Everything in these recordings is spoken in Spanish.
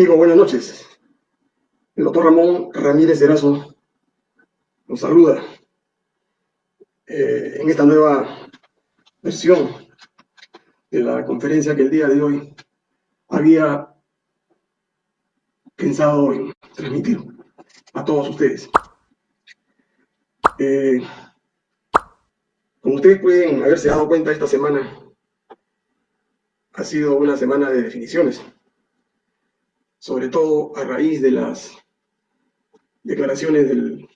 Amigo, buenas noches. El doctor Ramón Ramírez Erazo nos saluda eh, en esta nueva versión de la conferencia que el día de hoy había pensado en transmitir a todos ustedes. Eh, como ustedes pueden haberse dado cuenta, esta semana ha sido una semana de definiciones, sobre todo a raíz de las declaraciones del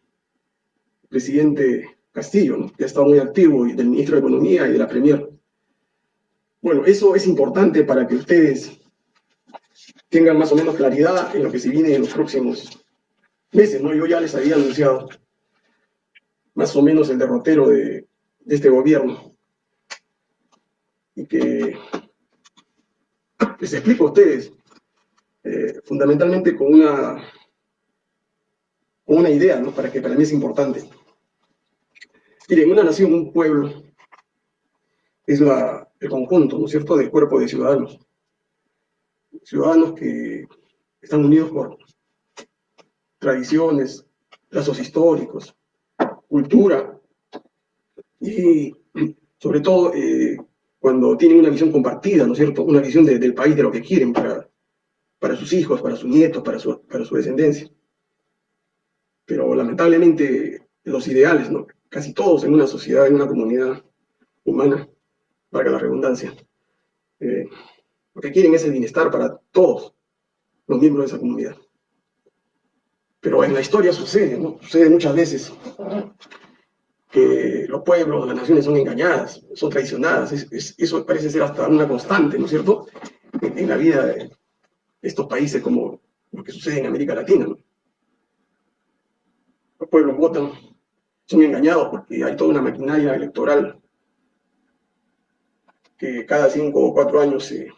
presidente Castillo, que ha estado muy activo, y del ministro de Economía y de la Premier. Bueno, eso es importante para que ustedes tengan más o menos claridad en lo que se viene en los próximos meses, ¿no? Yo ya les había anunciado más o menos el derrotero de, este gobierno. Y que les explico a ustedes, eh, fundamentalmente con una, con una idea, ¿no? Para que para mí es importante. Miren, una nación, un pueblo, es la, el conjunto, ¿no es cierto?, del cuerpo de ciudadanos. Ciudadanos que están unidos por tradiciones, lazos históricos, cultura y sobre todo eh, cuando tienen una visión compartida, ¿no es cierto? Una visión del país, de lo que quieren para, para sus hijos, para sus nietos, para su, para su descendencia. Pero lamentablemente los ideales. Casi todos en una sociedad, en una comunidad humana, valga la redundancia, eh, lo que quieren es el bienestar para todos los miembros de esa comunidad. Pero en la historia sucede. Sucede muchas veces que los pueblos, las naciones son engañadas, son traicionadas. eso parece ser hasta una constante, ¿no es cierto?, en, la vida de estos países como lo que sucede en América Latina. Los pueblos votan, son engañados porque hay toda una maquinaria electoral que cada cinco o cuatro años se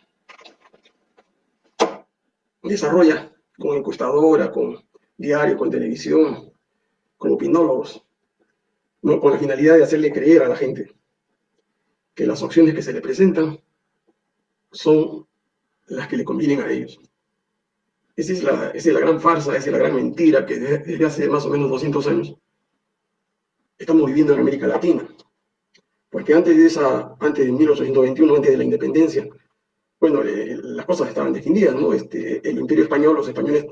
desarrolla con encuestadora, con diario, con televisión, con opinólogos, ¿no? con la finalidad de hacerle creer a la gente que las opciones que se le presentan son las que le convienen a ellos. Esa es la, gran farsa, esa es la gran mentira que desde hace más o menos 200 años estamos viviendo en América Latina. Porque antes de esa, antes de 1821, antes de la independencia, bueno, eh, las cosas estaban definidas, ¿no? Este, el imperio español, los españoles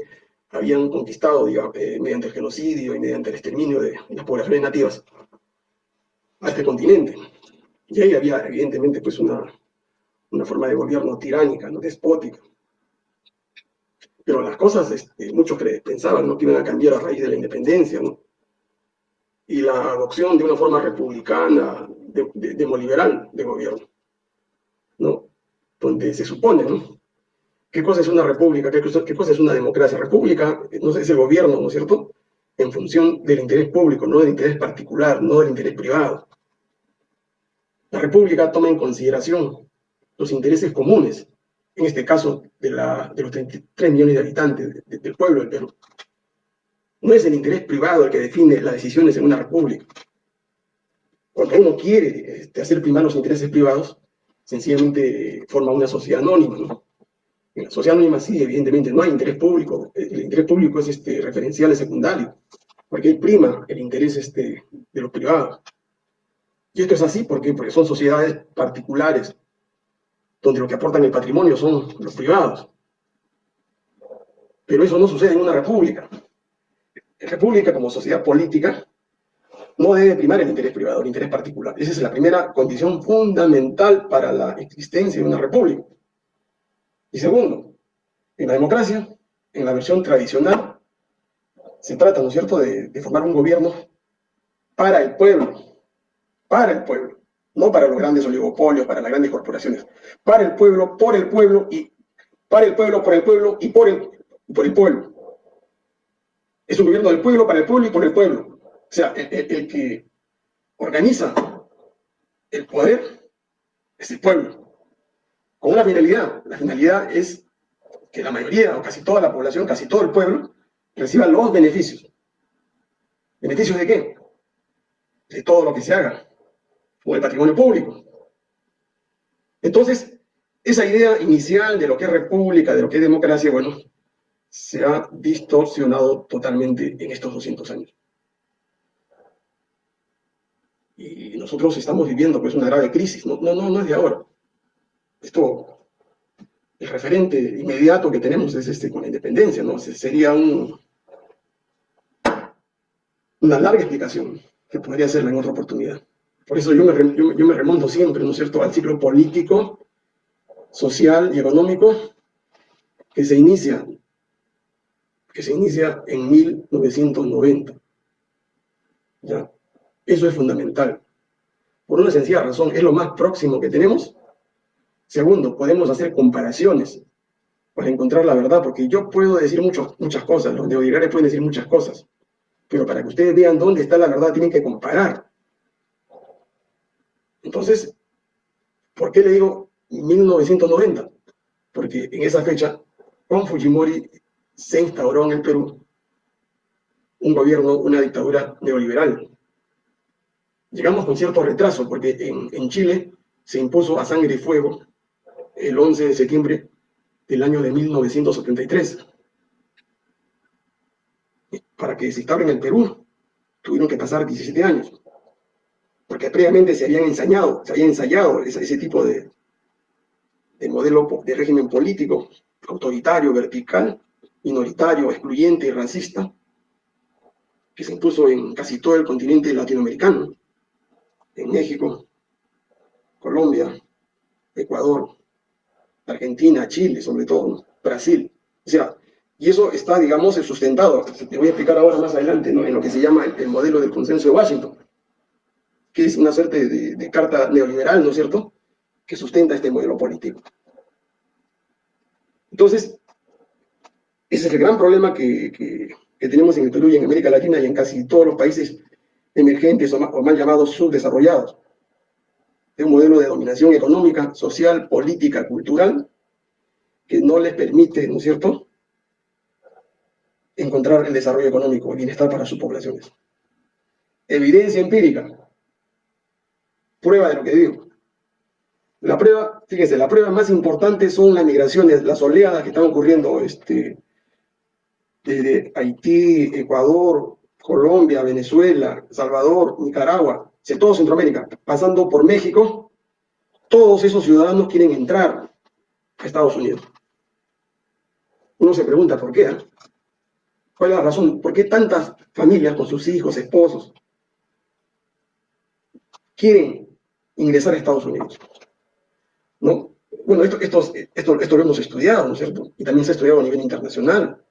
habían conquistado, digamos, eh, mediante el genocidio y mediante el exterminio de las poblaciones nativas a este continente. Y ahí había, evidentemente, pues una, una forma de gobierno tiránica, ¿no? despótica. Pero las cosas, este, muchos pensaban ¿no? que iban a cambiar a raíz de la independencia, ¿no? Y la adopción de una forma republicana, demoliberal de, de gobierno, ¿no? Donde se supone, ¿no? ¿Qué cosa es una república? ¿Qué cosa, es una democracia? República no sé, es el gobierno, ¿no es cierto? En función del interés público, no del interés particular, no del interés privado. La república toma en consideración los intereses comunes, en este caso de, los 33 millones de habitantes del pueblo del Perú. No es el interés privado el que define las decisiones en una república. Cuando uno quiere este, hacer primar los intereses privados, sencillamente forma una sociedad anónima, ¿no? En la sociedad anónima sí, evidentemente, no hay interés público. El interés público es este, referencial, es secundario, porque hay prima el interés este, de los privados. Y esto es así porque, porque son sociedades particulares, donde lo que aportan el patrimonio son los privados. Pero eso no sucede en una república. En república, como sociedad política, no debe primar el interés privado, el interés particular. Esa es la primera condición fundamental para la existencia de una república. Y segundo, en la democracia, en la versión tradicional, se trata, ¿no es cierto?, de, formar un gobierno para el pueblo, para el pueblo, no para los grandes oligopolios, para las grandes corporaciones, para el pueblo, por el pueblo y para el pueblo, por el pueblo y por el, por el pueblo. Es un gobierno del pueblo, para el pueblo y por el pueblo. O sea, el que organiza el poder es el pueblo con una finalidad. La finalidad es que la mayoría, o casi toda la población, casi todo el pueblo, reciba los beneficios. ¿Beneficios de qué? De todo lo que se haga, o el patrimonio público. Entonces, esa idea inicial de lo que es república, de lo que es democracia, bueno, se ha distorsionado totalmente en estos 200 años. Y nosotros estamos viviendo pues una grave crisis, no, no, no es de ahora. Esto, el referente inmediato que tenemos es este con la independencia, ¿no? Sería un, una larga explicación que podría hacerla en otra oportunidad. Por eso yo me, remonto siempre, ¿no es cierto?, al ciclo político, social y económico que se inicia, que se inicia en 1990. ¿Ya? Eso es fundamental. Por una sencilla razón, es lo más próximo que tenemos. Segundo, podemos hacer comparaciones para encontrar la verdad, porque yo puedo decir muchas cosas, los neoliberales pueden decir muchas cosas, pero para que ustedes vean dónde está la verdad, tienen que comparar. Entonces, ¿por qué le digo 1990? Porque en esa fecha, con Fujimori se instauró en el Perú un gobierno, una dictadura neoliberal. Llegamos con cierto retraso, porque en, en Chile se impuso a sangre y fuego el 11 de septiembre del año de 1973 para que se instaure en el Perú, tuvieron que pasar 17 años, porque previamente se habían ensayado, se había ensayado ese, tipo de, de modelo de régimen político, autoritario, vertical, minoritario, excluyente y racista, que se impuso en casi todo el continente latinoamericano, en México, Colombia, Ecuador, Argentina, Chile, sobre todo, Brasil. O sea, y eso está, digamos, sustentado, te voy a explicar ahora más adelante, ¿no? en lo que se llama el, modelo del consenso de Washington, que es una suerte de, carta neoliberal, ¿no es cierto?, que sustenta este modelo político. Entonces, ese es el gran problema que, tenemos en el Perú y en América Latina y en casi todos los países emergentes o, o mal llamados subdesarrollados. Es un modelo de dominación económica, social, política, cultural, que no les permite, ¿no es cierto?, encontrar el desarrollo económico, el bienestar para sus poblaciones. Evidencia empírica. Prueba de lo que digo. La prueba, fíjense, la prueba más importante son las migraciones, las oleadas que están ocurriendo este, desde Haití, Ecuador, Colombia, Venezuela, Salvador, Nicaragua, todo Centroamérica, pasando por México, todos esos ciudadanos quieren entrar a Estados Unidos. Uno se pregunta por qué. ¿eh? ¿Cuál es la razón? ¿Por qué tantas familias con sus hijos, esposos, quieren ingresar a Estados Unidos? ¿No? Bueno, esto, esto, esto, lo hemos estudiado, ¿no es cierto? Y también se ha estudiado a nivel internacional.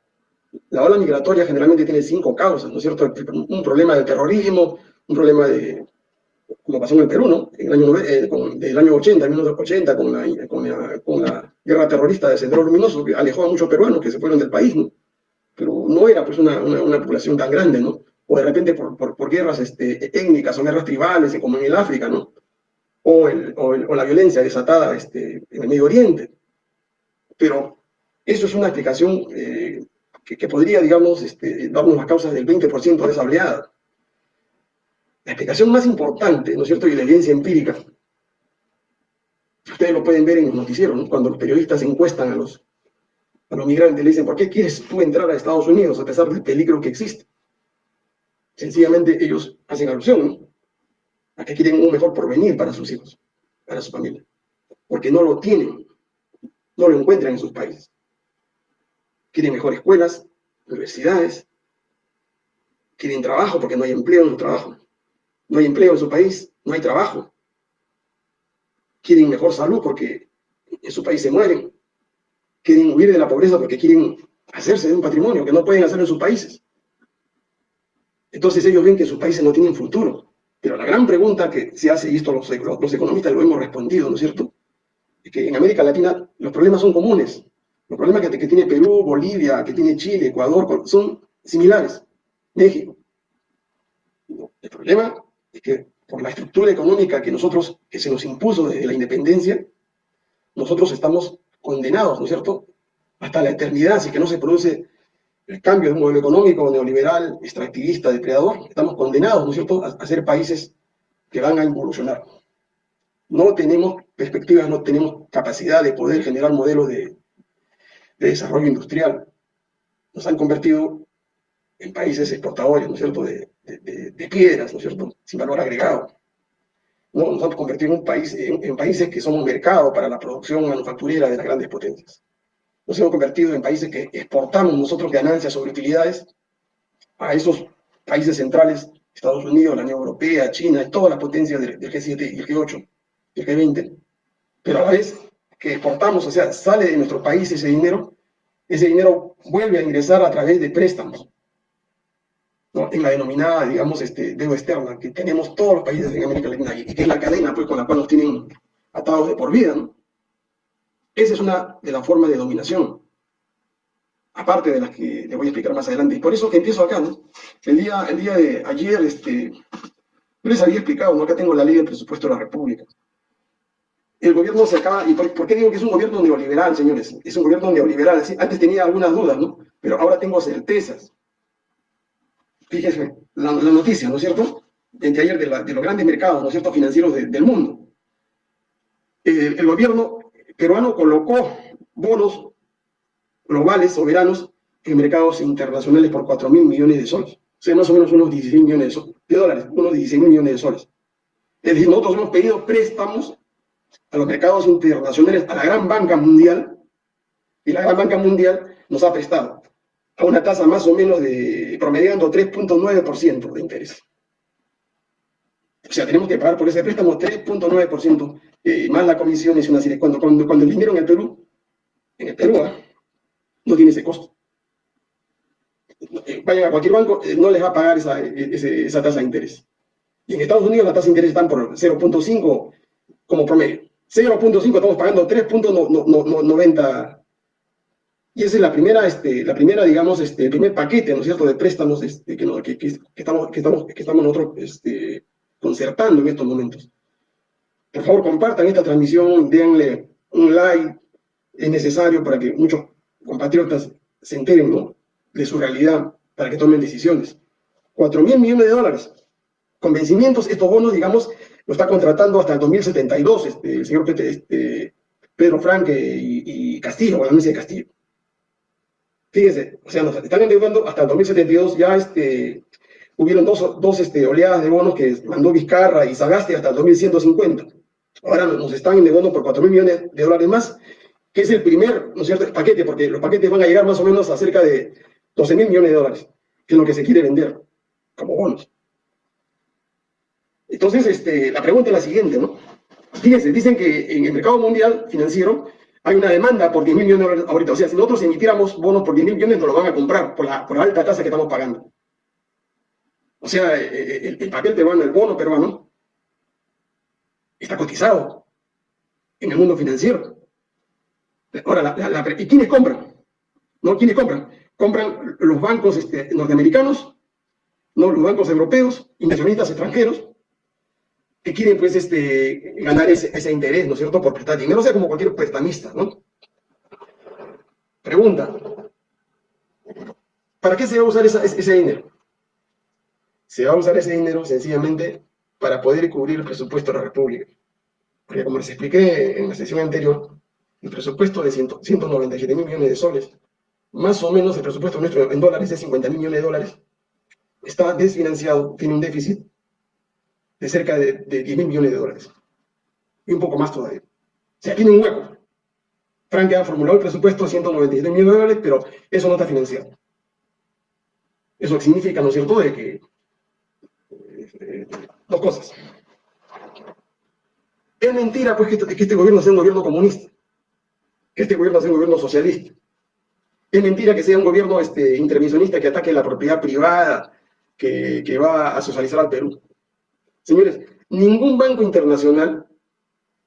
La ola migratoria generalmente tiene cinco causas, ¿no es cierto? Un problema de terrorismo, un problema de, como pasó en el Perú, ¿no? En el año, eh, del año 80, 1980, con la, con, la, con la guerra terrorista de Sendero Luminoso, que alejó a muchos peruanos que se fueron del país, ¿no? pero no era pues una, una, población tan grande, ¿no? O de repente por, por, por guerras este, étnicas o guerras tribales, como en el África, ¿no? O, el, la violencia desatada este, en el Medio Oriente. Pero eso es una explicación eh, que, podría, digamos, este, darnos las causas del 20% de esa. La explicación más importante, ¿no es cierto?, y la evidencia empírica, ustedes lo pueden ver en los noticieros, ¿no? cuando los periodistas encuestan a los, a los migrantes le dicen, ¿por qué quieres tú entrar a Estados Unidos a pesar del peligro que existe? Sencillamente ellos hacen alusión a que quieren un mejor porvenir para sus hijos, para su familia, porque no lo tienen, no lo encuentran en sus países. Quieren mejores escuelas, universidades, quieren trabajo porque no hay empleo en su trabajo, no hay empleo en su país, no hay trabajo. Quieren mejor salud porque en su país se mueren, quieren huir de la pobreza porque quieren hacerse de un patrimonio que no pueden hacer en sus países. Entonces ellos ven que sus países no tienen futuro. Pero la gran pregunta que se hace, y esto los, los economistas lo hemos respondido, ¿no es cierto? Es que en América Latina los problemas son comunes. Los problemas que, que tiene Perú, Bolivia, que tiene Chile, Ecuador, son similares. México. El problema es que por la estructura económica que nosotros, que se nos impuso desde la independencia, nosotros estamos condenados, ¿no es cierto?, hasta la eternidad, si que no se produce el cambio de un modelo económico neoliberal, extractivista, depredador, estamos condenados, ¿no es cierto?, a, ser países que van a involucionar. No tenemos perspectivas, no tenemos capacidad de poder generar modelos de, de desarrollo industrial. nos han convertido en países exportadores, ¿no es cierto?, de, piedras, ¿no es cierto?, sin valor agregado. ¿no? Nos han convertido en, un país, en, países que somos mercado para la producción manufacturera de las grandes potencias. Nos hemos convertido en países que exportamos nosotros ganancias sobre utilidades a esos países centrales, Estados Unidos, la Unión Europea, China, todas las potencias del, del G7 y el G8 y el G20, pero a la vez que exportamos, o sea, sale de nuestro país ese dinero, ese dinero vuelve a ingresar a través de préstamos, en la denominada, digamos, este, deuda externa, que tenemos todos los países en América Latina y que es la cadena pues, con la cual nos tienen atados de por vida. ¿no? Esa es una de las formas de dominación, aparte de las que le voy a explicar más adelante. Y por eso que empiezo acá, ¿no? El día, el día de ayer, este, yo les había explicado, ¿no? Acá tengo la ley de presupuesto de la República. El gobierno se acaba, ¿y por, qué digo que es un gobierno neoliberal, señores? Es un gobierno neoliberal. Antes tenía algunas dudas, ¿no? Pero ahora tengo certezas. Fíjense, la, noticia, ¿no es cierto? De ayer de, los grandes mercados, ¿no es cierto?, financieros del mundo. el gobierno peruano colocó bonos globales, soberanos, en mercados internacionales por 4 mil millones de soles. O sea, más o menos unos 16 millones de, dólares, unos 16 mil millones de soles. Es decir, nosotros hemos pedido préstamos a los mercados internacionales, a la gran banca mundial, y la gran banca mundial nos ha prestado a una tasa más o menos de, promediando 3.9% de interés. O sea, tenemos que pagar por ese préstamo 3.9%, eh, más la comisión es una serie. Cuando, cuando, cuando el dinero en el Perú, en el Perú, ¿ah? no tiene ese costo. Eh, vayan a cualquier banco, eh, no les va a pagar esa, esa tasa de interés. Y en Estados Unidos la tasa de interés está por 0.5 como promedio. 0.5 estamos pagando 3.90 y esa es la primera, este, la primera digamos, este, primer paquete, ¿no es cierto?, de préstamos este, que, que, que, estamos, que, estamos, que estamos nosotros este, concertando en estos momentos. Por favor, compartan esta transmisión, denle un like, es necesario para que muchos compatriotas se enteren de su realidad, para que tomen decisiones. 4 mil millones de dólares. Con vencimientos, estos bonos, digamos, lo está contratando hasta el 2072 este, el señor este, Pedro Franque y, Castillo, o la de Castillo. Fíjense, o sea, nos están endeudando hasta el 2072, ya este, hubieron dos, dos este, oleadas de bonos que mandó Vizcarra y Sagasti hasta el 2150. Ahora nos están endeudando por 4 mil millones de dólares más, que es el primer, ¿no cierto?, paquete, porque los paquetes van a llegar más o menos a cerca de 12 mil millones de dólares, que es lo que se quiere vender como bonos. Entonces, este, la pregunta es la siguiente, ¿no? Fíjense, dicen que en el mercado mundial financiero hay una demanda por 10 mil millones de dólares ahorita. O sea, si nosotros emitiéramos bonos por 10 mil millones, nos lo van a comprar por la, alta tasa que estamos pagando. O sea, eh, eh, el, papel peruano, el bono peruano, está cotizado en el mundo financiero. Ahora, ¿y quiénes compran? ¿No? ¿Quiénes compran? Compran los bancos este, norteamericanos, ¿no? los bancos europeos, inversionistas extranjeros, que quieren pues este, ganar ese, interés, ¿no es cierto?, por prestar dinero, o sea, como cualquier prestamista, ¿no? Pregunta, ¿para qué se va a usar ese dinero? Se va a usar ese dinero sencillamente para poder cubrir el presupuesto de la República. Porque como les expliqué en la sesión anterior, el presupuesto de 197 mil millones de soles, más o menos el presupuesto nuestro en dólares es 50 mil millones de dólares, está desfinanciado, tiene un déficit de cerca de, 10 mil millones de dólares. Y un poco más todavía. O sea, tiene un hueco. Frank ha formulado el presupuesto de 197 millones de dólares, pero eso no está financiado. Eso significa, ¿no es cierto?, de que... Dos cosas. Es mentira, pues, que este, que este gobierno sea un gobierno comunista. Que este gobierno sea un gobierno socialista. Es mentira que sea un gobierno este, intervencionista que ataque la propiedad privada, que, que va a socializar al Perú. Señores, ningún banco internacional,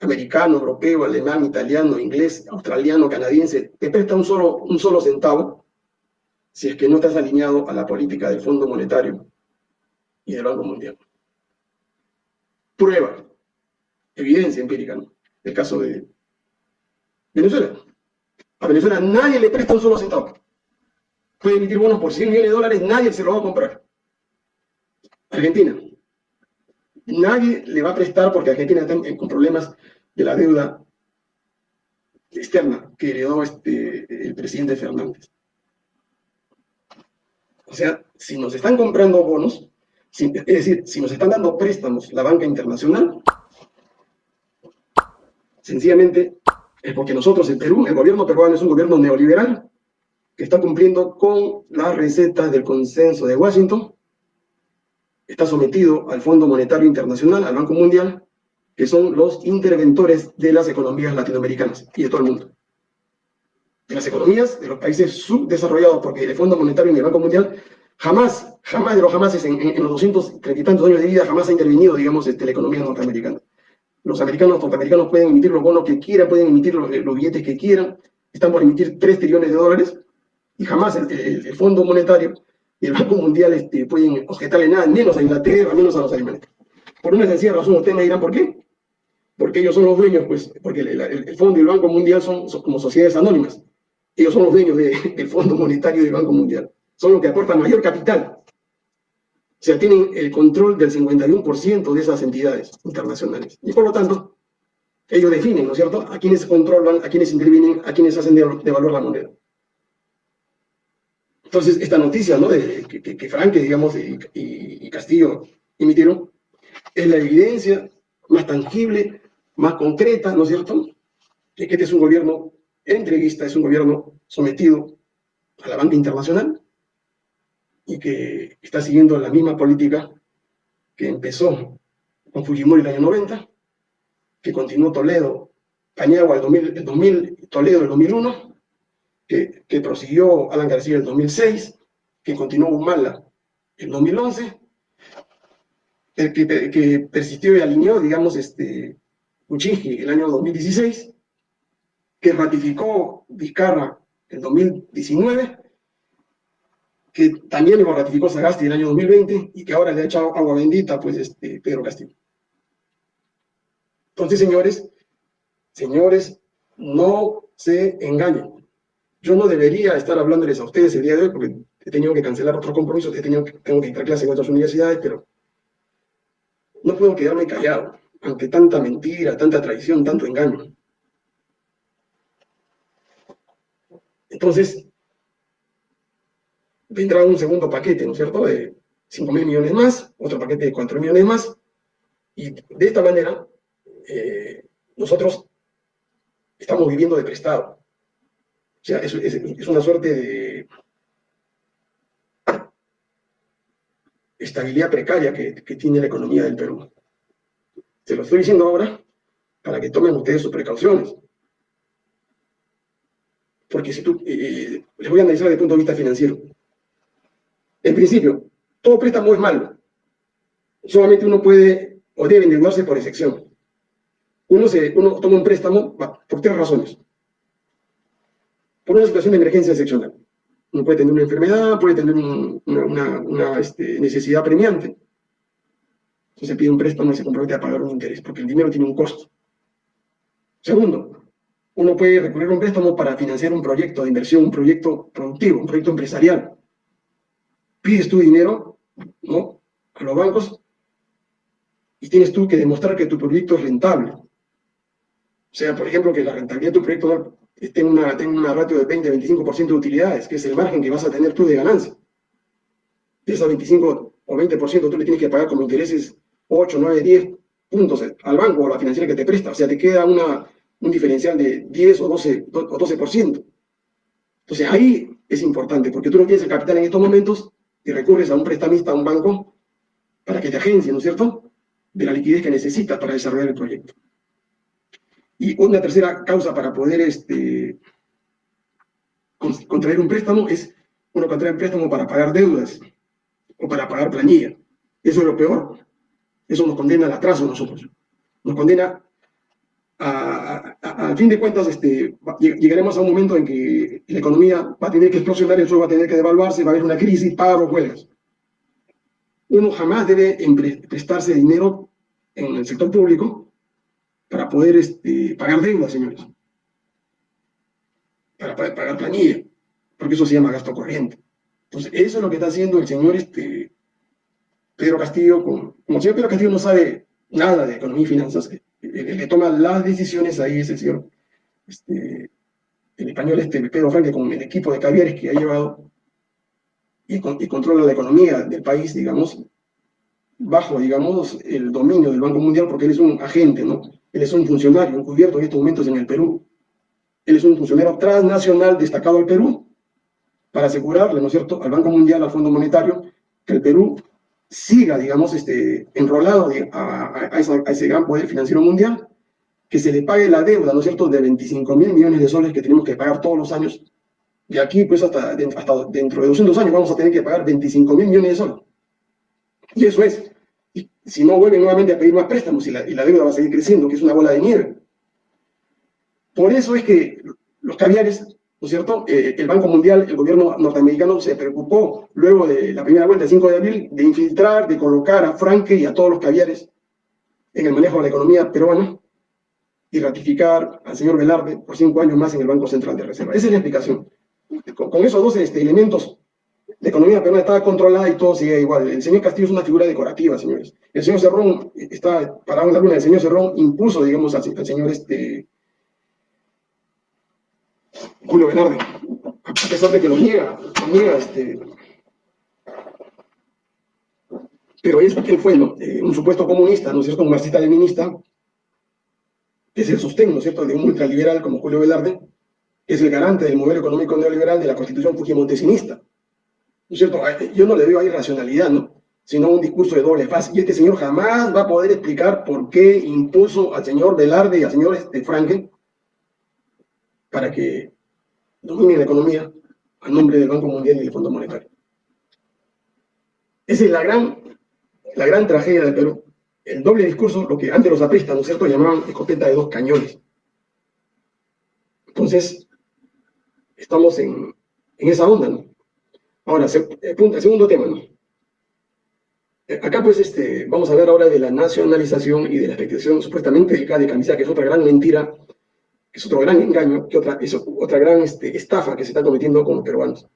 americano, europeo, alemán, italiano, inglés, australiano, canadiense, te presta un solo, un solo centavo si es que no estás alineado a la política del Fondo Monetario y del Banco Mundial. Prueba, evidencia empírica, ¿no? El caso de Venezuela. A Venezuela nadie le presta un solo centavo. Puede emitir bonos por 100 millones de dólares, nadie se lo va a comprar. Argentina, Nadie le va a prestar porque Argentina está con problemas de la deuda externa que heredó este, el presidente Fernández. O sea, si nos están comprando bonos, es decir, si nos están dando préstamos la banca internacional, sencillamente es porque nosotros en Perú, el gobierno peruano es un gobierno neoliberal que está cumpliendo con las recetas del consenso de Washington, está sometido al Fondo Monetario Internacional, al Banco Mundial, que son los interventores de las economías latinoamericanas y de todo el mundo. De las economías de los países subdesarrollados, porque el Fondo Monetario y el Banco Mundial jamás, jamás de los jamases en, en, los 230 y tantos años de vida, jamás ha intervenido, digamos, este, la economía norteamericana. Los americanos, norteamericanos pueden emitir los bonos que quieran, pueden emitir los, los billetes que quieran, están por emitir 3 trillones de dólares, y jamás el, el, el Fondo Monetario y el Banco Mundial este, pueden objetarle nada, menos a Inglaterra, menos a los alemanes. Por una sencilla razón, ustedes me dirán, ¿por qué? Porque ellos son los dueños, pues, porque el, el, Fondo y el Banco Mundial son, como sociedades anónimas. Ellos son los dueños de, del Fondo Monetario y del Banco Mundial. Son los que aportan mayor capital. O sea, tienen el control del 51% de esas entidades internacionales. Y por lo tanto, ellos definen, ¿no es cierto?, a quienes controlan, a quienes intervienen, a quienes hacen devaluar la moneda. Entonces, esta noticia ¿no? de, que, que, que Franque, digamos, y, y, Castillo emitieron, es la evidencia más tangible, más concreta, ¿no es cierto?, de que este es un gobierno entreguista, es un gobierno sometido a la banca internacional y que está siguiendo la misma política que empezó con Fujimori en el año 90, que continuó Toledo, Pañagua el 2000, el 2000 Toledo el 2001, que, que prosiguió Alan García el 2006, que continuó Humala en 2011, el que, que, persistió y alineó, digamos, este, Uchinji el año 2016, que ratificó Vizcarra en 2019, que también lo ratificó Sagasti el año 2020 y que ahora le ha echado agua bendita, pues, este, Pedro Castillo. Entonces, señores, señores, no se engañen. Yo no debería estar hablándoles a ustedes el día de hoy porque he tenido que cancelar otros compromisos, he tenido que, tengo que entrar clases en otras universidades, pero no puedo quedarme callado ante tanta mentira, tanta traición, tanto engaño. Entonces, vendrá un segundo paquete, ¿no es cierto?, de 5 mil millones más, otro paquete de 4 millones más, y de esta manera eh, nosotros estamos viviendo de prestado. O sea, es, es, una suerte de estabilidad precaria que, tiene la economía del Perú. Se lo estoy diciendo ahora para que tomen ustedes sus precauciones. Porque si tú, eh, les voy a analizar desde el punto de vista financiero. En principio, todo préstamo es malo. Solamente uno puede o debe endeudarse por excepción. Uno, se, uno toma un préstamo por tres razones por una situación de emergencia excepcional. Uno puede tener una enfermedad, puede tener un, una, este, necesidad premiante. Entonces se pide un préstamo y se compromete a pagar un interés, porque el dinero tiene un costo. Segundo, uno puede recurrir a un préstamo para financiar un proyecto de inversión, un proyecto productivo, un proyecto empresarial. Pides tu dinero ¿no? a los bancos y tienes tú que demostrar que tu proyecto es rentable. O sea, por ejemplo, que la rentabilidad de tu proyecto tenga una, tenga una ratio de 20-25% de utilidades, que es el margen que vas a tener tú de ganancia. De esos 25 o 20% tú le tienes que pagar como intereses 8, 9, 10 puntos al banco o a la financiera que te presta. O sea, te queda una, un diferencial de 10 o 12, o 12%. Entonces ahí es importante, porque tú no tienes el capital en estos momentos y recurres a un prestamista, a un banco, para que te agencie, ¿no es cierto?, de la liquidez que necesitas para desarrollar el proyecto. Y una tercera causa para poder este, contraer un préstamo es uno contrae un préstamo para pagar deudas o para pagar planilla. Eso es lo peor. Eso nos condena al atraso a nosotros. Nos condena a, fin de cuentas, este, llegaremos a un momento en que la economía va a tener que explosionar, suelo va a tener que devaluarse, va a haber una crisis, paro, huelgas. Uno jamás debe prestarse dinero en el sector público para poder este, pagar deudas, señores. Para poder pagar planilla, porque eso se llama gasto corriente. Entonces, eso es lo que está haciendo el señor este, Pedro Castillo. Con, como el señor Pedro Castillo no sabe nada de economía y finanzas, el, que toma las decisiones ahí es el señor, este, el español este, Pedro Franque, con el equipo de caviares que ha llevado. y, y controla la economía del país, digamos, bajo, digamos, el dominio del Banco Mundial, porque él es un agente, ¿no? Él es un funcionario encubierto en estos momentos en el Perú. Él es un funcionario transnacional destacado al Perú para asegurarle, ¿no es cierto?, al Banco Mundial, al Fondo Monetario, que el Perú siga, digamos, este, enrolado a, a, ese gran poder financiero mundial, que se le pague la deuda, ¿no es cierto?, de 25 mil millones de soles que tenemos que pagar todos los años. Y aquí, pues, hasta, hasta dentro de 200 años vamos a tener que pagar 25 mil millones de soles. Y eso es. Y si no vuelven nuevamente a pedir más préstamos y la, y la deuda va a seguir creciendo, que es una bola de nieve. Por eso es que los caviares, ¿no es cierto? Eh, el Banco Mundial, el gobierno norteamericano se preocupó luego de la primera vuelta, el 5 de abril, de infiltrar, de colocar a Franke y a todos los caviares en el manejo de la economía peruana y ratificar al señor Velarde por cinco años más en el Banco Central de Reserva. Esa es la explicación. Con, esos dos este, elementos, la economía peruana estaba controlada y todo sigue igual. El señor Castillo es una figura decorativa, señores. El señor Cerrón, está parado en la luna, el señor Cerrón impuso, digamos, al, al señor este, Julio Velarde, a pesar de que lo niega, lo niega este, pero es, él fue eh, un supuesto comunista, ¿no es cierto?, un marxista-leninista, que es el sostén, ¿no es cierto?, de un ultraliberal como Julio Velarde, que es el garante del modelo económico neoliberal de la constitución fujimontesинista. ¿No es cierto? Yo no le veo ahí racionalidad, ¿no? sino un discurso de doble faz. Y este señor jamás va a poder explicar por qué impuso al señor Velarde y al señor este, Franken para que dominen la economía a nombre del Banco Mundial y del Fondo Monetario. Esa es la gran, la gran tragedia del Perú. El doble discurso, lo que antes los apristas, ¿no es cierto?, llamaban escopeta de dos cañones. Entonces, estamos en, en esa onda, ¿no? Ahora, el segundo tema, ¿no? Eh, acá, pues, este, vamos a hablar ahora de la nacionalización y de la expectación supuestamente de camisa, que es otra gran mentira es otro gran engaño, que otra, es otra gran este, estafa que se está cometiendo con los peruanos.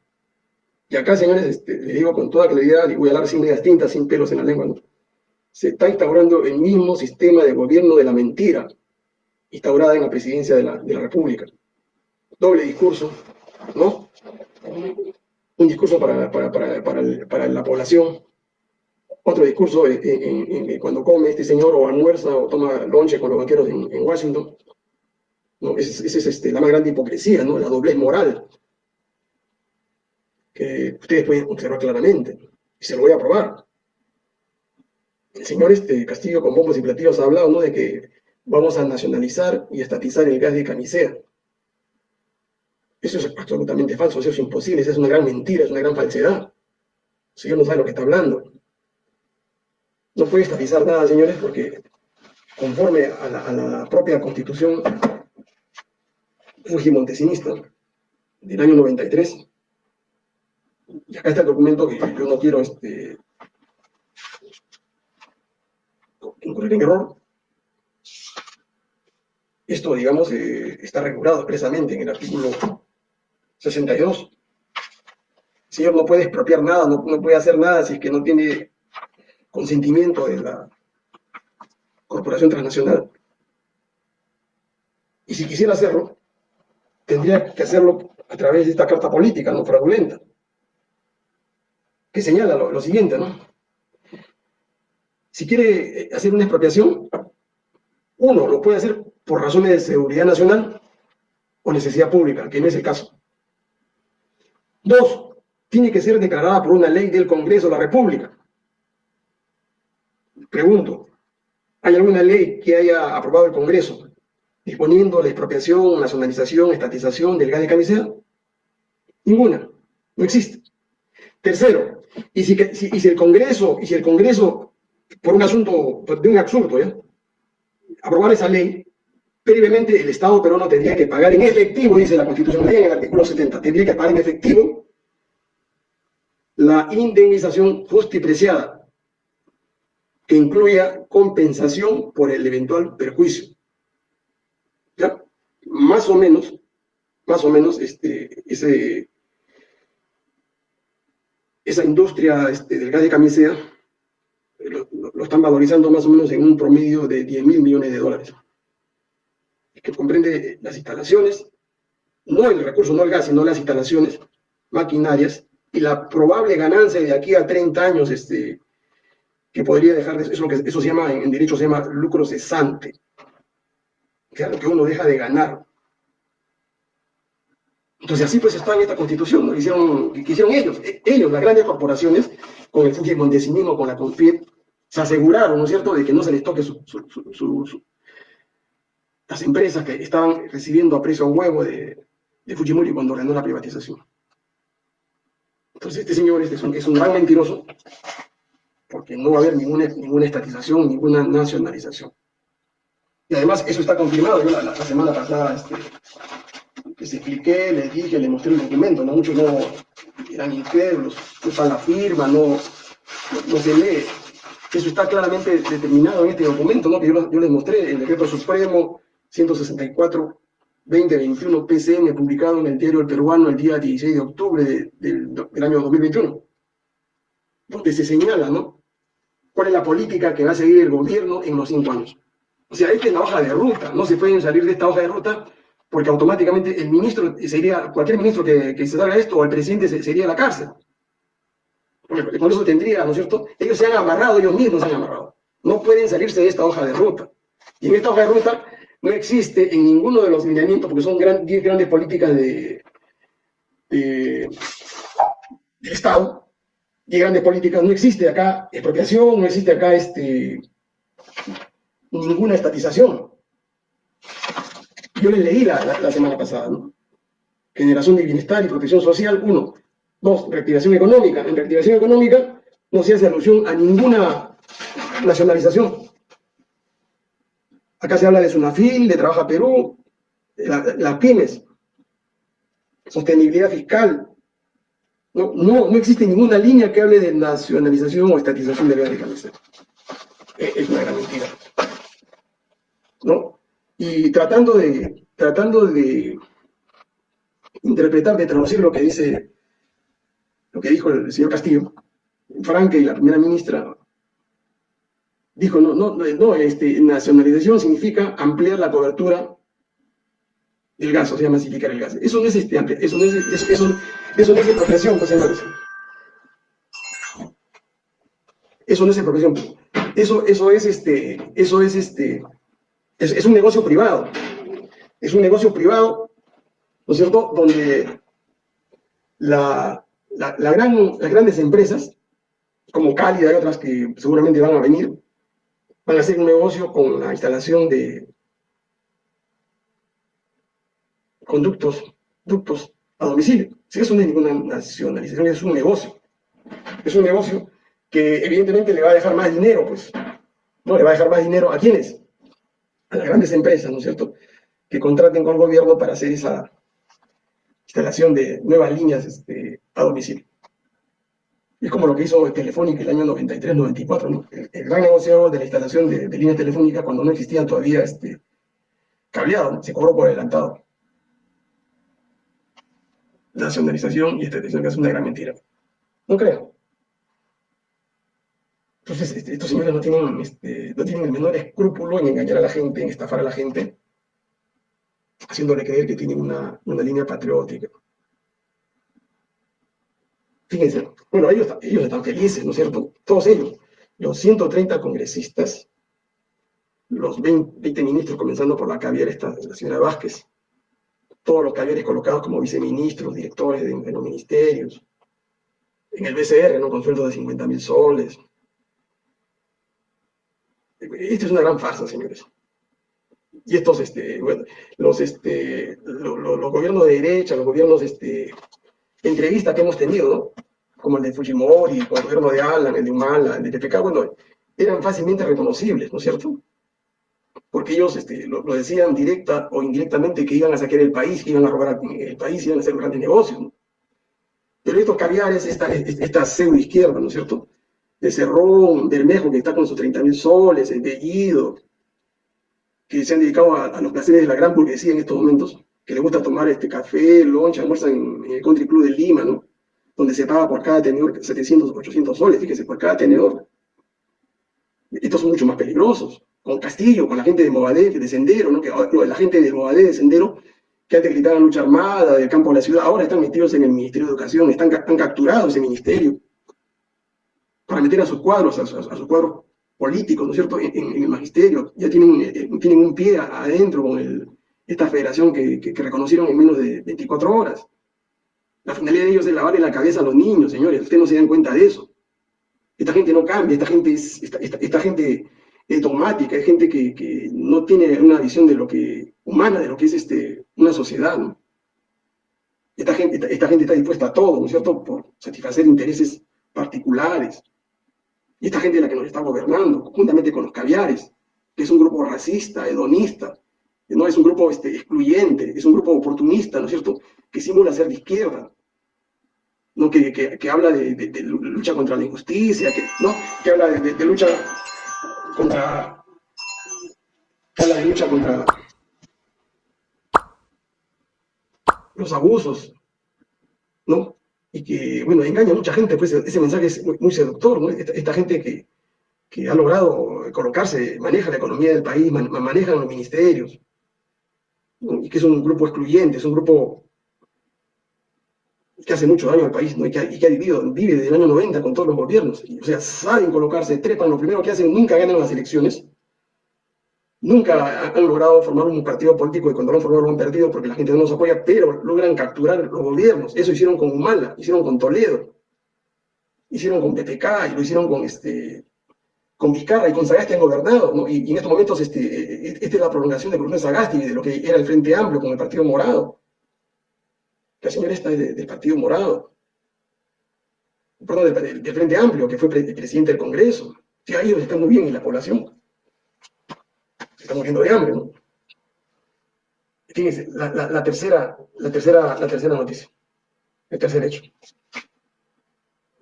Y acá, señores, este, les digo con toda claridad, y voy a hablar sin medias tintas, sin pelos en la lengua, se está instaurando el mismo sistema de gobierno de la mentira instaurada en la presidencia de la, de la República. Doble discurso, ¿no? Un discurso para, para, para, para, la población, otro discurso en, cuando come este señor o almuerza o toma lonche con los banqueros en Washington, ¿no? Esa es, este, la más grande hipocresía, ¿no? la doblez moral, que ustedes pueden observar claramente, y se lo voy a probar. El señor este, Castillo con bombos y platillos ha hablado ¿no? de que vamos a nacionalizar y estatizar el gas de camisea. Eso es absolutamente falso, eso es imposible, eso es una gran mentira, es una gran falsedad. El señor no sabe lo que está hablando. No puede estatizar nada, señores, porque conforme a la, a la propia constitución Montesinista, del año 93. Y acá está el documento que yo no quiero este, incurrir en error. Esto, digamos, eh, está regulado expresamente en el artículo 62. El señor no puede expropiar nada, no puede hacer nada si es que no tiene consentimiento de la corporación transnacional. Y si quisiera hacerlo, tendría que hacerlo a través de esta carta política, no fraudulenta, que señala lo, siguiente, ¿no? Si quiere hacer una expropiación, uno, lo puede hacer por razones de seguridad nacional o necesidad pública, que no es el caso. Dos, tiene que ser declarada por una ley del Congreso de la República. Pregunto, ¿hay alguna ley que haya aprobado el Congreso disponiendo la expropiación, nacionalización, estatización del gas de camisea? Ninguna, no existe. Tercero, y si, el Congreso, y si el Congreso, por un asunto, de un absurdo, aprobar esa ley, previamente el Estado peruano tendría que pagar en efectivo, dice la Constitución en el artículo 70, tendría que pagar en efectivo la indemnización justipreciada, que incluya compensación por el eventual perjuicio más o menos, más o menos, este, ese, esa industria este, del gas de camisea lo, están valorizando más o menos en un promedio de 10 mil millones de dólares. Que comprende las instalaciones, no el recurso, no el gas, sino las instalaciones, maquinarias y la probable ganancia de aquí a 30 años este, que podría dejar de eso, eso se llama, en, derecho se llama lucro cesante, lo que uno deja de ganar. Entonces así pues está en esta constitución, ¿no? hicieron, que hicieron ellos, e, ellos, las grandes corporaciones, con el Fujimontesinismo, con la Confit, se aseguraron, ¿no es cierto?, de que no se les toque las empresas que estaban recibiendo a precio huevo de, Fujimori cuando ordenó la privatización. Entonces este señor este es, un, es un gran mentiroso, porque no va a haber ninguna, ninguna estatización, ninguna nacionalización. Y además eso está confirmado, yo la, semana pasada este, les expliqué, les dije, les mostré el documento, ¿no? muchos no eran incrédulos, usan la firma, no, no, se lee. Eso está claramente determinado en este documento, ¿no? que yo, les mostré, el decreto supremo 164 2021 PCM, publicado en el diario El Peruano el día 16 de octubre del, año 2021, donde se señala, ¿no? ¿Cuál es la política que va a seguir el gobierno en los cinco años? O sea, esta es la hoja de ruta, no se pueden salir de esta hoja de ruta porque automáticamente el ministro sería, cualquier ministro que, se salga esto, o el presidente sería la cárcel. Porque con eso tendría, ¿no es cierto? Ellos se han amarrado, ellos mismos se han amarrado. No pueden salirse de esta hoja de ruta. Y en esta hoja de ruta no existe en ninguno de los lineamientos, porque son 10 grandes políticas de, de, Estado, 10 grandes políticas, no existe acá expropiación, no existe acá este, ninguna estatización. Yo les leí la, semana pasada, ¿no? Generación de bienestar y protección social, uno. Dos, reactivación económica. En reactivación económica no se hace alusión a ninguna nacionalización. Acá se habla de Sunafil, de Trabaja Perú, las pymes, sostenibilidad fiscal. No, no, existe ninguna línea que hable de nacionalización o estatización de bienes de Es una gran mentira. ¿No? Y tratando de, tratando de interpretar, de traducir lo que dice, lo que dijo el señor Castillo, Franque y la primera ministra dijo, no, no, no, este, nacionalización significa ampliar la cobertura del gas, o sea, masificar el gas. Eso no es este, eso no es, eso, eso, eso no es expropiación, pues, Eso no es expropiación. Eso, eso es este, eso es este, es, un negocio privado. Es un negocio privado, ¿no es cierto?, donde la, la, gran, las grandes empresas, como Cálida y otras que seguramente van a venir, van a hacer un negocio con la instalación de conductos, ductos a domicilio. Si eso no es ninguna nacionalización, es un negocio. Es un negocio que evidentemente le va a dejar más dinero, pues. No, le va a dejar más dinero a quiénes? A las grandes empresas, ¿no es cierto? Que contraten con el gobierno para hacer esa instalación de nuevas líneas este, a domicilio. Es como lo que hizo Telefónica el año 93-94, ¿no? el, gran negocio de la instalación de, líneas telefónicas cuando no existían todavía este, cableado, se cobró por adelantado. Nacionalización y estatización que es una gran mentira. No creo. Entonces, este, estos señores no tienen, este, no tienen el menor escrúpulo en engañar a la gente, en estafar a la gente, haciéndole creer que tienen una, línea patriótica. Fíjense, bueno, ellos, ellos están felices, ¿no es cierto? Todos ellos, los 130 congresistas, los 20, ministros, comenzando por la caviar esta, la señora Vázquez, todos los caviares colocados como viceministros, directores de, los ministerios, en el BCR, ¿no? con sueldos de 50 mil soles. Esto es una gran farsa, señores. Y estos, este, bueno, los, este, los gobiernos de derecha, los gobiernos este, entrevistas que hemos tenido, ¿no? como el de Fujimori, el gobierno de Alan, el de Humala, el de TPK, bueno, eran fácilmente reconocibles, ¿no es cierto? Porque ellos este, lo, decían directa o indirectamente que iban a saquear el país, que iban a robar el país, iban a hacer grandes negocios, ¿no? Pero estos caviares, esta, esta pseudo izquierda, ¿no es cierto? De Cerrón, Bermejo, que está con sus 30 mil soles, el Bellido, que se han dedicado a, los placeres de la gran burguesía en estos momentos, que les gusta tomar este café, loncha, almuerzan en, el Country Club de Lima, ¿no? Donde se paga por cada tenedor 700, 800 soles, fíjese, por cada tenedor. Estos son mucho más peligrosos. Con Castillo, con la gente de Movadé, de Sendero, ¿no? Que, la gente de Movadé, de Sendero, que antes gritaban lucha armada del campo de la ciudad, ahora están metidos en el Ministerio de Educación, están, han capturado ese ministerio para meter a sus cuadros, a, sus cuadros políticos, ¿no es cierto?, en, el magisterio, ya tienen, eh, tienen un pie adentro con esta federación que, reconocieron en menos de 24 horas. La finalidad de ellos es lavarle la cabeza a los niños, señores, ustedes no se dan cuenta de eso. Esta gente no cambia, esta gente es, esta, gente es dogmática, es gente que, no tiene una visión de lo que, humana de lo que es este, una sociedad. Esta gente, esta, gente está dispuesta a todo, ¿no es cierto?, por satisfacer intereses particulares. Y esta gente es la que nos está gobernando, juntamente con los caviares, que es un grupo racista, hedonista, no es un grupo este, excluyente, es un grupo oportunista, ¿no es cierto?, que simula ser de izquierda, ¿no? que, que, que habla de, lucha contra la injusticia, que, ¿no? que habla de, de, lucha contra... que habla de lucha contra los abusos, ¿no? Y que, bueno, engaña a mucha gente, pues ese mensaje es muy, seductor, ¿no? Esta, gente que, que, ha logrado colocarse, maneja la economía del país, maneja los ministerios, y que es un grupo excluyente, es un grupo que hace mucho daño al país, ¿no? y, que ha, vivido, vive desde el año 90 con todos los gobiernos, o sea, saben colocarse, trepan, lo primero que hacen, nunca ganan las elecciones, nunca han logrado formar un partido político y cuando lo han formado lo han perdido porque la gente no los apoya, pero logran capturar los gobiernos. Eso hicieron con Humala, hicieron con Toledo, hicieron con PPK y lo hicieron con este con Vizcarra y con Sagasti han gobernado, y, en estos momentos este, esta es la prolongación de Bruno Sagasti de lo que era el Frente Amplio con el Partido Morado. La señora está del Partido Morado, perdón, del, Frente Amplio, que fue presidente del Congreso. Ahí está muy bien en la población estamos muriendo de hambre, ¿no? Fíjense, la, tercera, la, tercera, la tercera noticia, el tercer hecho.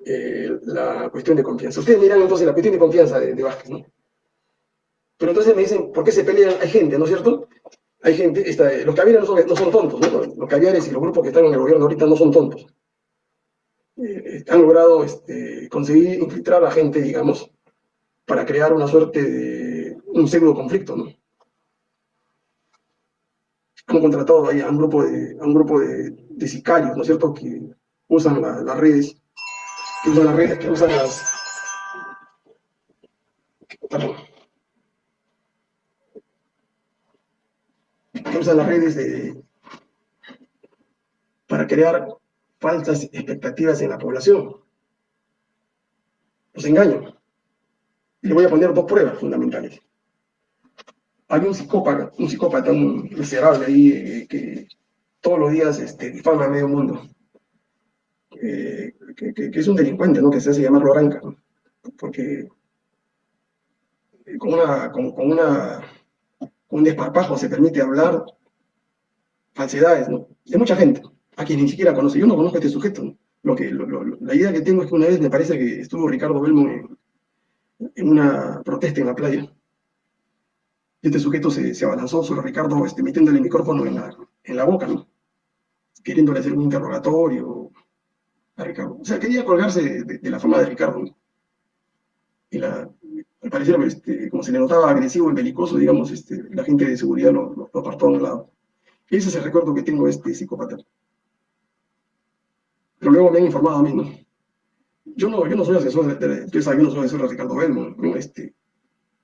Eh, la cuestión de confianza. Ustedes miran entonces la cuestión de confianza de, Vázquez, ¿no? Pero entonces me dicen, ¿por qué se pelean? Hay gente, ¿no es cierto? Hay gente, los caviares no son, no son tontos, ¿no? Los caviares y los grupos que están en el gobierno ahorita no son tontos. Eh, han logrado este, conseguir infiltrar a la gente, digamos, para crear una suerte de un pseudo conflicto, ¿no? Han contratado ahí a un grupo de, un grupo de, sicarios, ¿no es cierto?, que usan las redes, que usan las redes, que usan las... Que usan las redes de, para crear falsas expectativas en la población. Los engaño. Y le voy a poner dos pruebas fundamentales hay un psicópata, un psicópata miserable ahí eh, que todos los días este, difama a medio mundo, que, es un delincuente, ¿no? que se hace llamar Loranca, porque con, una, con, una, un desparpajo se permite hablar falsedades ¿no? de mucha gente, a quien ni siquiera conoce. Yo no conozco a este sujeto. Lo que, la idea que tengo es que una vez me parece que estuvo Ricardo Belmo en una protesta en la playa este sujeto se, se abalanzó sobre Ricardo este, metiéndole el micrófono en la, en la boca, ¿no? queriéndole hacer un interrogatorio a Ricardo. O sea, quería colgarse de, la fama de Ricardo. Y al parecer, este, como se le notaba agresivo y belicoso, digamos, este, la gente de seguridad lo, lo, apartó a un lado. Ese es el recuerdo que tengo de este psicópata. Pero luego me han informado a mí, ¿no? Yo no, yo no soy asesor de, de, yo no soy asesor de Ricardo Belmo, ¿no? este,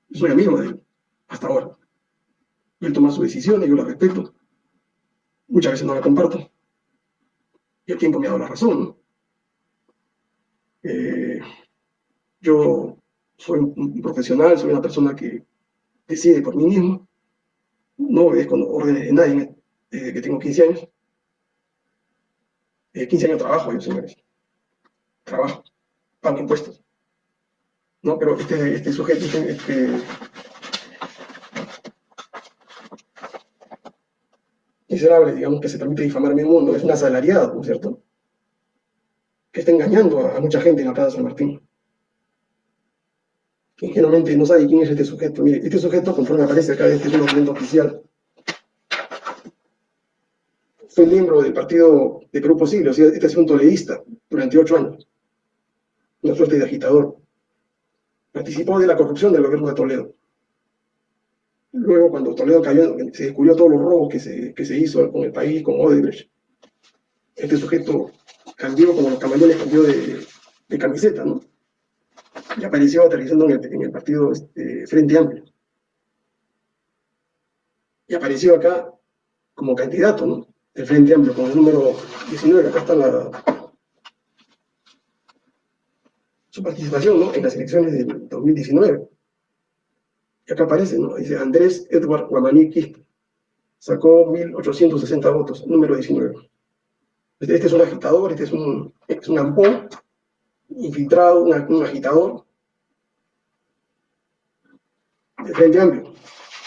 yo soy amigo de él hasta ahora. Él toma sus decisiones, yo las respeto. Muchas veces no las comparto. Y el tiempo me ha dado la razón. Eh, yo soy un profesional, soy una persona que decide por mí mismo. No obedezco órdenes de nadie desde que tengo 15 años. 15 años trabajo yo, señores. Trabajo, pago impuestos. No, pero este, este sujeto, este, este digamos, que se permite difamar mi mundo, es un asalariado, ¿no es cierto? Que está engañando a, mucha gente en la Plaza San Martín. Que ingenuamente no sabe quién es este sujeto. Mire, este sujeto, conforme aparece acá, este es un documento oficial, fue miembro del partido de Perú Posible, o sea, este sido un toledista durante ocho años, una suerte de agitador. Participó de la corrupción del gobierno de Toledo. Luego cuando Toledo cayó, se descubrió todos los robos que se, que se hizo con el país, con Odebrecht. Este sujeto cambió, como los camaleones, cambió de, camiseta, ¿no? Y apareció aterrizando en el, en el partido este, Frente Amplio. Y apareció acá como candidato, ¿no? El Frente Amplio, con el número 19, acá está la, su participación ¿no? en las elecciones del 2019. Y acá aparece, ¿no? Dice Andrés Edward Guamaní Sacó 1.860 votos, número 19. Este, este, es un agitador, este es un, es un ampón, infiltrado, un agitador del Frente Amplio,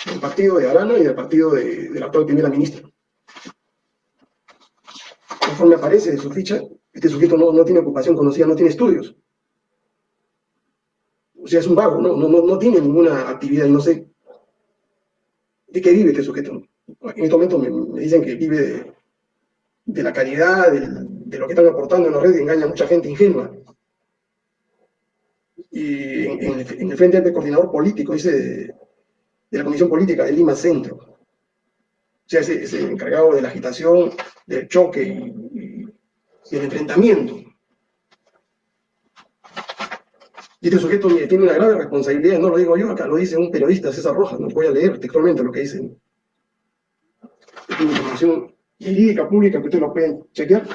del partido de Arana y del partido de, de la actual primera ministra. Conforme aparece de su ficha, este sujeto no, no tiene ocupación conocida, no tiene estudios. O sea, es un vago, ¿no? No, no, tiene ninguna actividad y no sé de qué vive este sujeto. En este momento me, dicen que vive de, la calidad, de, lo que están aportando en la red y engaña a mucha gente ingenua y en, el, frente del coordinador político, dice, de, la Comisión Política de Lima Centro. O sea, es, el encargado de la agitación, del choque y, el enfrentamiento. Y este sujeto tiene una grave responsabilidad, no lo digo yo, acá lo dice un periodista, César Rojas, no voy a leer textualmente lo que dice. Es una información jurídica pública que ustedes lo pueden chequear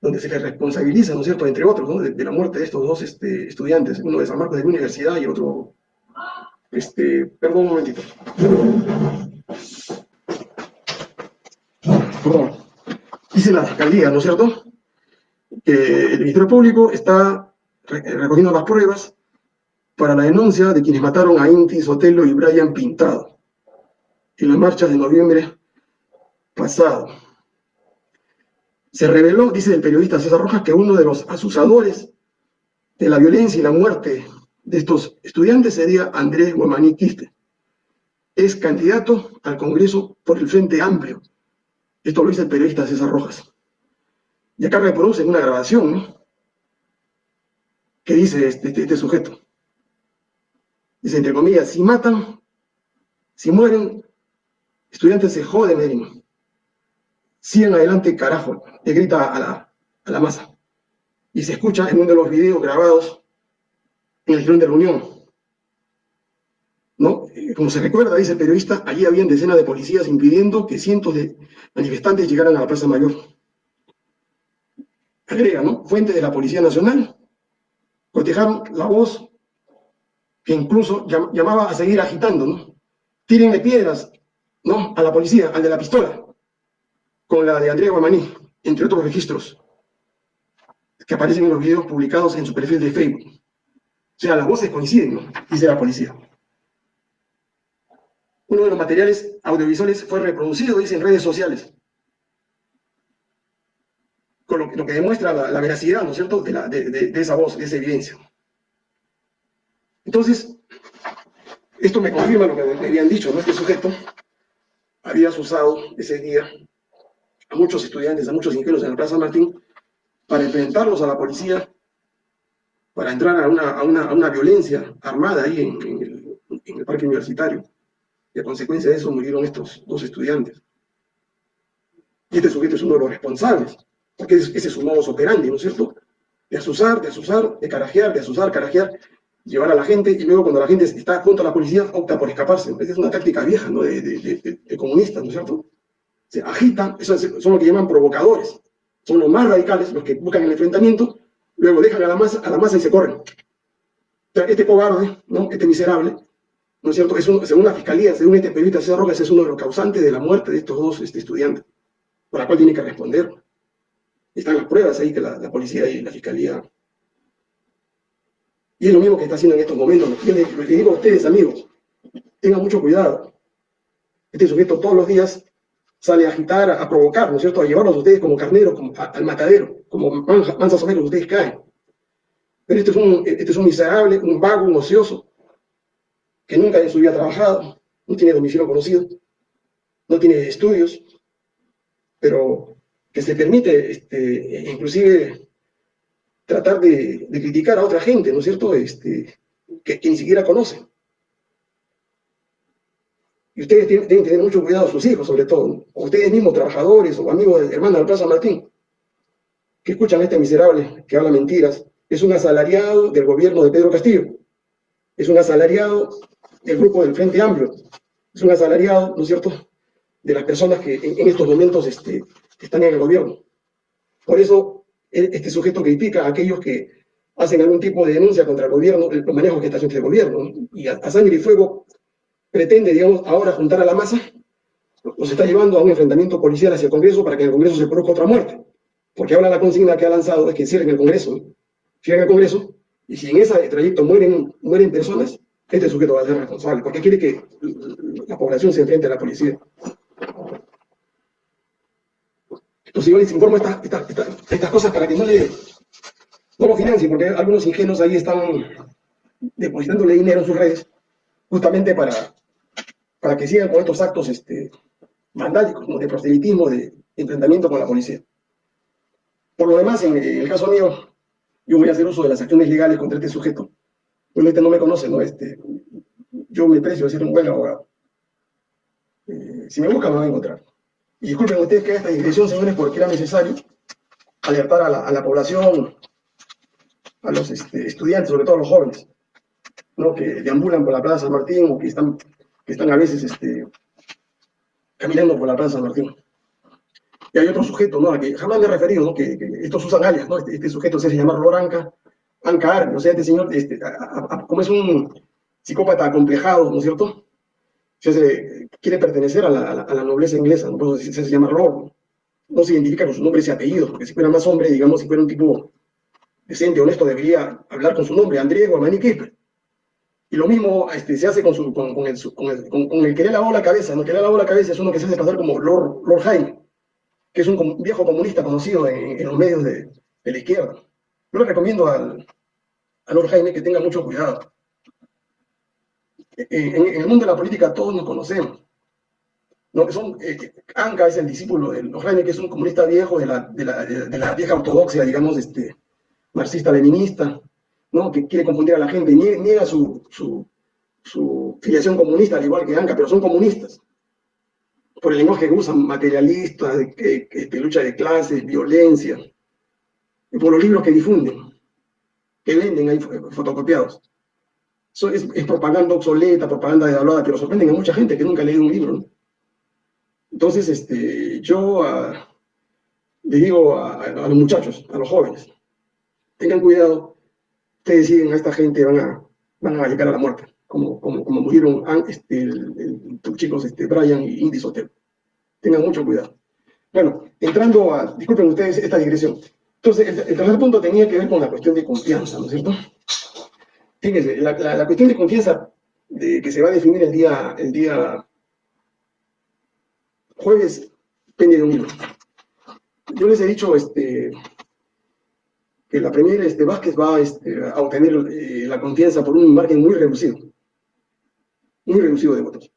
donde se le responsabiliza, ¿no es cierto?, entre otros, ¿no? de, la muerte de estos dos este, estudiantes, uno de San Marcos de la Universidad y otro, este, perdón un momentito. Perdón. Dice la Fiscalía, ¿no es cierto?, que el Ministerio Público está recogiendo las pruebas para la denuncia de quienes mataron a Inti Sotelo y Brian Pintado en las marchas de noviembre pasado. Se reveló, dice el periodista César Rojas, que uno de los asusadores de la violencia y la muerte de estos estudiantes sería Andrés Guamaní Quiste. Es candidato al Congreso por el Frente Amplio. Esto lo dice el periodista César Rojas. Y acá reproducen una grabación, ¿no? Que dice este, este, este, sujeto. Dice, entre comillas, si matan, si mueren, estudiantes se joden, Medellín sigan adelante, carajo, le grita a la, a la masa. Y se escucha en uno de los videos grabados en el Girón de la Unión. ¿No? Eh, como se recuerda, dice el periodista, allí habían decenas de policías impidiendo que cientos de manifestantes llegaran a la Plaza Mayor. Agrega, ¿no? Fuente de la Policía Nacional. Cotejaron la voz que incluso llamaba a seguir agitando, ¿no? Tírenle piedras, ¿no? A la policía, al de la pistola con la de Andrea Guamaní, entre otros registros, que aparecen en los videos publicados en su perfil de Facebook. O sea, las voces coinciden, ¿no? dice la policía. Uno de los materiales audiovisuales fue reproducido, dice, en redes sociales, lo, que demuestra la, veracidad, ¿no es cierto?, de, de esa voz, de esa evidencia. Entonces, esto me confirma lo que me habían dicho, ¿no? Este sujeto había usado ese día a muchos estudiantes, a muchos ingenieros en la Plaza Martín, para enfrentarlos a la policía, para entrar a una, violencia armada ahí en, el, parque universitario. Y a consecuencia de eso murieron estos dos estudiantes. Y este sujeto es uno de los responsables, porque ese es su modus operandi, ¿no es cierto? De asusar, de asusar, de carajear, de asusar, carajear, llevar a la gente, y luego cuando la gente está junto a la policía, opta por escaparse. Esa es una táctica vieja, ¿no? De, comunistas, ¿no es cierto? se agitan, son los que llaman provocadores. Son los más radicales, los que buscan el enfrentamiento, luego dejan a la masa, a la masa y se corren. este cobarde, ¿no? este miserable, ¿no es cierto? Es según la fiscalía, según este periodista César Rojas, es uno de los causantes de la muerte de estos dos este, estudiantes, por la cual tiene que responder. Están las pruebas ahí que la, policía y la fiscalía. Y es lo mismo que está haciendo en estos momentos. Yo les, digo a ustedes, amigos, tengan mucho cuidado. Este sujeto todos los días sale a agitar, a provocar, ¿no es cierto?, a llevarlos a ustedes como carneros como, al matadero, como mansas ovejas, ustedes caen. Pero este es, un, este es un miserable, un vago, un ocioso, que nunca en su vida ha trabajado, no tiene domicilio conocido, no tiene estudios, pero que se permite, este, inclusive, tratar de, de, criticar a otra gente, ¿no es cierto?, este, que, ni siquiera conoce. y ustedes tienen, que tener mucho cuidado, sus hijos sobre todo, o ustedes mismos, trabajadores o amigos de hermana del Plaza Martín, que escuchan a este miserable que habla mentiras, es un asalariado del gobierno de Pedro Castillo, es un asalariado del grupo del Frente Amplio, es un asalariado, ¿no es cierto?, de las personas que en, estos momentos este, están en el gobierno. Por eso, e, este sujeto critica a aquellos que hacen algún tipo de denuncia contra el gobierno, el manejo que está haciendo el gobierno, y a, sangre y fuego pretende, digamos, ahora juntar a la masa, nos está llevando a un enfrentamiento policial hacia el Congreso para que en el Congreso se produzca otra muerte. Porque ahora la consigna que ha lanzado es que cierren el Congreso, cierren el Congreso, y si en ese trayecto mueren, mueren personas, este sujeto va a ser responsable, porque quiere que la población se enfrente a la policía. Entonces yo les informo estas cosas para que no, le, no lo financien, porque algunos ingenuos ahí están depositándole dinero en sus redes, justamente para, para que sigan con estos actos este, vandálicos, de proselitismo, de enfrentamiento con la policía. Por lo demás, en, el caso mío, yo voy a hacer uso de las acciones legales contra este sujeto. Este no me conoce, ¿no? Este, yo me precio de ser un buen abogado. Eh, si me buscan, me van a encontrar. Y disculpen ustedes que esta digresión, señores, porque era necesario alertar a la, población, a los este, estudiantes, sobre todo a los jóvenes, ¿no? que deambulan por la Plaza San Martín o que están, que están a veces este, caminando por la Plaza San Martín. Y hay otro sujeto, ¿no? A que jamás me he referido, ¿no? Que, estos usan alias, ¿no? Este, este sujeto se hace llamar Loranca, Anca o sea, este señor, este, como es un psicópata acomplejado, ¿no es cierto? Se quiere pertenecer a la, nobleza inglesa, ¿no? se, se llama Lord. No se identifica con su nombre y apellido, porque si fuera más hombre, digamos, si fuera un tipo decente, honesto, debería hablar con su nombre, André Guamani Kipper. Y lo mismo este, se hace con, su, con, el, que le lavó la cabeza. ¿no? Que le lavó la cabeza es uno que se hace pasar como Lord, Lord Jaime que es un viejo comunista conocido en, los medios de, la izquierda. Yo le recomiendo al, a Lord Jaime que tenga mucho cuidado. En, el mundo de la política todos nos conocemos. ¿no? Eh, Anca es el discípulo de Lord Jaime, que es un comunista viejo de la, vieja ortodoxia, digamos, este, marxista-leninista, que quiere confundir a la gente, niega su, su, filiación comunista, al igual que Anca, pero son comunistas por el lenguaje que usan, materialista, que, lucha de clases, violencia, y por los libros que difunden, que venden ahí fotocopiados. Eso es, propaganda obsoleta, propaganda devaluada, pero sorprenden a mucha gente que nunca ha leído un libro. Entonces, este, yo ah, le digo a, los muchachos, a los jóvenes, tengan cuidado, ustedes siguen a esta gente, van a, van a llegar a la muerte como, como, como murieron este, el, chicos este, Brian y Indy Sotelo. Tengan mucho cuidado. Bueno, entrando a, disculpen ustedes esta digresión. Entonces, el, tercer punto tenía que ver con la cuestión de confianza, ¿no es cierto? Fíjense, la, cuestión de confianza de, que se va a definir el día, el día jueves depende de un libro. Yo les he dicho este, que la primera este, Vázquez va este, a obtener eh, la confianza por un margen muy reducido muy reducido de votos.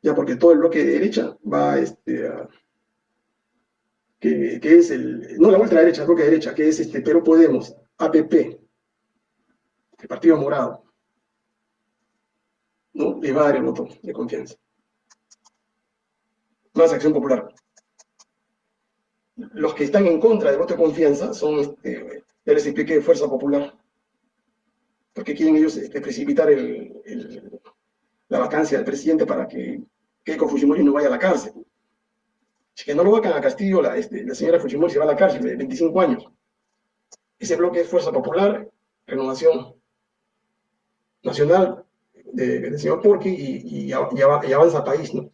Ya porque todo el bloque de derecha va este, a, que, es el, no la derecha, el bloque de derecha, que es este Pero Podemos, APP, el Partido Morado, ¿no? le va a dar el voto de confianza. Más acción popular. Los que están en contra del voto de confianza son, este, ya les expliqué, Fuerza Popular, porque quieren ellos este, precipitar la vacancia del presidente para que Keiko Fujimori no vaya a la cárcel. Si que no lo vacan a Castillo, la, este, la señora Fujimori se va a la cárcel de 25 años. Ese bloque es Fuerza Popular, Renovación Nacional del señor Porqui y, Avanza País, ¿no?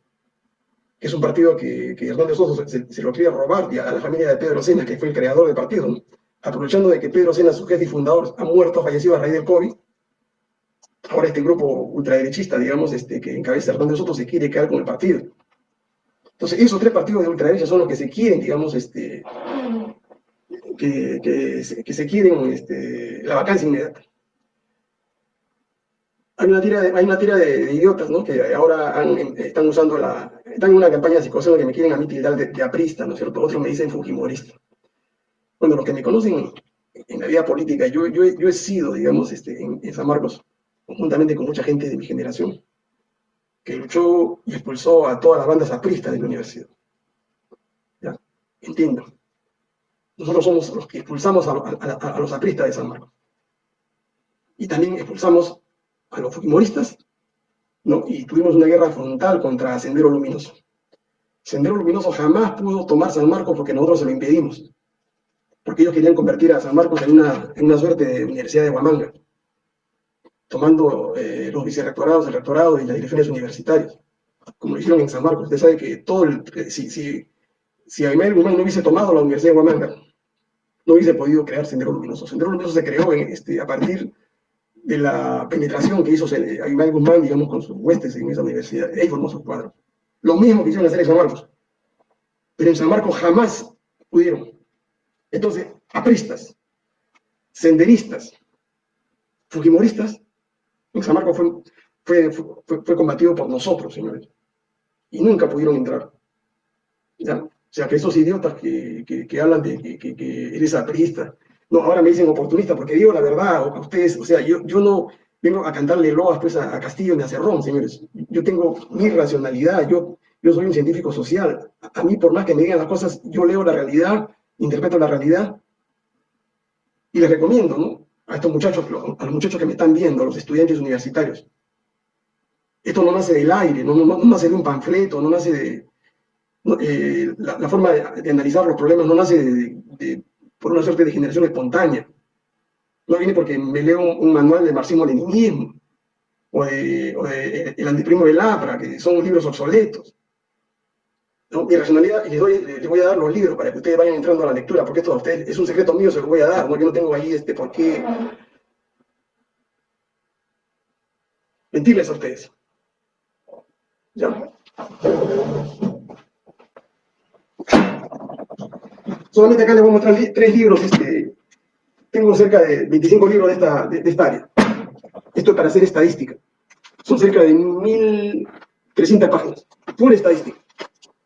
que es un partido que, que Hernández Sosa se, lo quería robar a la familia de Pedro Sena, que fue el creador del partido. ¿no? aprovechando de que Pedro Sena, su jefe y fundador, ha muerto, fallecido a raíz del COVID, ahora este grupo ultraderechista, digamos, este, que encabeza Hernández nosotros se quiere quedar con el partido. Entonces, esos tres partidos de ultraderecha son los que se quieren, digamos, este, que, que, se quieren este, la vacancia inmediata. Hay una tira de, hay una tira de, idiotas, ¿no? Que ahora están usando la... Están en una campaña psicosocial que me quieren a mí tildar de, de aprista, ¿no es cierto? Otros me dicen fujimorista bueno, los que me conocen en la vida política, yo, yo, he sido, digamos, este, en, San Marcos, conjuntamente con mucha gente de mi generación, que luchó y expulsó a todas las bandas apristas de la universidad. ¿Ya? Entiendo. Nosotros somos los que expulsamos a, los apristas de San Marcos. Y también expulsamos a los fujimoristas, ¿no? Y tuvimos una guerra frontal contra Sendero Luminoso. Sendero Luminoso jamás pudo tomar San Marcos porque nosotros se lo impedimos. Porque ellos querían convertir a San Marcos en una, en una suerte de universidad de Huamanga tomando eh, los vicerrectorados, el rectorado y las direcciones universitarias, como lo hicieron en San Marcos. Usted sabe que todo si, si, si Aymar Guzmán no hubiese tomado la Universidad de Huamanga, no hubiese podido crear Sendero Luminoso. Sendero Luminoso se creó en, este, a partir de la penetración que hizo Aymar Guzmán, digamos, con sus huestes en esa universidad. Ahí formó sus cuadros. Lo mismo que hicieron hacer en San Marcos. Pero en San Marcos jamás pudieron. Entonces, apristas, senderistas, fujimoristas, San Marcos fue, fue, combatido por nosotros, señores. Y nunca pudieron entrar. ¿Ya? O sea, que esos idiotas que, que, hablan de que, eres aprista, no, ahora me dicen oportunista, porque digo la verdad a ustedes, o sea, yo, yo no vengo a cantarle loas pues, a, Castillo ni a Cerrón, señores. Yo tengo mi racionalidad, yo, yo soy un científico social. A, mí, por más que me digan las cosas, yo leo la realidad, interpreto la realidad y les recomiendo, ¿no? a estos muchachos, a los muchachos que me están viendo, a los estudiantes universitarios. Esto no nace del aire, no, nace de un panfleto, no nace de... Eh, la, forma de, analizar los problemas no nace de, por una suerte de generación espontánea. No viene porque me leo un, manual de marxismo-leninismo o de, El antiprimo de Lapra, que son libros obsoletos. Mi racionalidad, y les, voy a dar los libros para que ustedes vayan entrando a la lectura, porque esto a ustedes es un secreto mío, se lo voy a dar, ¿no? yo no tengo ahí este por qué mentirles a ustedes. ¿Ya? Solamente acá les voy a mostrar tres libros, este, tengo cerca de 25 libros de esta, de esta área. Esto es para hacer estadística. Son cerca de 1.300 páginas, pura estadística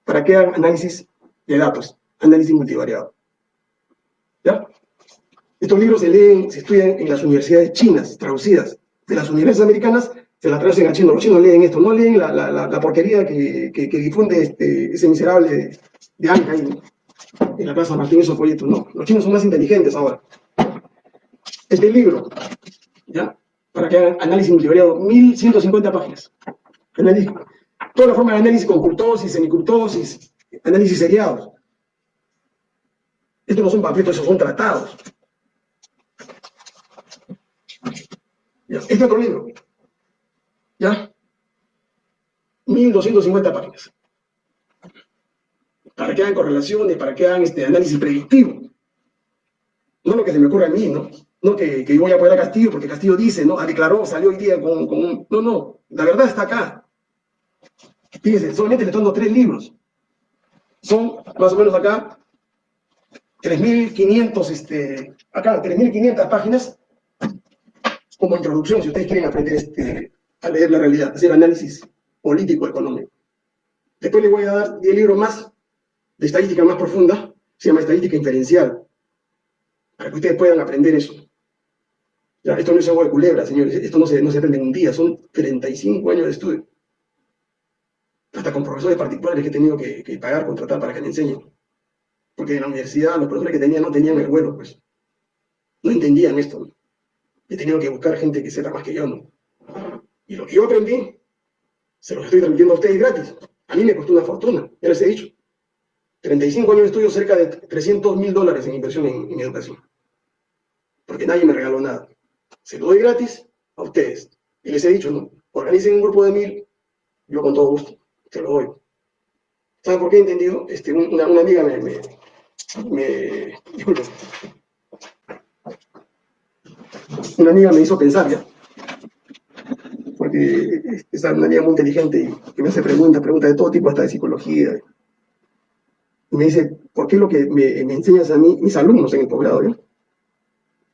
para que hagan análisis de datos, análisis multivariado. ¿Ya? Estos libros se leen, se estudian en las universidades chinas, traducidas. De las universidades americanas se las traducen a chino. Los chinos leen esto, no leen la, la, porquería que, que, difunde este, ese miserable de, de ahí, en la Plaza Martín, esos folletos. No, los chinos son más inteligentes ahora. Este libro, ¿ya? Para que hagan análisis multivariado, 1150 páginas. Análisis toda la forma de análisis con curtosis, semicurtosis, análisis seriados. Estos no son panfletos, estos son tratados. Este otro libro. ¿Ya? 1250 páginas. Para que hagan correlaciones, para que hagan este análisis predictivo. No lo que se me ocurre a mí, ¿no? No que, yo voy a apoyar a Castillo porque Castillo dice, ¿no? Ah, declaró, salió hoy día con, un... No, no, la verdad está acá. Fíjense, solamente le estoy dando tres libros. Son más o menos acá 3.500, este, acá 3.500 páginas como introducción, si ustedes quieren aprender este, a leer la realidad, hacer análisis político, económico. Después les voy a dar 10 libros más de estadística más profunda, se llama estadística inferencial, para que ustedes puedan aprender eso. Ya, esto no es agua de culebra, señores, esto no se, no se aprende en un día, son 35 años de estudio hasta con profesores particulares que he tenido que, pagar, contratar para que me enseñen. Porque en la universidad los profesores que tenía no tenían el vuelo, pues. No entendían esto. He tenido que buscar gente que sepa más que yo, ¿no? Y lo que yo aprendí, se los estoy transmitiendo a ustedes gratis. A mí me costó una fortuna, ya les he dicho. 35 años de estudio, cerca de 300 mil dólares en inversión en, en educación. Porque nadie me regaló nada. Se lo doy gratis a ustedes. Y les he dicho, ¿no? Organicen un grupo de mil, yo con todo gusto te lo doy. ¿Saben por qué he entendido? Este, una, amiga me, me, me Una amiga me hizo pensar ya. Porque es una amiga muy inteligente y que me hace preguntas, preguntas de todo tipo, hasta de psicología. Y me dice, ¿por qué lo que me, enseñas a mí, mis alumnos en el posgrado, ¿ya?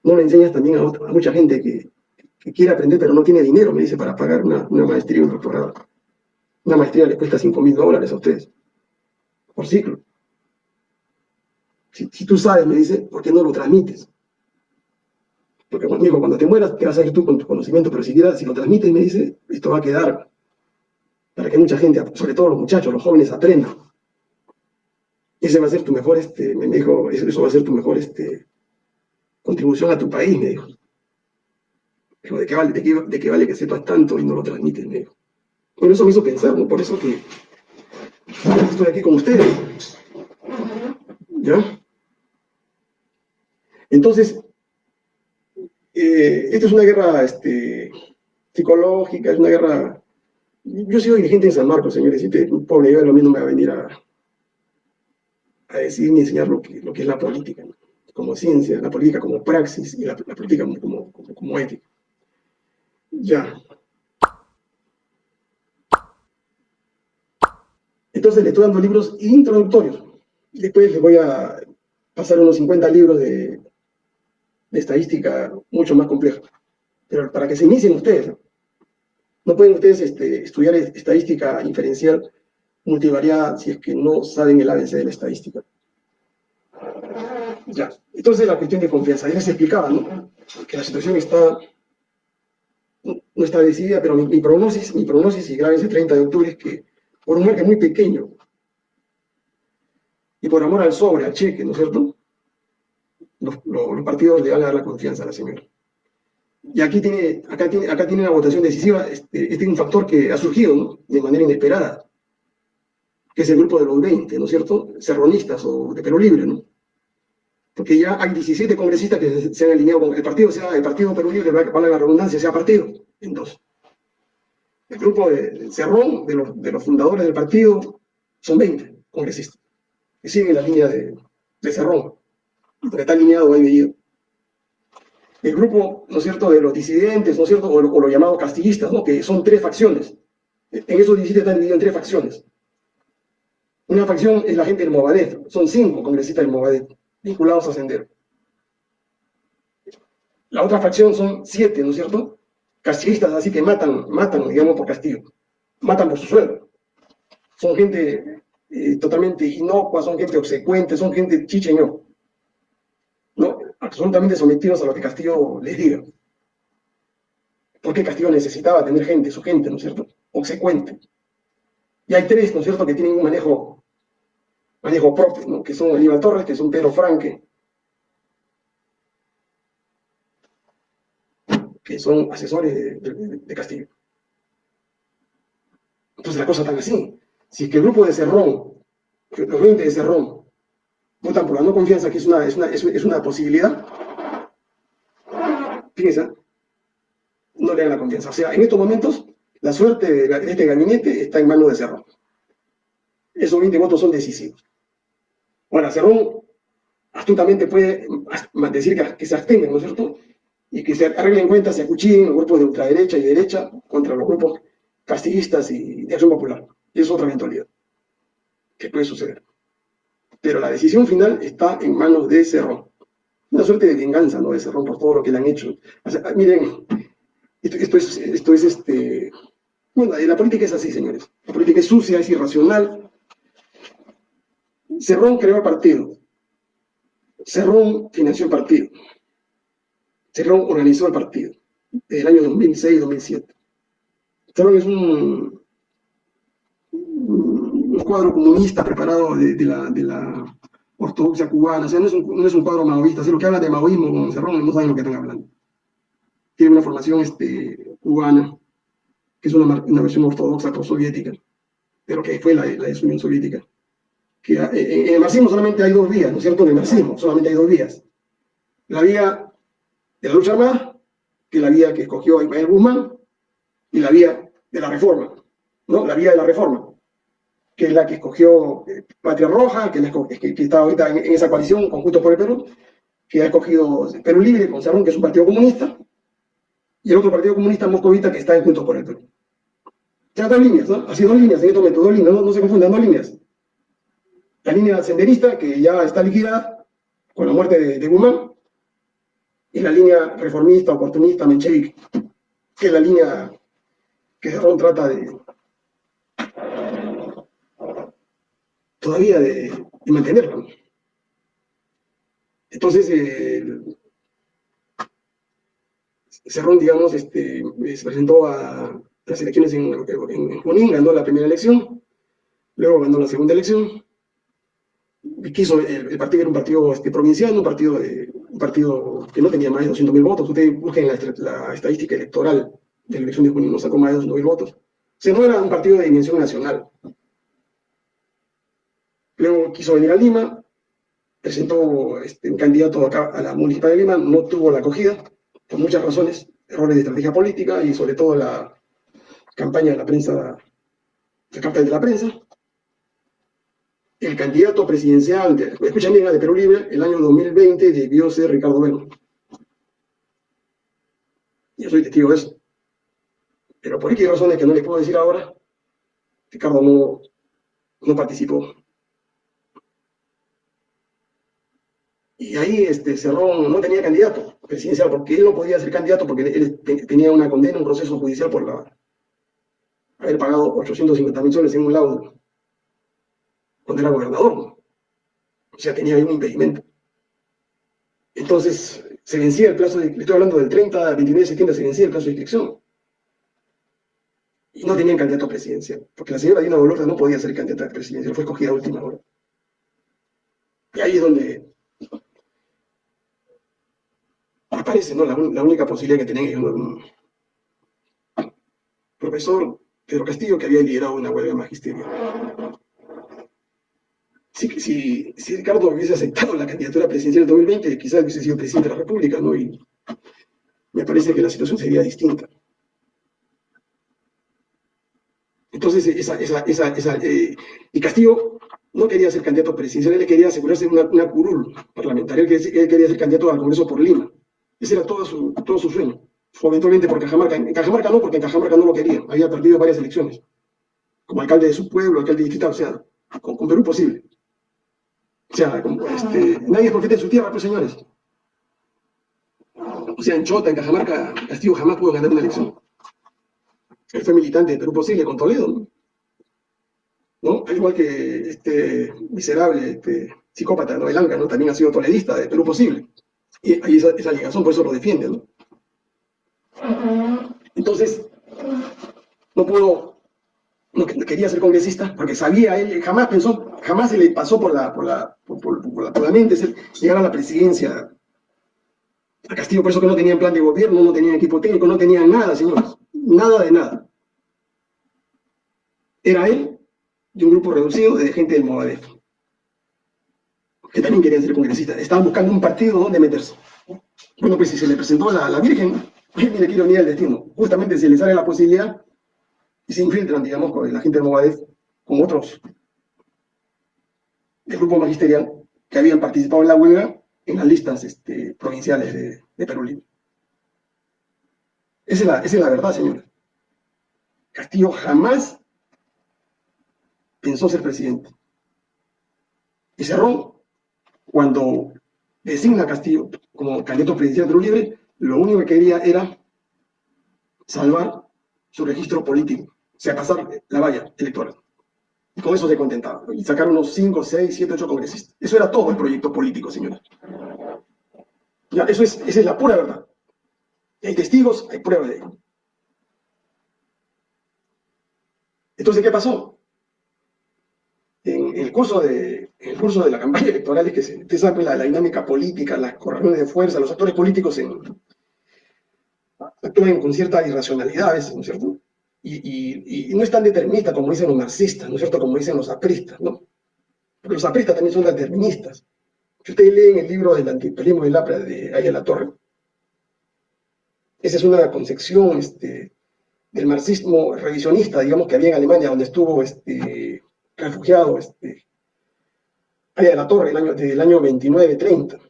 no le enseñas también a, mucha gente que, quiere aprender pero no tiene dinero, me dice, para pagar una, maestría o un doctorado? Una maestría le cuesta 5 mil dólares a ustedes por ciclo. Si, tú sabes, me dice, ¿por qué no lo transmites? Porque digo, cuando te mueras, ¿qué vas a hacer tú con tu conocimiento? Pero si, si lo transmites, me dice, esto va a quedar. para que mucha gente, sobre todo los muchachos, los jóvenes, aprendan. Ese va a ser tu mejor, este, me dijo, eso va a ser tu mejor este, contribución a tu país, me dijo. ¿de qué, vale, de, qué, vale que sepas tanto y no lo transmites? Me dijo. Bueno, eso me hizo pensar. Por eso que estoy aquí con ustedes. ¿Ya? Entonces, eh, esta es una guerra este, psicológica, es una guerra... Yo soy dirigente en San Marcos, señores, y un pobre a mí no me va a venir a, a decir ni enseñar lo que, lo que es la política, como ciencia, la política como praxis y la, política como, como, como ética. Ya. Entonces le estoy dando libros introductorios. Después les voy a pasar unos 50 libros de, estadística mucho más compleja. Pero para que se inicien ustedes. No pueden ustedes este, estudiar estadística inferencial multivariada si es que no saben el ABC de la estadística. Ya. Entonces la cuestión de confianza. Ya les explicaba, ¿no? Que la situación está no está decidida, pero mi, mi prognosis, mi prognosis, y grábense 30 de octubre, es que por un margen muy pequeño, y por amor al sobre, al cheque, ¿no es cierto? Los, partidos le van a dar la confianza a la señora. Y aquí tiene, acá tiene, acá tiene una votación decisiva, este, este es un factor que ha surgido de manera inesperada, que es el grupo de los 20, ¿no es cierto? Serronistas o de Perú Libre, ¿no? Porque ya hay 17 congresistas que se han alineado con el partido, sea el partido Perú Libre, para la redundancia, sea partido, en dos. El grupo de Cerrón, de los, fundadores del partido, son 20 congresistas que siguen la línea de, Cerrón, porque está alineado ahí. El grupo, ¿no es cierto?, de los disidentes, ¿no es cierto?, o, los llamados castillistas, ¿no?, que son tres facciones. En esos 17 están divididos en tres facciones. Una facción es la gente del Movadet, son cinco congresistas del Movadet, vinculados a Sendero. La otra facción son siete, ¿no es cierto? Castillistas, así que matan, matan, digamos, por castigo. Matan por su sueldo. Son gente eh, totalmente inocua, son gente obsecuente, son gente chicheño, ¿no? absolutamente sometidos a lo que Castillo les diga. Porque Castillo necesitaba tener gente, su gente, ¿no es cierto? Obsecuente. Y hay tres, ¿no es cierto?, que tienen un manejo, manejo propio. Que son Aníbal Torres, que son Pedro Franque, que son asesores de Castillo. Entonces la cosa está así. Si es que el grupo de Cerrón, los 20 de Cerrón, votan por la no confianza, que es una, es una, es una posibilidad, fíjense, no le dan la confianza. O sea, en estos momentos, la suerte de este gabinete está en manos de Cerrón. Esos 20 votos son decisivos. Ahora, Cerrón astutamente puede decir que, se abstengan, ¿no es cierto? Y que se arreglen cuentas, se acuchillen los grupos de ultraderecha y derecha contra los grupos castillistas y de acción popular es otra eventualidad que puede suceder. Pero la decisión final está en manos de Cerrón. Una suerte de venganza, ¿no? De Cerrón por todo lo que le han hecho. miren, esto, es, esto es este... Bueno, la política es así, señores. La política es sucia, es irracional. Cerrón creó el partido. Cerrón financió el partido. Cerrón organizó el partido. Desde el año 2006-2007. Cerrón es un cuadro comunista preparado de, la, de ortodoxia cubana, o sea, no es un, no es un cuadro maoísta, o lo que habla de maoísmo con Cerrón no saben lo que están hablando. Tiene una formación este, cubana, que es una, una versión ortodoxa pro-soviética, pero que fue la, la Unión Soviética. Que, en el marxismo solamente hay dos vías, ¿no es cierto? En el marxismo solamente hay dos vías. La vía de la lucha armada, que es la vía que escogió Ismael Guzmán, y la vía de la reforma, ¿no? La vía de la reforma que es la que escogió eh, Patria Roja, que, que, está ahorita en, esa coalición, Conjunto por el Perú, que ha escogido Perú Libre con Cerrón, que es un partido comunista, y el otro partido comunista moscovita que está en Juntos por el Perú. Ya dos líneas, ¿no? Así dos líneas, en este momento, dos líneas, no, se confundan, dos líneas. La línea senderista, que ya está liquidada con la muerte de, de Guzmán, y la línea reformista, oportunista, menchevique, que es la línea que Cerrón trata de, todavía de, mantenerlo. Entonces, eh, Cerrón, digamos, este, se presentó a, las elecciones en, en, Junín, ganó la primera elección, luego ganó la segunda elección, quiso, el, partido era un partido este, provincial, un partido, que no tenía más de 200.000 votos, ustedes busquen la, la, estadística electoral de la elección de Junín, no sacó más de 200.000 votos, o no era un partido de dimensión nacional. Luego quiso venir a Lima, presentó este, un candidato acá a la Municipal de Lima, no tuvo la acogida, por muchas razones, errores de estrategia política y sobre todo la campaña de la prensa, la carta de la prensa. El candidato presidencial, de, escuchan bien, de Perú Libre, el año 2020 debió ser Ricardo Bueno. Yo soy testigo de eso. Pero por qué razones que no les puedo decir ahora, Ricardo no, no participó. Y ahí este, Cerrón no tenía candidato presidencial, porque él no podía ser candidato porque él tenía una condena, un proceso judicial por la, haber pagado 850 mil soles en un laudo cuando era gobernador. O sea, tenía un impedimento. Entonces, se vencía el plazo, de, estoy hablando del 30 al 29 de septiembre, se vencía el plazo de inscripción. Y no tenían candidato presidencial, porque la señora Dina Boluarte no podía ser candidata presidencial, fue escogida a última hora. Y ahí es donde aparece ¿no? la, única posibilidad que tenía un profesor Pedro Castillo que había liderado una huelga magisterio. Si, si, Ricardo hubiese aceptado la candidatura presidencial del 2020, quizás hubiese sido presidente de la República, ¿no? Y me parece que la situación sería distinta. Entonces, esa, esa, esa, esa eh, y Castillo no quería ser candidato presidencial, él quería asegurarse una, una curul parlamentaria, él quería ser candidato al Congreso por Lima. Ese era todo su, todo su sueño. Eventualmente por Cajamarca. En Cajamarca no, porque en Cajamarca no lo quería. Había perdido varias elecciones. Como alcalde de su pueblo, alcalde distrital, o sea, con, Perú posible. O sea, este, nadie es profeta en su tierra, pues señores. O sea, en Chota, en Cajamarca, Castillo jamás pudo ganar una elección. Él fue militante de Perú Posible con Toledo, ¿no? ¿No? Al igual que este miserable este, psicópata, ¿no? El ¿no? También ha sido toledista de Perú Posible. Y hay esa, esa ligación, por eso lo defiende, ¿no? Entonces, no pudo, no quería ser congresista, porque sabía, él jamás pensó, jamás se le pasó por la, por la, la, mente llegar a la presidencia a Castillo, por eso que no tenían plan de gobierno, no tenían equipo técnico, no tenían nada, señores, nada de nada. Era él y un grupo reducido de gente del Movadef, que también querían ser congresistas, estaban buscando un partido donde meterse. Bueno, pues si se le presentó a la Virgen, mire qué ironía del destino. Justamente se les sale la posibilidad y se infiltran, digamos, con la gente de Movadez, con otros del grupo magisterial que habían participado en la huelga en las listas este, provinciales de, Perú Libre. Esa es, la, verdad, señores. Castillo jamás pensó ser presidente. Y cerró cuando designa a Castillo como candidato presidencial de Perú Libre, lo único que quería era salvar su registro político, o sea, pasar la valla electoral. Y con eso se contentaba. Y sacar unos 5, 6, 7, 8 congresistas. Eso era todo el proyecto político, señores. Eso es, esa es la pura verdad. hay testigos, hay pruebas de ello. Entonces, ¿qué pasó? En el curso de, el curso de la campaña electoral es que se, usted sabe la, dinámica política, las correlaciones de fuerza, los actores políticos en, actúan con cierta irracionalidad a veces, ¿no es cierto? Y, no es tan determinista como dicen los marxistas, ¿no es cierto? Como dicen los apristas, ¿no? Porque los apristas también son deterministas. Si ustedes leen el libro del antiimperialismo del APRA de Ayala Torre, esa es una concepción este, del marxismo revisionista, digamos, que había en Alemania, donde estuvo este, refugiado este, Ayala Torre el año, desde el año 29-30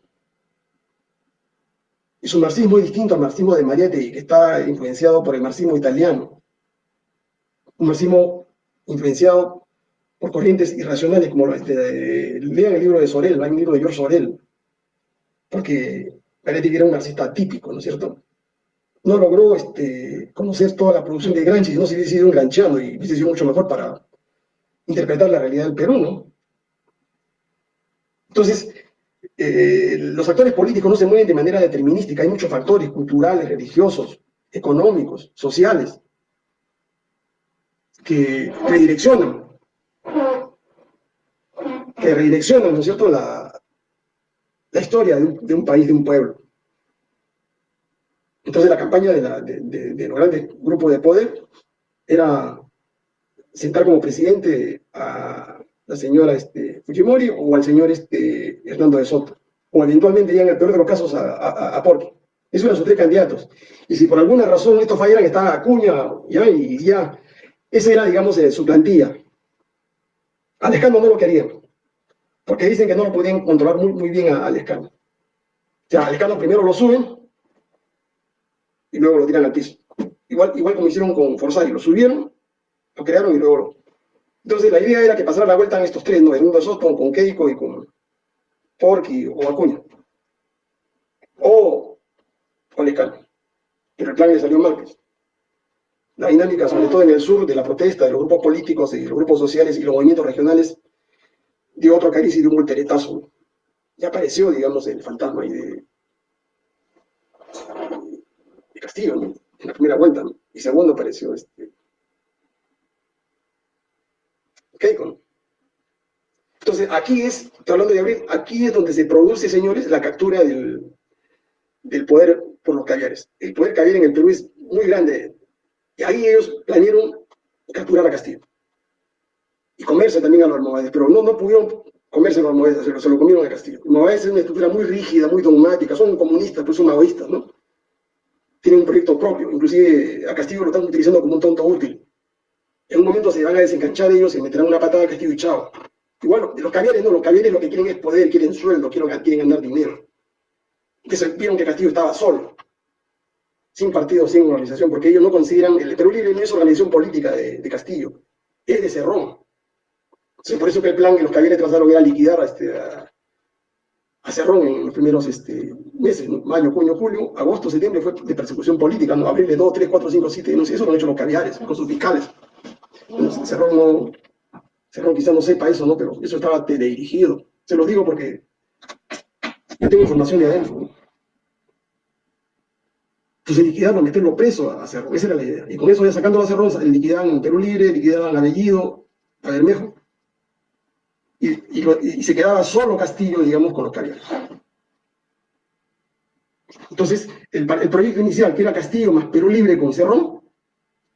es un marxismo muy distinto al marxismo de Marietti, que está influenciado por el marxismo italiano. Un marxismo influenciado por corrientes irracionales, como lean el libro de Sorel, hay un libro de George Sorel, porque Marietti era un marxista típico, ¿no es cierto? No logró este, conocer toda la producción de Gramsci, no se hubiese ido enganchando y hubiese sido mucho mejor para interpretar la realidad del Perú, ¿no? Entonces, eh, los actores políticos no se mueven de manera determinística, hay muchos factores culturales, religiosos, económicos, sociales. Que redireccionan, que redireccionan, ¿no es cierto?, la, la historia de un, de un, país, de un pueblo. Entonces la campaña de, la, de, de, los grandes grupos de poder era sentar como presidente a la señora este, Fujimori o al señor este, Hernando de Soto, o eventualmente ya en el peor de los casos a, a, a Porqui. Esos eran sus tres candidatos. Y si por alguna razón estos fallaran, estaba Acuña, ya, y ya, esa era, digamos, eh, su plantilla. A Lescano no lo querían, porque dicen que no lo podían controlar muy, muy bien a, a Lescano. O sea, a Lescano primero lo suben y luego lo tiran al piso. Igual, igual como hicieron con Forsari, lo subieron, lo crearon y luego lo... Entonces la idea era que pasara la vuelta en estos tres, ¿no? En un Soto, con Keiko y con Porky o Acuña. O con. Pero el plan le salió mal, pues. La dinámica, sobre todo en el sur, de la protesta de los grupos políticos y los grupos sociales y los movimientos regionales, dio otro cariz y dio un volteretazo. Ya apareció, digamos, el fantasma ahí de, de Castillo, en la primera vuelta, ¿no? y segundo apareció este, Keiko. Entonces, aquí es, estoy hablando de abril, aquí es donde se produce, señores, la captura del, del poder por los caviares. El poder caviar en el Perú es muy grande, y ahí ellos planearon capturar a Castillo. Y comerse también a los almohades, pero no, no pudieron comerse a los almohades, se lo, se comieron a Castillo. Almohades es una estructura muy rígida, muy dogmática, son comunistas, pues son maoístas, ¿no? Tienen un proyecto propio, inclusive a Castillo lo están utilizando como un tonto útil. En un momento se van a desenganchar ellos y meterán una patada a Castillo y chao. Y bueno, los caviares no, los caviares lo que quieren es poder, quieren sueldo, quieren, quieren ganar dinero. Entonces vieron que Castillo estaba solo sin partido, sin organización, porque ellos no consideran, el Perú Libre no es organización política de, Castillo, es de Cerrón. Sí, por eso que el plan que los caballeros trazaron era liquidar a, este, a, Cerrón en los primeros este, meses, mayo, junio, julio, agosto, septiembre fue de persecución política, ¿no? abril de 2, 3, 4, 5, 7, no sé, eso lo han hecho los caviares, con sus fiscales. Cerrón no, Cerrón quizá no sepa eso, ¿no? pero eso estaba dirigido. Se lo digo porque yo tengo información de adentro. Entonces liquidarlo, meterlo preso a Cerrón, esa era la idea. Y con eso ya sacando a Cerrón, liquidaban Perú Libre, liquidaban a Bellido, a Bermejo, y, y, se quedaba solo Castillo, digamos, con los caviares. Entonces, el, proyecto inicial, que era Castillo más Perú Libre con Cerrón,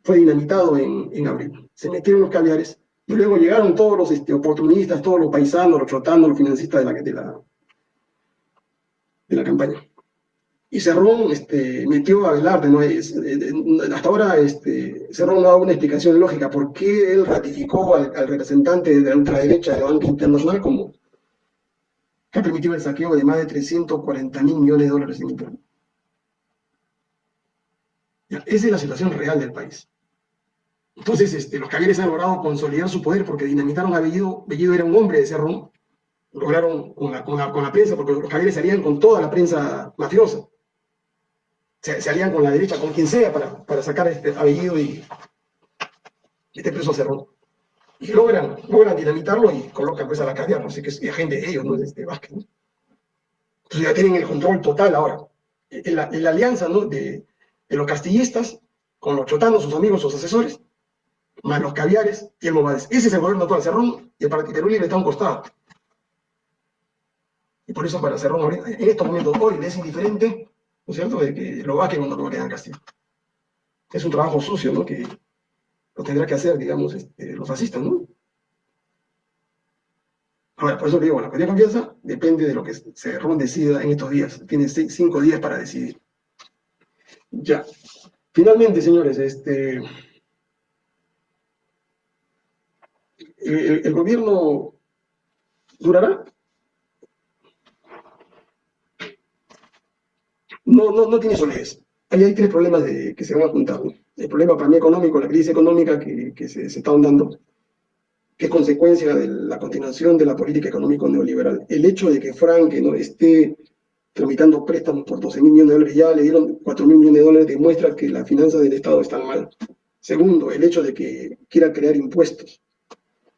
fue dinamitado en, en abril. Se metieron los caviares, y luego llegaron todos los este, oportunistas, todos los paisanos, los chotanos, los financistas de la, de la, de la campaña y Cerrón este, metió a Velarde, ¿no? Es, hasta ahora este, Cerrón no dado una explicación lógica por qué él ratificó al, representante de la ultraderecha de la banca internacional como que ha permitido el saqueo de más de 340 mil millones de dólares en Internet. Esa es la situación real del país. Entonces, este, los caviares han logrado consolidar su poder porque dinamitaron a Bellido. Bellido era un hombre de Cerrón. Lograron con la, con la, con la prensa, porque los caviares salían con toda la prensa mafiosa se, se, alían con la derecha, con quien sea, para, para sacar este apellido y este preso Cerrón. Y logran, logran dinamitarlo y colocan pues a la caviar, no sé qué es agente de ellos, ¿no? Este Vázquez, ¿no? Entonces ya tienen el control total ahora. La, la alianza ¿no? de, de, los castillistas con los chotanos, sus amigos, sus asesores, más los caviares y el Movades. Ese es el gobierno actual, Cerrón, y el Partido Libre está a un costado. Y por eso para Cerrón, en estos momentos, hoy le es indiferente ¿no cierto?, de que lo vaquen cuando lo quedan Castillo. Es un trabajo sucio, ¿no?, que lo tendrá que hacer, digamos, este, los fascistas, ¿no? Ahora, por eso le digo, la cuestión de confianza depende de lo que Cerrón decida en estos días. Tiene cinco días para decidir. Ya. Finalmente, señores, este... El gobierno durará no, no, no tiene solidez. Ahí hay tres problemas de, que se van a juntar. ¿no? El problema para mí económico, la crisis económica que, que se, se, está dando, que es consecuencia de la continuación de la política económica neoliberal. El hecho de que Frank no esté tramitando préstamos por 12 mil millones de dólares, ya le dieron 4 mil millones de dólares, demuestra que las finanzas del Estado están mal. Segundo, el hecho de que quiera crear impuestos.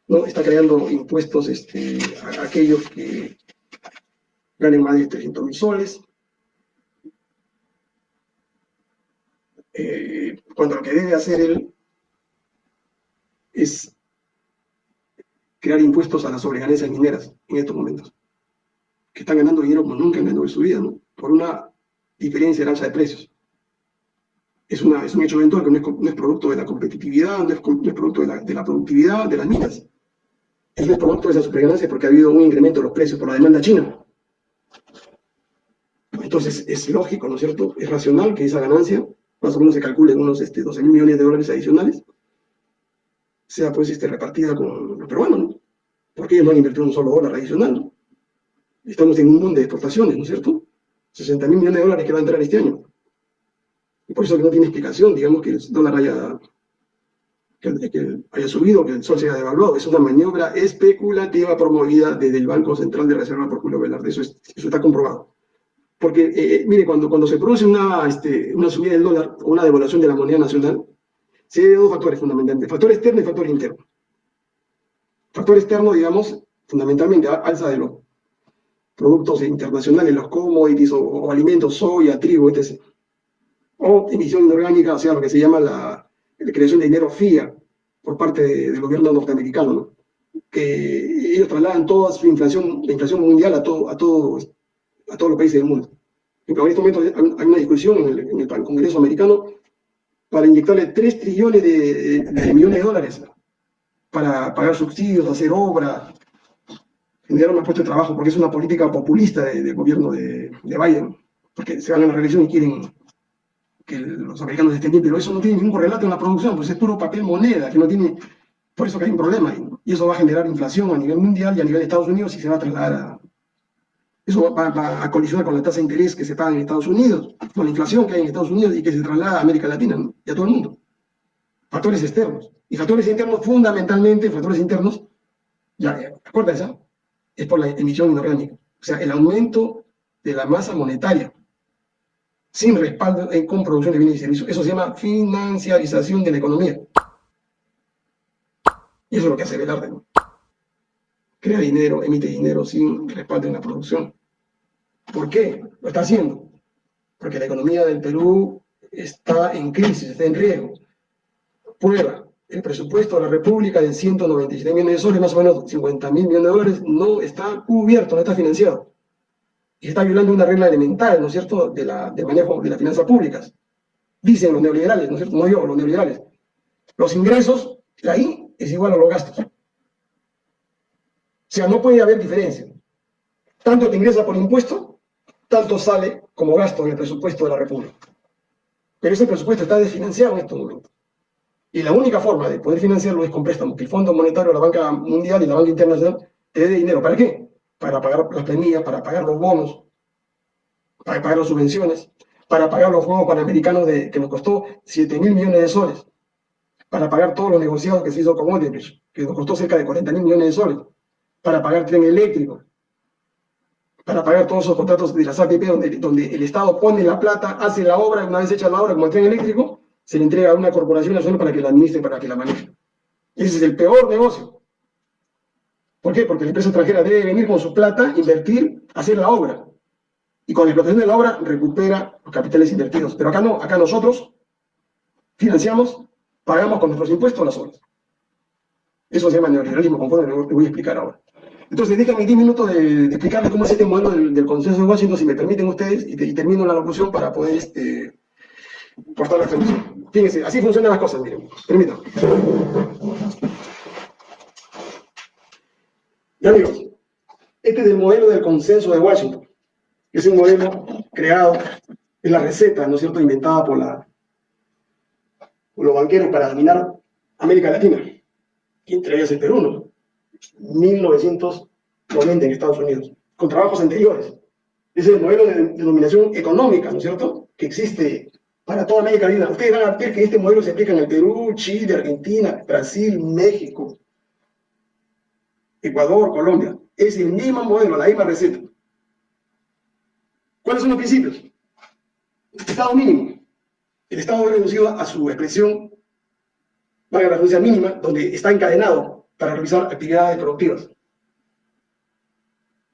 ¿no? Está creando impuestos este, a aquellos que ganen más de 300 mil soles, eh, cuando lo que debe hacer él es crear impuestos a las sobreganancias mineras en estos momentos, que están ganando dinero como nunca han ganado en su vida, ¿no? Por una diferencia en alza de precios. Es, una, es un hecho eventual que no es, producto de la competitividad, no es, producto de la, de productividad de las minas. Es producto de esa sobreganancia porque ha habido un incremento de los precios por la demanda china. Entonces es lógico, ¿no es cierto? Es racional que esa ganancia, más o menos se calcule en unos este, 12 mil millones de dólares adicionales, sea pues este, repartida con los peruanos, ¿no? Porque ellos no han invertido un solo dólar adicional. Estamos en un mundo de exportaciones, ¿no es cierto? 60 mil millones de dólares que va a entrar este año. Y por eso que no tiene explicación, digamos, que el dólar haya, que, haya subido, que el sol se haya devaluado. Es una maniobra especulativa promovida desde el Banco Central de Reserva por Julio Velarde. Eso, eso está comprobado. Porque, eh, eh, mire, cuando, cuando se produce una, este, una subida del dólar o una devaluación de la moneda nacional, se debe dos factores fundamentalmente, factor externo y factor interno. Factor externo, digamos, fundamentalmente alza de los productos internacionales, los commodities o, alimentos, soya, trigo, etc. O emisión inorgánica, o sea, lo que se llama la, creación de dinero FIA por parte del gobierno norteamericano, ¿no? que ellos trasladan toda su inflación, la inflación mundial a, todo, a, todo, a todos los países del mundo. En este momento hay una discusión en el, Congreso americano para inyectarle 3 trillones de, millones de dólares para pagar subsidios, hacer obras, generar un puesto de trabajo, porque es una política populista del gobierno de, Biden, porque se van a la reelección y quieren que los americanos estén bien, pero eso no tiene ningún relato en la producción, pues es puro papel moneda, que no tiene, por eso que hay un problema, y eso va a generar inflación a nivel mundial y a nivel de Estados Unidos y se va a trasladar a, eso va, a colisionar con la tasa de interés que se paga en Estados Unidos, con la inflación que hay en Estados Unidos y que se traslada a América Latina y a todo el mundo. Factores externos. Y factores internos, fundamentalmente, factores internos, ya, acuérdense, es por la emisión inorgánica. O sea, el aumento de la masa monetaria sin respaldo en, con producción de bienes y servicios. Eso se llama financiarización de la economía. Y eso es lo que hace Velarde. ¿no? Crea dinero, emite dinero sin respaldo en la producción. ¿Por qué? Lo está haciendo. Porque la economía del Perú está en crisis, está en riesgo. Prueba, el presupuesto de la República de 197 millones de soles, más o menos 50 mil millones de dólares, no está cubierto, no está financiado. Y está violando una regla elemental, ¿no es cierto?, de, la, de manejo de las finanzas públicas. Dicen los neoliberales, ¿no es cierto?, no yo, los neoliberales. Los ingresos, ahí es igual a los gastos. O sea, no puede haber diferencia. Tanto te ingresa por impuesto, tanto sale como gasto en el presupuesto de la República. Pero ese presupuesto está desfinanciado en estos momentos. Y la única forma de poder financiarlo es con préstamos, que el Fondo Monetario, la Banca Mundial y la Banca Internacional te dé dinero. ¿Para qué? Para pagar las planillas, para pagar los bonos, para pagar las subvenciones, para pagar los Juegos Panamericanos que nos costó 7 mil millones de soles, para pagar todos los negociados que se hizo con Odebrecht, que nos costó cerca de 40 mil millones de soles, para pagar tren eléctrico, para pagar todos esos contratos de las APP donde, donde el Estado pone la plata, hace la obra, una vez hecha la obra como el tren eléctrico, se le entrega a una corporación nacional para que la administre, para que la maneje. Ese es el peor negocio. ¿Por qué? Porque la empresa extranjera debe venir con su plata, invertir, hacer la obra. Y con la explotación de la obra recupera los capitales invertidos. Pero acá no, acá nosotros financiamos, pagamos con nuestros impuestos las obras. Eso se llama neoliberalismo, conforme le voy a explicar ahora. Entonces, déjenme 10 minutos de, explicarles cómo es este modelo del, consenso de Washington, si me permiten ustedes, y, termino la locución para poder este, cortar la transmisión. Fíjense, así funcionan las cosas, miren. Permítanme. Y amigos, este es el modelo del consenso de Washington. Es un modelo creado, es la receta, ¿no es cierto?, inventada por, la, por los banqueros para dominar América Latina. Y entre ellos el Perú, ¿no? 1990 en Estados Unidos, con trabajos anteriores. Es el modelo de denominación económica, ¿no es cierto?, que existe para toda América Latina. Ustedes van a ver que este modelo se aplica en el Perú, Chile, Argentina, Brasil, México, Ecuador, Colombia. Es el mismo modelo, la misma receta. ¿Cuáles son los principios? Estado mínimo. El Estado reducido a su expresión, valga la referencia mínima, donde está encadenado para realizar actividades productivas.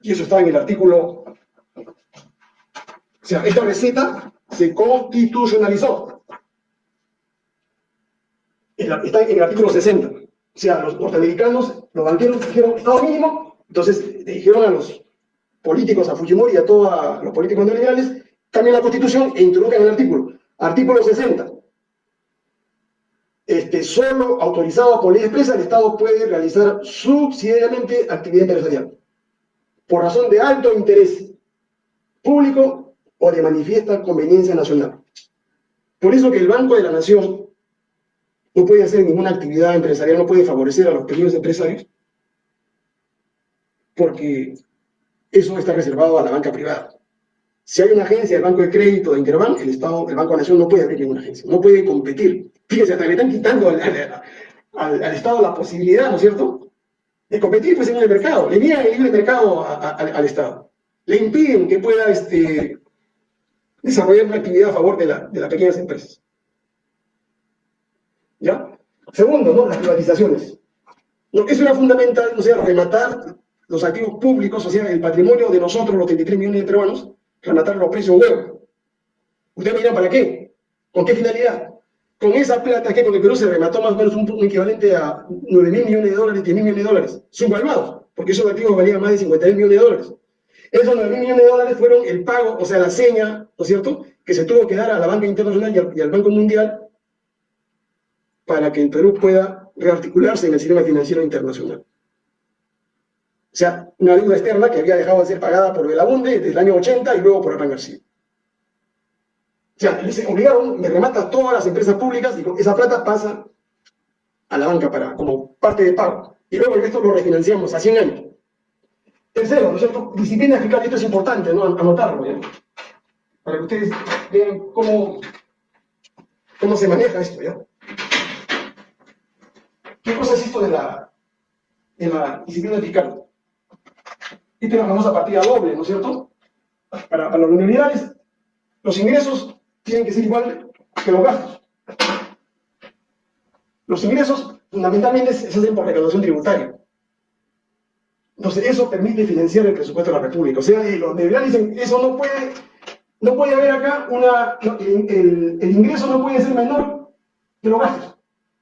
Y eso está en el artículo... O sea, esta receta se constitucionalizó. Está en el artículo 60 O sea, los norteamericanos, los banqueros dijeron Estado mínimo, entonces dijeron a los políticos, a Fujimori y a todos los políticos neoliberales, cambien la constitución e introduzcan el artículo. Artículo 60. Este, solo autorizado por ley expresa, el Estado puede realizar subsidiariamente actividad empresarial por razón de alto interés público o de manifiesta conveniencia nacional. Por eso que el Banco de la Nación no puede hacer ninguna actividad empresarial, no puede favorecer a los pequeños empresarios, porque eso está reservado a la banca privada. Si hay una agencia del Banco de Crédito de Interbank, el Estado, el Banco de la Nación no puede abrir ninguna agencia, no puede competir. Fíjense, hasta le están quitando al, Estado la posibilidad, ¿no es cierto?, de competir pues, en el mercado. Le niegan el libre mercado al Estado. Le impiden que pueda este, desarrollar una actividad a favor de, la, de las pequeñas empresas. ¿Ya? Segundo, ¿no? Las privatizaciones. Lo que es una fundamental, o sea, rematar los activos públicos, o sea, el patrimonio de nosotros, los 33 millones de peruanos, rematarlo a precio huevo. Ustedes me dirán, ¿para qué? ¿Con qué finalidad? Con esa plata que con el Perú se remató más o menos un, equivalente a 9 mil millones de dólares, 10 mil millones de dólares, subvaluados, porque esos activos valían más de 50 mil millones de dólares. Esos 9 mil millones de dólares fueron el pago, o sea, la seña, ¿no es cierto?, que se tuvo que dar a la banca internacional y al, Banco Mundial para que el Perú pueda rearticularse en el sistema financiero internacional. O sea, una deuda externa que había dejado de ser pagada por Belabunde desde el año 80 y luego por Hernán García. O sea, les obligaron, me remata todas las empresas públicas y esa plata pasa a la banca para, como parte de pago. Y luego el resto lo refinanciamos a 100 años. Tercero, ¿no es cierto? Disciplina fiscal, esto es importante, ¿no? Anotarlo, ¿ya? Para que ustedes vean cómo, cómo se maneja esto, ¿ya? ¿Qué cosa es esto de la, de la disciplina fiscal? Esta es la famosa partida doble, ¿no es cierto? Para, para los neoliberales, los ingresos tienen que ser igual que los gastos. Los ingresos fundamentalmente se hacen por recaudación tributaria. Entonces, eso permite financiar el presupuesto de la República. O sea, los neoliberales dicen, eso no puede, no puede haber acá una, el, el, ingreso no puede ser menor que los gastos.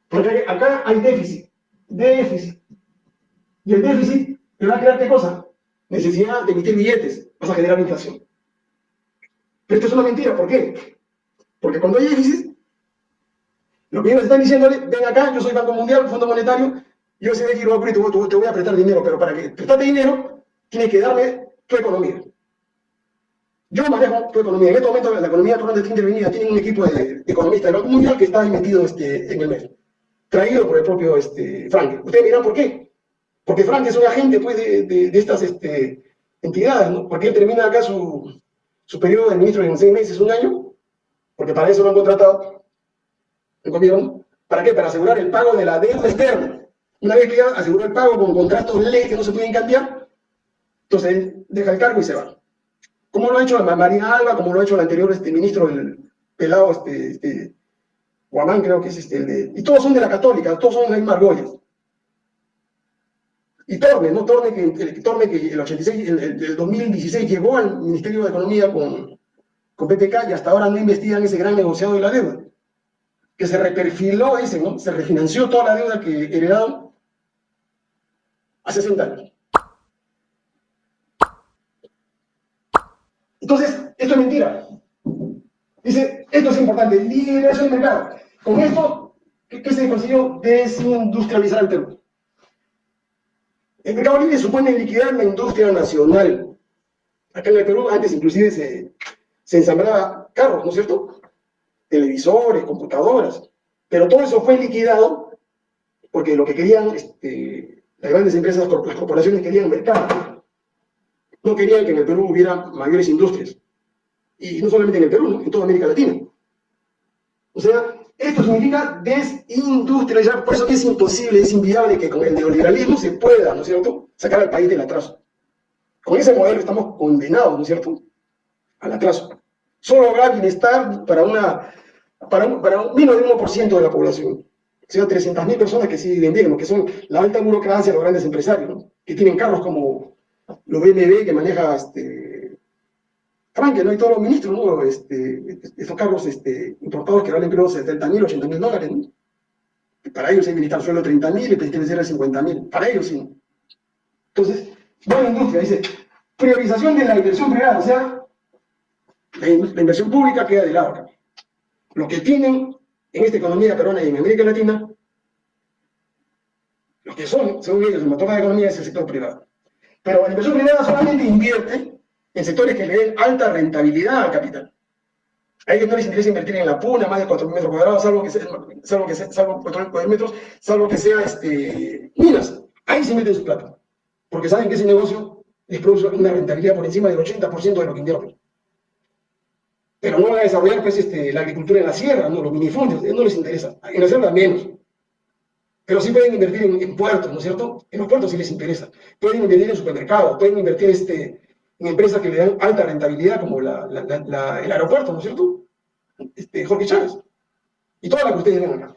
Porque acá hay déficit, déficit. Y el déficit te va a crear qué cosa? Necesidad de emitir billetes, vas a generar inflación. Pero esto es una mentira, ¿por qué? Porque cuando hay déficit, lo que están diciéndole, ven acá, yo soy Banco Mundial, Fondo Monetario, yo sé que lo te, voy a prestar dinero, pero para que prestarte dinero, tienes que darme tu economía. Yo manejo tu economía. En este momento la economía de está intervenida, tiene un equipo de, economistas del Banco Mundial que está metido este, en el mes, traído por el propio este, Frank. Ustedes dirán por qué. Porque Frank es un agente pues, de, de, estas este, entidades, ¿no? Porque él termina acá su, su periodo de ministro en seis meses, un año, porque para eso lo han contratado el gobierno. ¿Para qué? Para asegurar el pago de la deuda externa. Una vez que ya aseguró el pago con contratos ley que no se pueden cambiar, entonces él deja el cargo y se va. Como lo ha hecho María Alba, como lo ha hecho el anterior este, ministro del pelado, este, este, Guamán creo que es este, el de, y todos son de la católica, todos son de la misma Y Torne, ¿no? Torne que, el, que el 86, el, el, 2016 llegó al Ministerio de Economía con, con PPK y hasta ahora no investigan ese gran negociado de la deuda. Que se reperfiló ese, ¿no? Se refinanció toda la deuda que heredaron a 60 años. Entonces, esto es mentira. Dice, esto es importante, liberación del mercado. Con esto, ¿qué, se consiguió? Desindustrializar el Perú. El mercado libre supone liquidar la industria nacional. Acá en el Perú, antes inclusive se, se ensamblaba carros, ¿no es cierto? Televisores, computadoras. Pero todo eso fue liquidado porque lo que querían este, las grandes empresas, las corporaciones querían mercado. No querían que en el Perú hubiera mayores industrias. Y no solamente en el Perú, ¿no? en toda América Latina. O sea, esto significa desindustrializar. Por eso es imposible, es inviable que con el neoliberalismo se pueda, ¿no es cierto?, sacar al país del atraso. Con ese modelo estamos condenados, ¿no es cierto?, al atraso. Solo habrá bienestar para, una, para, para un menos de 1% de la población sea, 300.000 personas que sí bien, que son la alta burocracia, los grandes empresarios, que tienen carros como los BMW que maneja este, Frank, ¿no? Y todos los ministros, ¿no? Este, estos carros este, importados que valen creo 70.000, 80.000 dólares, ¿no? Para ellos hay necesitar suelo de 30 mil, el presidente de 50 mil. Para ellos sí. Entonces, la industria, dice, priorización de la inversión privada, o sea, la, inversión pública queda de lado acá. Lo que tienen en esta economía peruana y en América Latina, lo que son, según ellos, el motor de la economía es el sector privado. Pero la inversión privada solamente invierte en sectores que le den alta rentabilidad al capital. A ellos no les interesa invertir en la puna, más de 4.000 metros cuadrados, salvo que sea, salvo que sea, salvo 4.000 metros, salvo que sea este, minas. Ahí se meten su plata. Porque saben que ese negocio les produce una rentabilidad por encima del 80% de lo que invierten. Pero no van a desarrollar pues, este, la agricultura en la sierra, no, los minifundios, no les interesa. En la sierra menos. Pero sí pueden invertir en, puertos, ¿no es cierto? En los puertos sí les interesa. Pueden invertir en supermercados, pueden invertir este, en empresas que le dan alta rentabilidad, como la, el aeropuerto, ¿no es cierto? Este, Jorge Chávez. Y todas las que ustedes ven acá.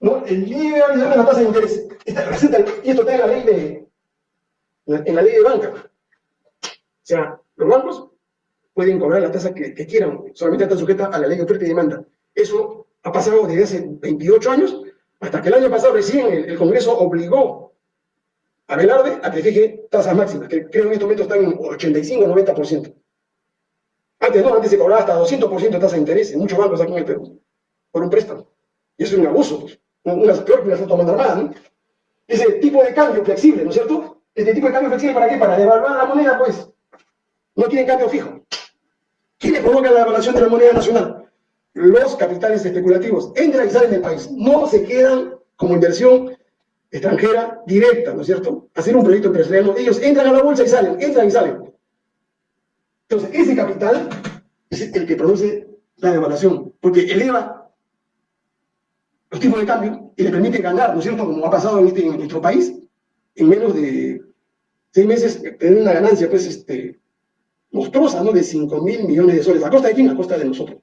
¿No? El IVA es la tasa de interés. y esto está en la ley de, en la ley de banca. O sea, los bancos pueden cobrar la tasa que, quieran, solamente está sujeta a la ley de oferta y demanda. Eso ha pasado desde hace 28 años, hasta que el año pasado recién el Congreso obligó a Velarde a que fije tasas máximas, que creo que en estos momentos están en 85 o 90%. Antes no, antes se cobraba hasta 200% de tasa de interés en muchos bancos aquí en el Perú, por un préstamo. Y eso es un abuso, pues. Una, peor que una tomando armada, ¿no? Ese tipo de cambio flexible, ¿no es cierto? Este tipo de cambio flexible, ¿para qué? Para devaluar la moneda, pues. No tienen cambio fijo. ¿Quiénes provocan la devaluación de la moneda nacional? Los capitales especulativos entran y salen del país. No se quedan como inversión extranjera directa, ¿no es cierto? Hacer un proyecto empresarial, ellos entran a la bolsa y salen, entran y salen. Entonces, ese capital es el que produce la devaluación, porque eleva los tipos de cambio y le permite ganar, ¿no es cierto? Como ha pasado en, este, nuestro país, en menos de seis meses, tener una ganancia, pues, este, monstruosa, ¿no? De 5 mil millones de soles. ¿A costa de quién? A costa de nosotros.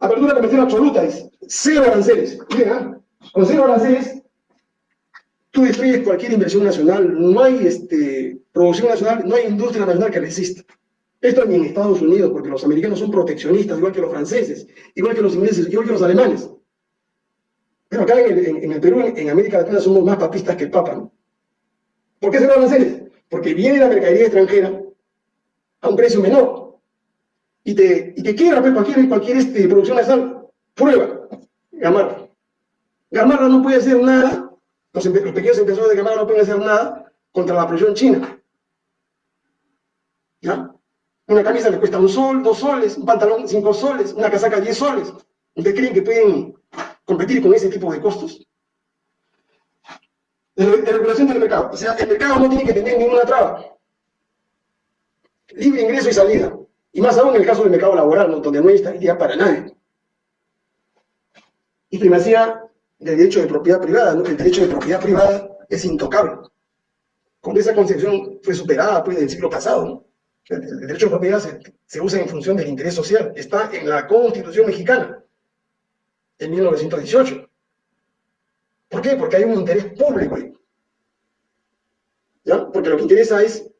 Apertura comercial absoluta es cero aranceles. Miren. Con cero aranceles, tú destruyes cualquier inversión nacional, no hay este, producción nacional, no hay industria nacional que resista. Esto ni en Estados Unidos, porque los americanos son proteccionistas, igual que los franceses, igual que los ingleses, igual que los alemanes. Pero acá en el, Perú, en, América Latina, somos más papistas que el Papa. ¿Por qué cero aranceles? Porque viene la mercadería extranjera a un precio menor. Y te, y te quiebra pues, cualquier, cualquier este, producción nacional. Prueba, Gamarra. Gamarra no puede hacer nada, los, pequeños inversores de Gamarra no pueden hacer nada contra la producción china. ¿Ya? Una camisa le cuesta un sol, dos soles, un pantalón cinco soles, una casaca diez soles. ¿Ustedes creen que pueden competir con ese tipo de costos? De, regulación del mercado. O sea, el mercado no tiene que tener ninguna traba. Libre ingreso y salida. Y más aún en el caso del mercado laboral, donde no hay estabilidad para nadie. Y primacía del derecho de propiedad privada. ¿no? El derecho de propiedad privada es intocable. Con esa concepción fue superada pues, del siglo pasado. ¿no? El, derecho de propiedad se, usa en función del interés social. Está en la Constitución mexicana, en 1918. ¿Por qué? Porque hay un interés público ahí. ¿Ya? Porque lo que interesa es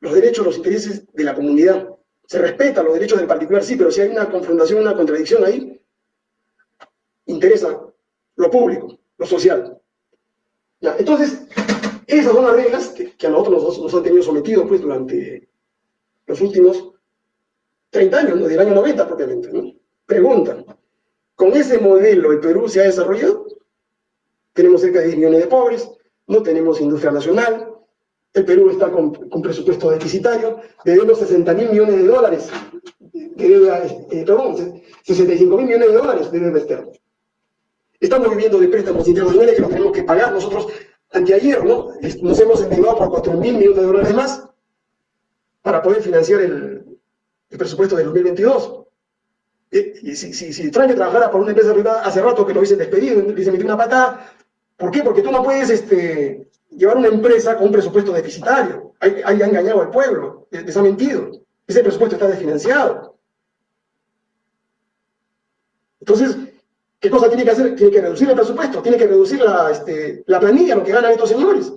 los derechos, los intereses de la comunidad. Se respeta los derechos del particular, sí, pero si hay una confrontación, una contradicción ahí, interesa lo público, lo social. ¿Ya? Entonces, esas son las reglas que, a nosotros nos, han tenido sometidos pues, durante los últimos 30 años, ¿no? del año 90 propiamente. ¿no? Preguntan, ¿con ese modelo el Perú se ha desarrollado? Tenemos cerca de 10 millones de pobres, no tenemos industria nacional, el Perú está con, presupuesto deficitario, debemos 60 mil millones de dólares, eh, perdón, 65 mil millones de dólares de deuda externa. Estamos viviendo de préstamos internacionales que los tenemos que pagar. Nosotros, anteayer, ¿no? Nos hemos endeudado por 4 mil millones de dólares más para poder financiar el, presupuesto del 2022. Y, si, si, si trabajara por una empresa privada, hace rato que lo hubiesen despedido, le hubiesen metido una patada. ¿Por qué? Porque tú no puedes este, llevar una empresa con un presupuesto deficitario. Ahí, ha engañado al pueblo, les mentido. Ese presupuesto está desfinanciado. Entonces, ¿Qué cosa tiene que hacer? Tiene que reducir el presupuesto, tiene que reducir la, este, la planilla, lo que ganan estos señores.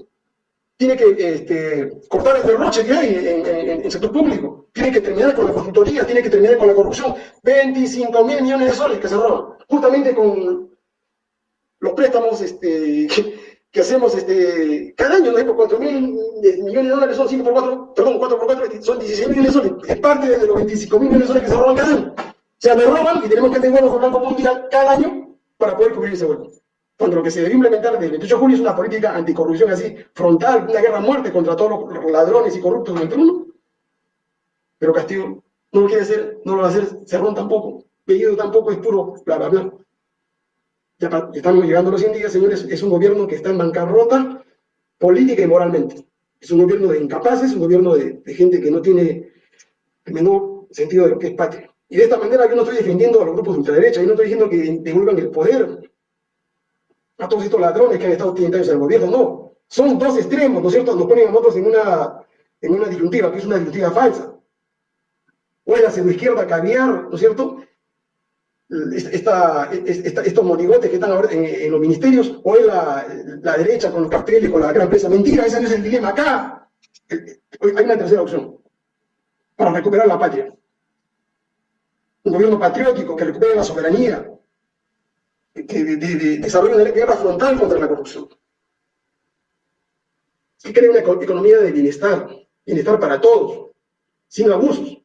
Tiene que este, cortar el derroche que hay en, el sector público. tiene que terminar con la consultoría, tiene que terminar con la corrupción. 25 mil millones de soles que se roban, justamente con los préstamos este, que, hacemos este, cada año, ¿no? Por 4 mil millones de dólares son 5 por 4, perdón, 4 por 4 son 16 millones de soles. Es parte de los 25 mil millones de soles que se roban cada año. O sea, me roban y tenemos que tener buenos con Banco Mundial cada año para poder cubrir ese hueco. Cuando lo que se debe implementar desde el 28 de julio es una política anticorrupción así, frontal, una guerra a muerte contra todos los ladrones y corruptos del mundo. Pero Castillo no lo quiere hacer, no lo va a hacer, Cerrón tampoco, Bellido tampoco, es puro bla, bla, bla. Ya estamos llegando a los 100 días, señores, es un gobierno que está en bancarrota política y moralmente. Es un gobierno de incapaces, un gobierno de, gente que no tiene el menor sentido de lo que es patria. Y de esta manera yo no estoy defendiendo a los grupos de ultraderecha, yo no estoy diciendo que devuelvan el poder a todos estos ladrones que han estado 30 años en el gobierno, no. Son dos extremos, ¿no es cierto? Nos ponen a nosotros en una, en una disyuntiva, que es una disyuntiva falsa. O es la izquierda caviar, ¿no es cierto? Esta, estos monigotes que están ahora en, los ministerios, o es la, derecha con los carteles, con la gran empresa. Mentira, ese no es el dilema acá. Hay una tercera opción para recuperar la patria. Un gobierno patriótico que recupere la soberanía, que de, desarrolle una guerra frontal contra la corrupción. Que cree una economía de bienestar, bienestar para todos, sin abusos.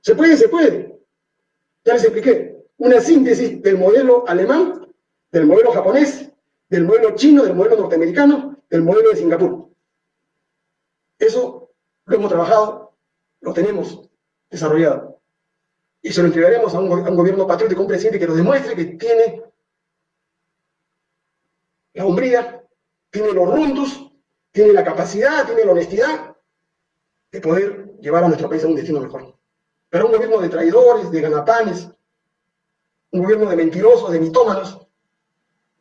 ¿Se puede? Se puede. Ya les expliqué. Una síntesis del modelo alemán, del modelo japonés, del modelo chino, del modelo norteamericano, del modelo de Singapur. Eso lo hemos trabajado, lo tenemos desarrollado. Y se lo entregaremos a un, gobierno patriótico, un presidente que nos demuestre que tiene la hombría, tiene los rundos, tiene la capacidad, tiene la honestidad de poder llevar a nuestro país a un destino mejor. Pero un gobierno de traidores, de ganapanes, un gobierno de mentirosos, de mitómanos,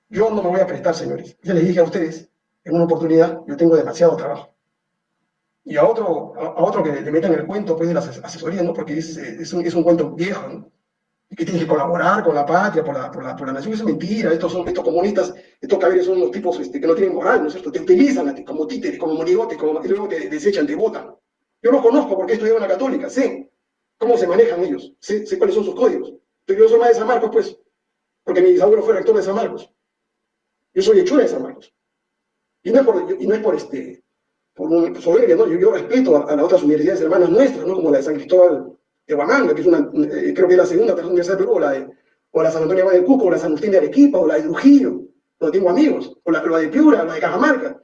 yo no me voy a prestar, señores. Ya les dije a ustedes, en una oportunidad, yo tengo demasiado trabajo. Y a otro, a, otro que le metan el cuento pues, de las asesorías, ¿no? porque es, es, un, cuento viejo, ¿no? que tiene que colaborar con la patria, por la, por la, por la nación, eso es mentira, estos, son, estos comunistas, estos caballeros son los tipos este, que no tienen moral, ¿no es cierto? Te utilizan como títeres, como monigotes, como, y luego te desechan, te votan. Yo los conozco porque he estudiado en la católica, sé cómo se manejan ellos, sé, sé cuáles son sus códigos. Yo soy más de San Marcos, pues, porque mi abuelo fue rector de San Marcos. Yo soy hechura de San Marcos. Y no es por, y no es por este, por soberbia, ¿no? Yo, respeto a, las otras universidades hermanas nuestras, ¿no? Como la de San Cristóbal de Huamanga, que es una, eh, creo que es la segunda tercera universidad de Perú, o la, de, o la San Antonio de Cuco, o la San Agustín de Arequipa, o la de Trujillo, donde tengo amigos, o la, de Piura, o la de Cajamarca.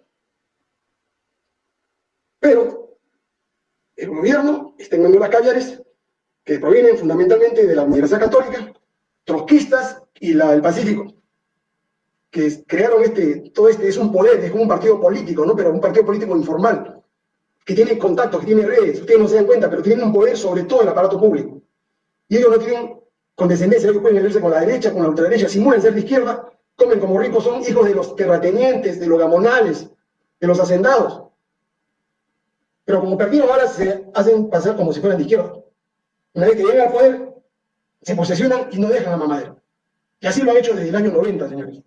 Pero el gobierno está en las caviares que provienen fundamentalmente de la Universidad Católica, trotskistas y la del Pacífico, que crearon este, todo este, es un poder, es como un partido político, ¿no? pero un partido político informal, que tiene contactos, que tiene redes, ustedes no se dan cuenta, pero tienen un poder sobre todo el aparato público. Y ellos no tienen condescendencia, ellos pueden verse con la derecha, con la ultraderecha, simulan ser de izquierda, comen como ricos, son hijos de los terratenientes, de los gamonales, de los hacendados. Pero como perdieron ahora se hacen pasar como si fueran de izquierda. Una vez que llegan al poder, se posesionan y no dejan a mamadera. Y así lo han hecho desde el año 90, señores.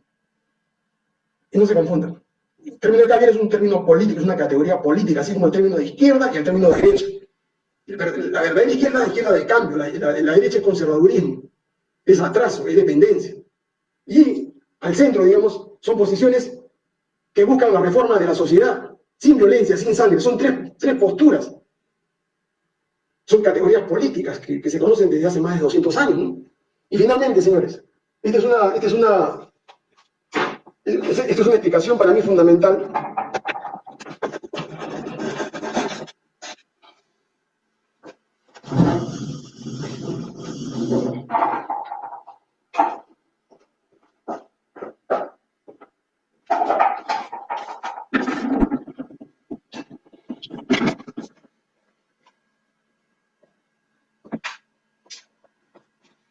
Y no se confundan. El término de Javier es un término político, es una categoría política, así como el término de izquierda y el término de derecha. La verdadera izquierda es la izquierda de cambio, la, derecha es conservadurismo, es atraso, es dependencia. Y al centro, digamos, son posiciones que buscan la reforma de la sociedad, sin violencia, sin sangre. Son tres, tres posturas. Son categorías políticas que, se conocen desde hace más de 200 años. Y finalmente, señores, esta es una, esta es una esto es una explicación para mí fundamental.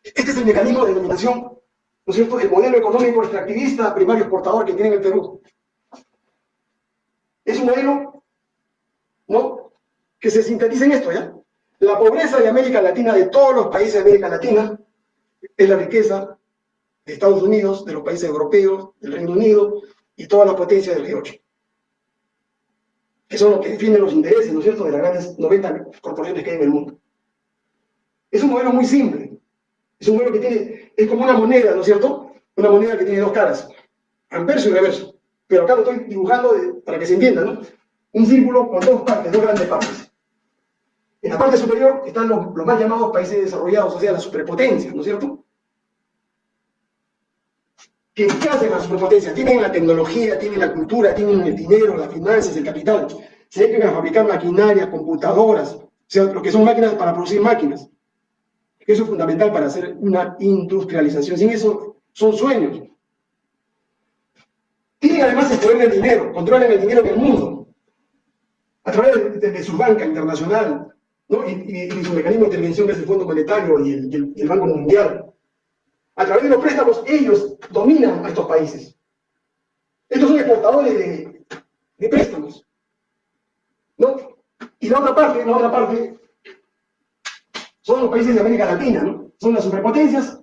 Este es el ¿no es cierto?, el modelo económico extractivista primario exportador que tiene el Perú. Es un modelo, ¿no?, que se sintetiza en esto, ¿ya? La pobreza de América Latina, de todos los países de América Latina, es la riqueza de Estados Unidos, de los países europeos, del Reino Unido y todas las potencias del G8. que son los que defienden los intereses, ¿no es cierto?, de las grandes 90 corporaciones que hay en el mundo. Es un modelo muy simple. Es un modelo que tiene, es como una moneda, ¿no es cierto? Una moneda que tiene dos caras, anverso y reverso. Pero acá lo estoy dibujando para que se entienda, ¿no? Un círculo con dos partes, dos grandes partes. En la parte superior están los, más llamados países desarrollados, o sea, las superpotencias, ¿no es cierto? ¿Qué, hacen las superpotencias? Tienen la tecnología, tienen la cultura, tienen el dinero, las finanzas, el capital. Se dedican a fabricar maquinarias, computadoras, o sea, lo que son máquinas para producir máquinas. Eso es fundamental para hacer una industrialización. Sin eso, son sueños. Tienen además el poder del dinero, controlan el dinero del mundo. A través de, su banca internacional, ¿no? y, su mecanismo de intervención que es el Fondo Monetario y el Banco Mundial. A través de los préstamos, ellos dominan a estos países. Estos son exportadores de, préstamos. ¿no? Y la otra parte, la otra parte, son los países de América Latina, ¿no? Son las superpotencias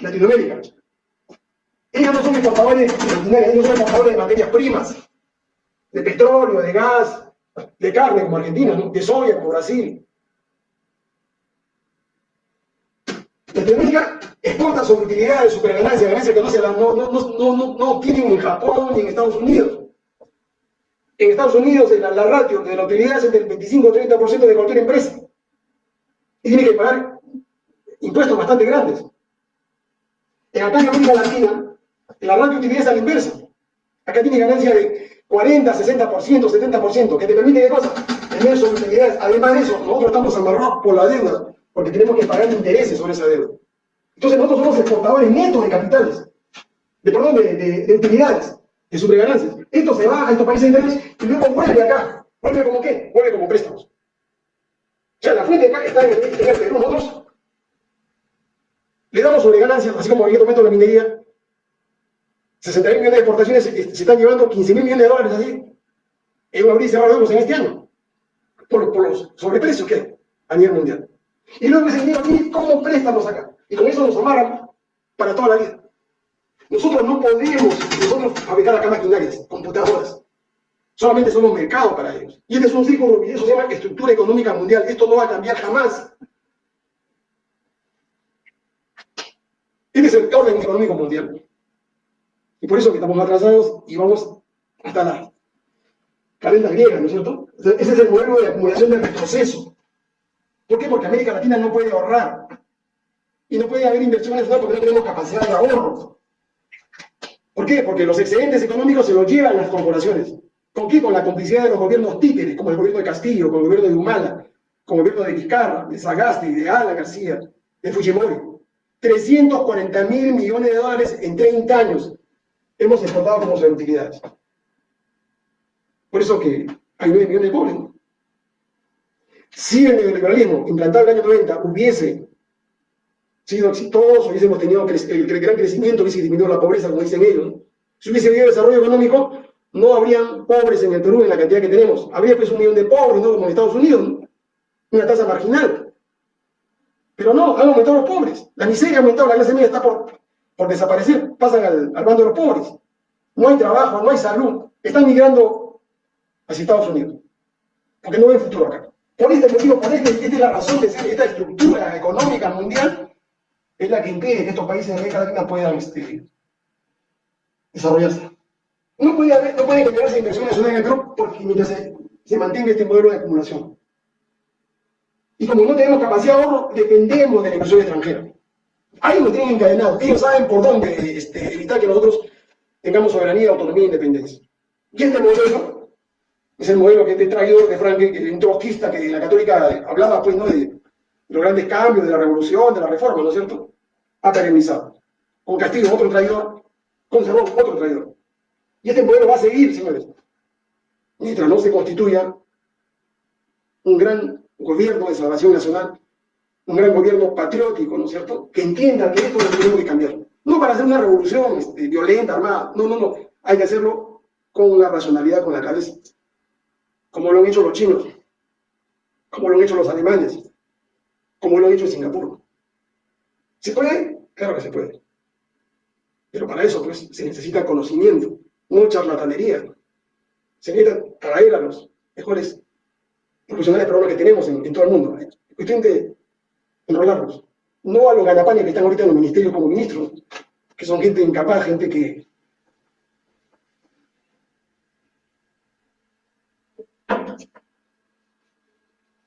Latinoamérica. Ellos no son exportadores ellos son exportadores de materias primas, de petróleo, de gas, de carne como Argentina, ¿no? de soya como Brasil. Latinoamérica exporta sus utilidades, superganancias, ganancias que no, se no, no, no, no, tienen en Japón ni en Estados Unidos. En Estados Unidos la, la ratio de la utilidad es del 25-30% de cualquier empresa. Y tiene que pagar impuestos bastante grandes. En acá en América Latina, la ratio de utilidad es a la inversa. Acá tiene ganancia de 40, 60%, 70%, que te permite qué cosa? Tener utilidades. Además de eso, nosotros estamos amarrados por la deuda, porque tenemos que pagar intereses sobre esa deuda. Entonces nosotros somos exportadores netos de capitales, de, perdón, de, utilidades, de superganancias. Esto se va a estos países internos y luego vuelve acá. ¿Vuelve como qué? Vuelve como préstamos. O sea, la fuente acá está en el, Perú. Nosotros le damos sobre ganancias, así como en este momento la minería, 60 millones de exportaciones se, están llevando 15 mil millones de dólares así, en abrir y cerrar los en este año, por, por los sobreprecios que hay a nivel mundial. Y luego ese dinero aquí, ¿cómo préstamos acá? Y con eso nos amarran para toda la vida. Nosotros no podemos nosotros fabricar acá maquinarias, computadoras. Solamente somos mercado para ellos. Y este es un círculo, y eso se llama estructura económica mundial. Esto no va a cambiar jamás. Este es el orden económico mundial. Y por eso que estamos atrasados y vamos hasta la calenda griega, ¿no es cierto? Ese es el modelo de acumulación de retroceso. ¿Por qué? Porque América Latina no puede ahorrar y no puede haber inversiones porque no tenemos capacidad de ahorro. ¿Por qué? Porque los excedentes económicos se los llevan las corporaciones. ¿Con qué? Con la complicidad de los gobiernos títeres, como el gobierno de Castillo, como el gobierno de Humala, como el gobierno de Vizcarra, de Sagasti, de Ala García, de Fujimori. 340 mil millones de dólares en 30 años hemos exportado como utilidades. Por eso que hay 9 millones de pobres. Si el neoliberalismo implantado en el año 90 hubiese sido exitoso, hubiésemos tenido el, gran crecimiento, hubiese disminuido la pobreza, como dicen ellos. Si hubiese habido desarrollo económico, no habrían pobres en el Perú en la cantidad que tenemos. Habría pues un millón de pobres, ¿no? Como en Estados Unidos, una tasa marginal. Pero no, han aumentado los pobres. La miseria ha aumentado, la clase media está por, por desaparecer. Pasan al, al bando de los pobres. No hay trabajo, no hay salud. Están migrando hacia Estados Unidos. Porque no ven futuro acá. Por este motivo, por este, esta es la razón de ser esta estructura económica mundial es la que impide que estos países de América Latina puedan este, desarrollarse. No puede, haber, no puede generarse inversiones en el Perú porque mientras se, se mantenga este modelo de acumulación. Y como no tenemos capacidad de ahorro, dependemos de la inversión extranjera. Ahí nos tienen encadenados. Ellos saben por dónde este, evitar que nosotros tengamos soberanía, autonomía e independencia. Y este modelo es el modelo que te he traído de Frank, un trotskista que la católica hablaba pues, ¿no? de, los grandes cambios de la revolución, de la reforma, ¿no es cierto? Ha perenizado. Con Castillo, otro traidor, con Cerrón, otro traidor. Y este modelo va a seguir, señores, mientras no se constituya un gran gobierno de salvación nacional, un gran gobierno patriótico, ¿no es cierto?, que entienda que esto lo tenemos que cambiar. No para hacer una revolución este, violenta, armada, no, no, no. Hay que hacerlo con la racionalidad, con la cabeza. Como lo han hecho los chinos, como lo han hecho los alemanes, como lo ha hecho en Singapur. ¿Se puede? Claro que se puede. Pero para eso pues, se necesita conocimiento, no charlatanería. se necesita traer a los mejores profesionales peruanos que tenemos en, todo el mundo. Es cuestión de enrolarlos. No a los ganapanes que están ahorita en los ministerios como ministros, que son gente incapaz, gente que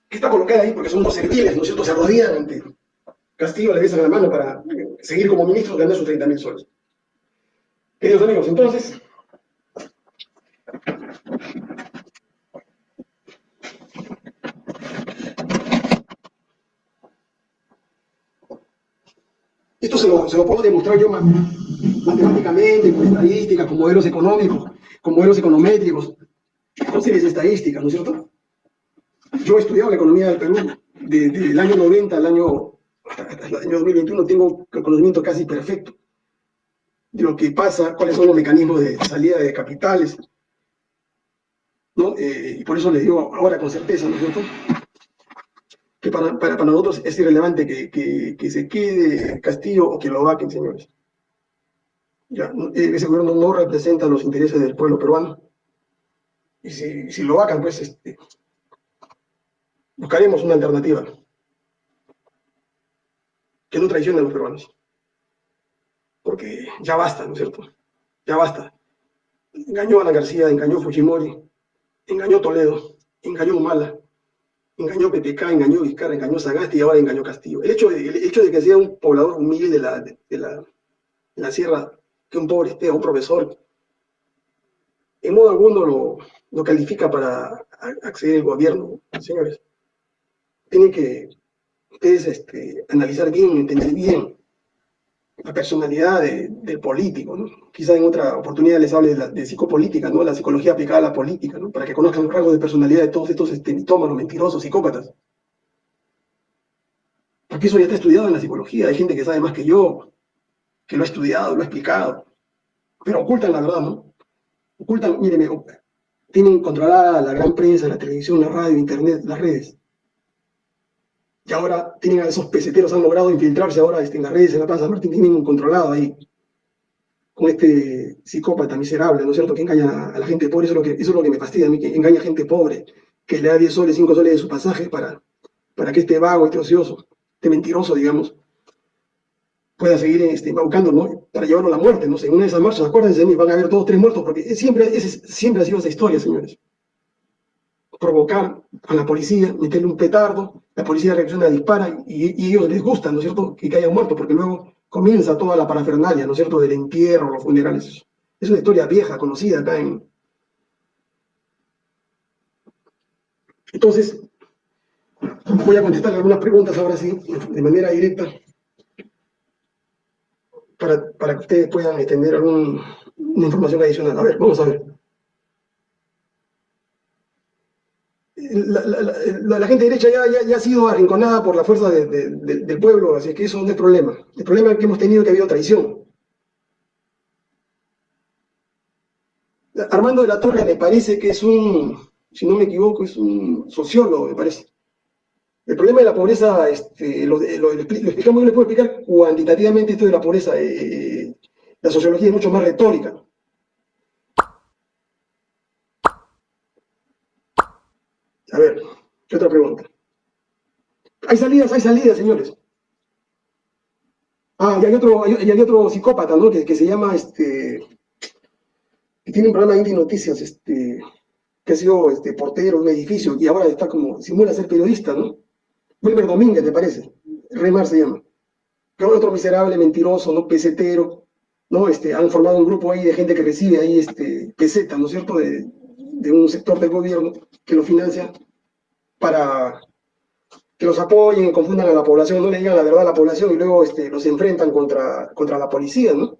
está colocada ahí porque son unos serviles, ¿no es cierto? Se arrodillan ante Castillo, le besan la mano para seguir como ministro ganar sus 30 mil soles. Queridos amigos, entonces, esto se lo, se lo puedo demostrar yo matemáticamente, con estadísticas, con modelos económicos, con modelos econométricos, con series estadísticas, ¿no es cierto? Yo he estudiado la economía del Perú desde el año 90 al año, hasta el año 2021, tengo conocimiento casi perfecto de lo que pasa, cuáles son los mecanismos de salida de capitales, ¿no? Eh, y por eso les digo ahora con certeza, ¿no es cierto? Que para, para, nosotros es irrelevante que, que, se quede Castillo o que lo vaquen, señores. Ya, ese gobierno no representa los intereses del pueblo peruano. Y si, si lo vacan, pues este, buscaremos una alternativa que no traicione a los peruanos. Porque ya basta, ¿no es cierto? Ya basta. Engañó a Ana García, engañó a Fujimori, engañó Toledo, engañó a Humala, engañó PPK, engañó Vizcarra, engañó Sagasti y ahora engañó Castillo. El hecho de, el hecho de que sea un poblador humilde de la, de, la, de la sierra, que un pobre esté, un profesor, en modo alguno lo, lo califica para acceder al gobierno, señores tienen que ustedes este, analizar bien, entender bien la personalidad del político, ¿no? Quizá en otra oportunidad les hable de, psicopolítica, ¿no? La psicología aplicada a la política, ¿no? Para que conozcan los rasgos de personalidad de todos estos este, mitómanos, mentirosos, psicópatas. Porque eso ya está estudiado en la psicología, hay gente que sabe más que yo, que lo ha estudiado, lo ha explicado, pero ocultan la verdad, ¿no? Ocultan, mírenme, tienen controlada la gran prensa, la televisión, la radio, internet, las redes y ahora tienen a esos peseteros, han logrado infiltrarse ahora este, en las redes, en la Plaza Martín, tienen controlado ahí, con este psicópata miserable, ¿no es cierto?, que engaña a la gente pobre, eso es lo que, eso es lo que me fastidia que engaña a gente pobre, que le da 10 soles, 5 soles de su pasaje para, para que este vago, este ocioso, este mentiroso, digamos, pueda seguir este, embaucando, ¿no? Para llevarlo a la muerte, no sé, en una de esas marchas, acuérdense de mí, van a haber todos tres muertos, porque siempre, siempre ha sido esa historia, señores provocar a la policía, meterle un petardo, la policía reacciona, dispara y, ellos les gusta, ¿no es cierto?, que haya muerto, porque luego comienza toda la parafernalia, ¿no es cierto?, del entierro, los funerales. Es una historia vieja, conocida acá en... Entonces, voy a contestar algunas preguntas ahora sí, de manera directa, para, para que ustedes puedan extender alguna información adicional. A ver, vamos a ver. La, gente derecha ya, ha sido arrinconada por la fuerza del pueblo, así que eso no es problema. El problema que hemos tenido que ha habido traición. Armando de la Torre me parece que es un, si no me equivoco, es un sociólogo, me parece. El problema de la pobreza, este, lo, explicamos, yo les puedo explicar cuantitativamente esto de la pobreza. Eh, la sociología es mucho más retórica. A ver, ¿qué pregunta? Hay salidas, hay salidas, señores. Ah, y hay otro, hay, otro psicópata, ¿no? Que, se llama, este, que tiene un programa de Noticias, este, que ha sido este, portero de un edificio y ahora está como, simula ser periodista, ¿no? Wilmer Domínguez, ¿te parece? Remar se llama. Que otro miserable, mentiroso, ¿no? Pesetero, ¿no? Este, han formado un grupo ahí de gente que recibe ahí, este, peseta, ¿no es cierto? De un sector del gobierno que lo financia para que los apoyen confundan a la población, no le digan la verdad a la población y luego este, los enfrentan contra, contra la policía, ¿no?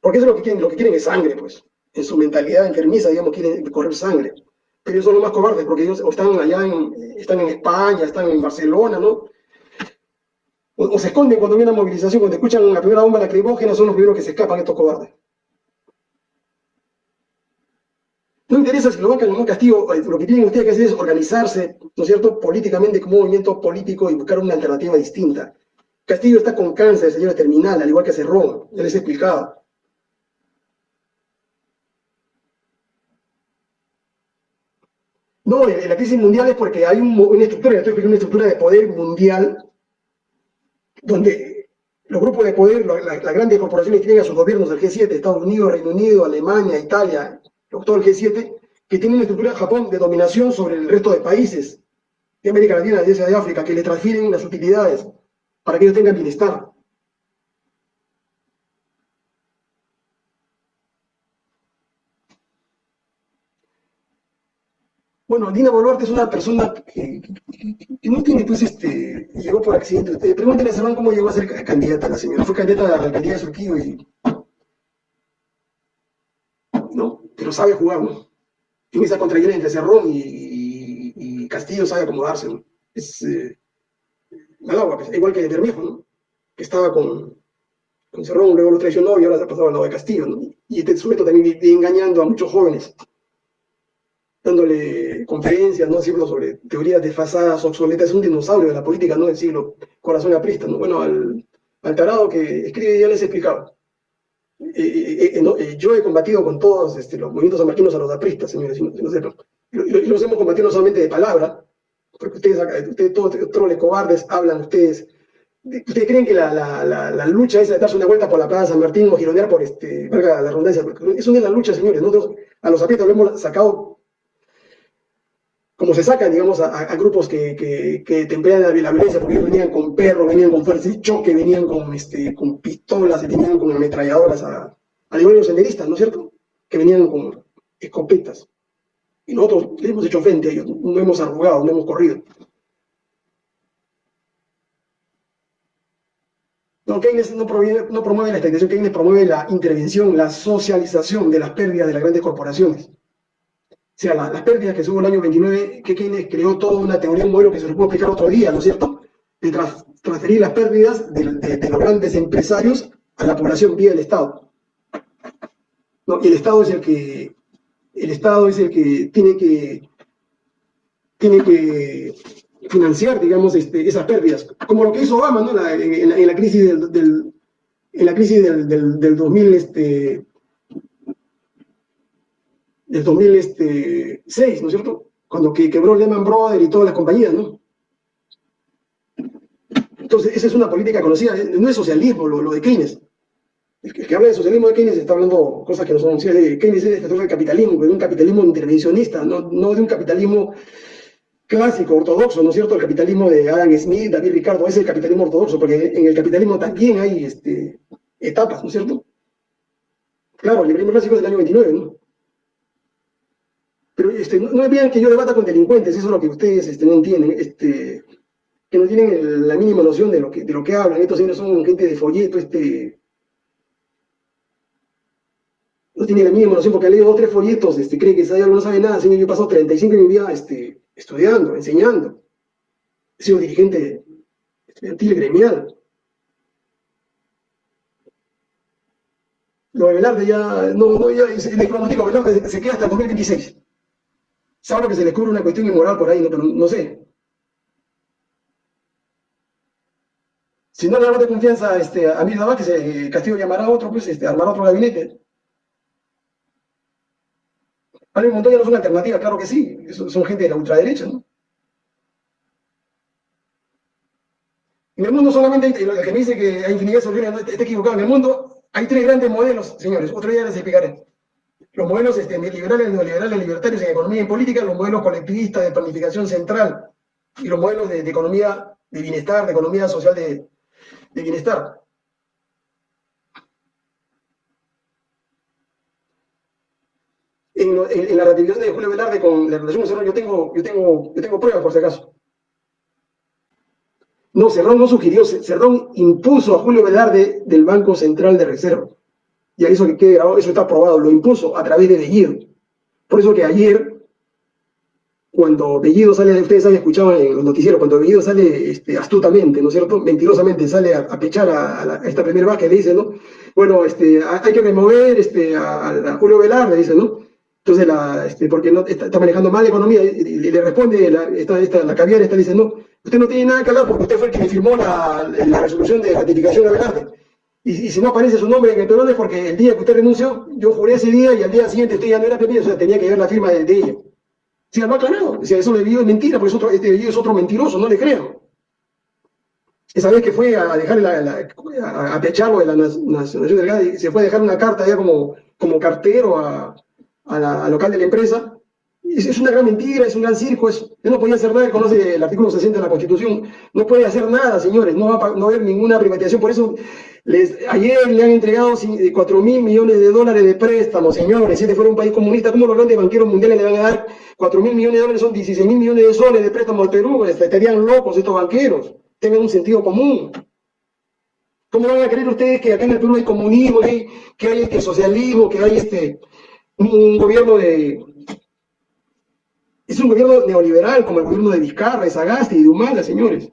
Porque eso es lo que quieren, lo que quieren es sangre, pues. En su mentalidad enfermiza, digamos, quieren correr sangre. Pero ellos son los más cobardes porque ellos están allá en, están en España, están en Barcelona, ¿no? O, se esconden cuando viene una movilización, cuando escuchan la primera bomba lacrimógena, son los primeros que se escapan estos cobardes. No interesa si lo bancan o no castigo, eh, lo que tienen ustedes que hacer es organizarse, ¿no es cierto?, políticamente como movimiento político y buscar una alternativa distinta. Castillo está con cáncer, señora terminal, al igual que Cerrón, ya les he explicado. No, la crisis mundial es porque hay una estructura, una estructura de poder mundial donde los grupos de poder, las grandes corporaciones tienen a sus gobiernos, el G7, Estados Unidos, Reino Unido, Alemania, Italia, todo el G7, que tienen una estructura Japón de dominación sobre el resto de países de América Latina, de Asia, de África, que le transfieren las utilidades para que ellos tengan bienestar. Bueno, Dina Boluarte es una persona que, no tiene, pues, este, llegó por accidente. Pregúntenle a Serrón cómo llegó a ser candidata la señora. Fue candidata a la alcaldía de Surquillo y... ¿No? Pero sabe jugar, ¿no? Tiene esa contraguerra entre Cerrón y, Castillo, sabe acomodarse. Es... Eh, pues, igual que Bermejo, ¿no? Que estaba con, con Cerrón, luego lo traicionó y ahora se ha pasado al lado de Castillo. Y este sujeto también engañando a muchos jóvenes dándole conferencias, ¿no? Siglo sobre teorías desfasadas, obsoletas, es un dinosaurio de la política, ¿no? Del siglo, corazón aprista, ¿no? Bueno, al, al tarado que escribe ya les he explicado. Eh, eh, eh, yo he combatido con todos este, los movimientos amarquinos a los apristas, señores, si no, sepan. Y, los hemos combatido no solamente de palabra, porque ustedes, ustedes todos troles cobardes hablan, ustedes ¿Ustedes creen que la, la, la, lucha esa de darse una vuelta por la Plaza San Martín o gironear por este, la redundancia? Eso no es la lucha, señores. Nosotros a los aprietos lo hemos sacado como se sacan, digamos, a, grupos que, que, que la, violencia, porque ellos venían con perros, venían con fuerza de choque, venían con, este, pistolas, venían con ametralladoras, a, de los senderistas, ¿no es cierto? Que venían con escopetas. Y nosotros le hemos hecho frente a ellos, no hemos arrugado, no hemos corrido. No, Keynes no, promueve la estagnación, Keynes promueve la intervención, la socialización de las pérdidas de las grandes corporaciones sea, las pérdidas que hubo el año 29, que Keynes creó toda una teoría, un modelo que se lo puedo explicar otro día, ¿no es cierto? De transferir las pérdidas de, los grandes empresarios a la población vía el Estado. ¿No? Y el Estado es el que el Estado es el que tiene que tiene que financiar, digamos, este, esas pérdidas, como lo que hizo Obama ¿no? en, la, crisis del, en la crisis del, del, del 2000, este, del 2006, ¿no es cierto? Cuando que quebró Lehman Brothers y todas las compañías, ¿no? Entonces, esa es una política conocida, no es socialismo lo, de Keynes. El que, habla de socialismo de Keynes está hablando cosas que no son de Keynes es el del capitalismo, de un capitalismo intervencionista, no, no de un capitalismo clásico, ortodoxo, ¿no es cierto? El capitalismo de Adam Smith, David Ricardo, es el capitalismo ortodoxo, porque en el capitalismo también hay este, etapas, ¿no es cierto? Claro, el liberalismo clásico es del año 29, ¿no? Pero este, no, es bien que yo debata con delincuentes, eso es lo que ustedes este, no entienden, este, que no tienen la mínima noción de lo que, de lo que hablan. Estos señores son gente de folleto, este, no tienen la mínima noción porque han leído dos tres folletos, este, cree que sabe no sabe nada. Señor, yo he pasado 35 años de mi vida este, estudiando, enseñando. He sido dirigente estudiantil, gremial. Lo de Velarde ya, no, no, ya, el pronóstico Velarde se queda hasta el 2026. Sabe que se le cubre una cuestión inmoral por ahí, no, pero no sé. Si no le damos de confianza este, a nada que se, Castillo llamará a otro, pues este, armará otro gabinete. Pablo Montoya no es una alternativa, claro que sí. Son, gente de la ultraderecha, ¿no? En el mundo solamente, hay, el que me dice que hay infinidad de soluciones, está equivocado. En el mundo hay tres grandes modelos, señores. Otro día les explicaré los modelos este, neoliberales, neoliberales, libertarios en economía y política, los modelos colectivistas de planificación central y los modelos de, economía de bienestar, de economía social de, bienestar. En, la ratificación de Julio Velarde con la relación Cerrón, yo tengo, yo, tengo, yo tengo pruebas por si acaso. No, Cerrón no sugirió, Cerrón impuso a Julio Velarde del Banco Central de Reserva y eso que quede grabado, eso está aprobado, lo impuso a través de Bellido. Por eso que ayer, cuando Bellido sale, ustedes han escuchado en los noticieros, cuando Bellido sale este, astutamente, ¿no es cierto? Mentirosamente sale a, pechar a, esta primera vez que le dice, ¿no? Bueno, este, hay que remover este, a, Julio Velar, le dice, ¿no? Entonces, este, porque no, está, manejando mal la economía, y, le responde la, esta, esta, la caviar, esta dice, no, usted no tiene nada que hablar porque usted fue el que firmó la, la resolución de ratificación de Velarde. Y, si no aparece su nombre en el perón es porque el día que usted renunció, yo juré ese día y al día siguiente usted ya no era PP, o sea, tenía que ver la firma de, ella. Sí, lo ha aclarado. O sea, eso de Bellido es mentira, porque es otro, este es otro mentiroso, no le crean. Esa vez que fue a dejarle la, a, pecharlo de la Nación Delgada y se fue a dejar una carta ya como, como cartero a, a al local de la empresa, es, una gran mentira, es un gran circo, es, él no podía hacer nada, conoce el artículo 60 de la Constitución, no puede hacer nada, señores, no va a, no haber ninguna privatización, por eso ayer le han entregado 4 mil millones de dólares de préstamos, señores, si este fuera un país comunista, ¿cómo los grandes banqueros mundiales le van a dar 4 mil millones de dólares? Son 16 mil millones de soles de préstamos al Perú, estarían locos estos banqueros, tengan un sentido común. ¿Cómo van a creer ustedes que acá en el Perú hay comunismo, que hay, que hay este socialismo, que hay este un gobierno de, es un gobierno neoliberal como el gobierno de Vizcarra, de Sagasti y de Humala, señores.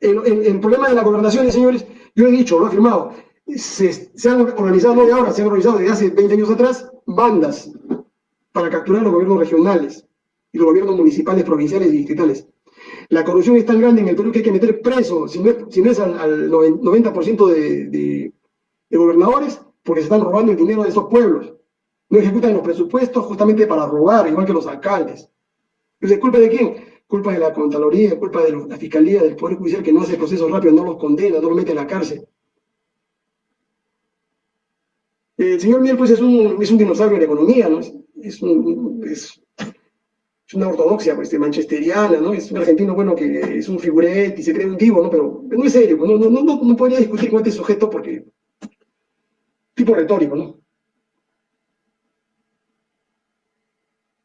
El, problema de la gobernación, señores, yo he dicho, lo he afirmado, se, han organizado, no de ahora, se han organizado desde hace 20 años atrás, bandas para capturar los gobiernos regionales y los gobiernos municipales, provinciales y distritales. La corrupción es tan grande en el Perú que hay que meter preso, si no es, al, 90% de, de gobernadores, porque se están robando el dinero de esos pueblos no ejecutan los presupuestos justamente para robar, igual que los alcaldes. Entonces, ¿culpa de quién? Culpa de la Contraloría, culpa de la Fiscalía, del Poder Judicial que no hace procesos rápidos, no los condena, no los mete en la cárcel. El señor Miel, pues, es un, es un dinosaurio de la economía, ¿no? Es, un, es, una ortodoxia pues, de manchesteriana, ¿no? Es un argentino, bueno, que es un figurete y se cree un divo, ¿no? Pero no es serio, pues, no, no, no, no podría discutir con este sujeto porque... tipo retórico, ¿no?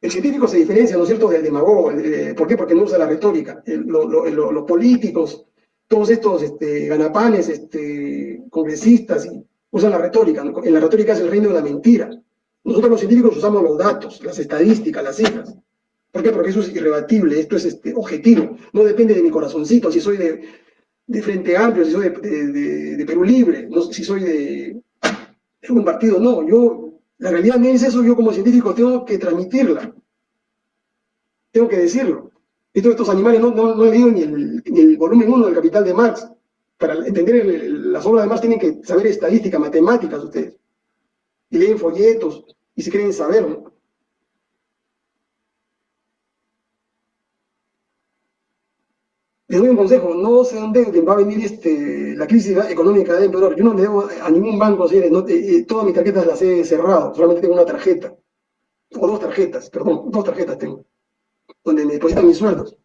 El científico se diferencia, ¿no es cierto?, del demagogo. ¿Por qué? Porque no usa la retórica. los políticos, todos estos este, ganapanes, este, congresistas, usan la retórica. En la retórica es el reino de la mentira. Nosotros los científicos usamos los datos, las estadísticas, las cifras. ¿Por qué? Porque eso es irrebatible, esto es este, objetivo. No depende de mi corazoncito, si soy de, Frente Amplio, si soy de, Perú Libre, si soy de, de un partido. No, yo la realidad me es eso, yo como científico tengo que transmitirla. Tengo que decirlo. Estos, estos animales no, no, no he leído ni el, volumen 1 del Capital de Marx. Para entender las obras de Marx tienen que saber estadística, matemáticas ustedes. Y leen folletos y se creen saber, ¿no? Les doy un consejo, no se endeuden, va a venir este, la crisis económica de empeorar. Yo no le debo a ningún banco, señores, no, eh, eh, todas mis tarjetas las he cerrado, solamente tengo una tarjeta, o dos tarjetas, perdón, dos tarjetas tengo, donde me depositan mis sueldos.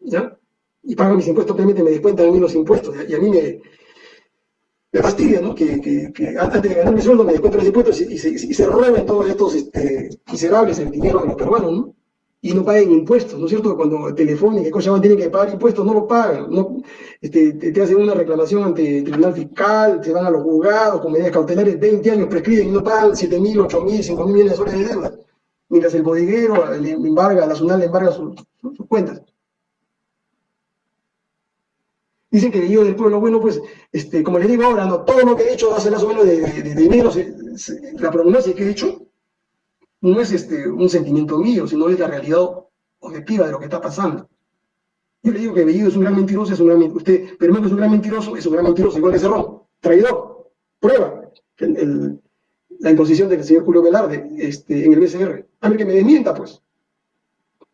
¿Ya? Y pagan mis impuestos, obviamente me descuentan a mí los impuestos, y a mí me, me fastidia, ¿no? Que, que, antes de ganar mi sueldo me descuentan los impuestos y, se, y se roben todos estos este, miserables el dinero de los peruanos, ¿no? Y no paguen impuestos, ¿no es cierto? Cuando Telefónica y Cochabamba tienen que pagar impuestos, no lo pagan, no, este, te, hacen una reclamación ante el Tribunal Fiscal, se van a los juzgados con medidas cautelares, 20 años prescriben y no pagan 7 mil, 8 mil, 5 mil millones de soles de deuda, mientras el bodeguero le embarga, la SUNAL le embarga sus, cuentas. Dicen que yo del pueblo, bueno, pues, este, como les digo ahora, no, todo lo que he dicho hace más o menos de, de, enero, la prognosis que he dicho, no es este, un sentimiento mío, sino es la realidad objetiva de lo que está pasando. Yo le digo que Bellido es un gran mentiroso, es un gran usted, pero no es un gran mentiroso, es un gran mentiroso, igual que Cerrón, traidor, prueba, la imposición del señor Julio Velarde este, en el BCR. A ver que me desmienta, pues.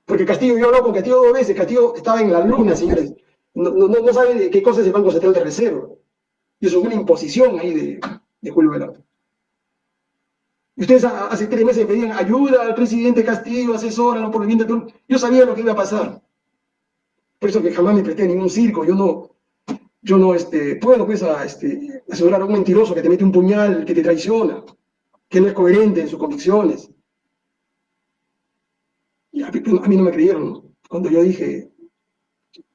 Porque Castillo, yo hablo con Castillo dos veces, Castillo estaba en la luna, señores. No, no, no sabe de qué cosa es el Banco Central de Reserva. Y eso es una imposición ahí de, de Julio Velarde. Ustedes hace tres meses pedían ayuda al presidente Castillo, asesóralo por el bien de Perú. Yo sabía lo que iba a pasar. Por eso que jamás me presté a ningún circo. Yo no, yo no este, puedo pues, a, este, asesorar a un mentiroso que te mete un puñal, que te traiciona, que no es coherente en sus convicciones. Y a, mí no me creyeron cuando yo dije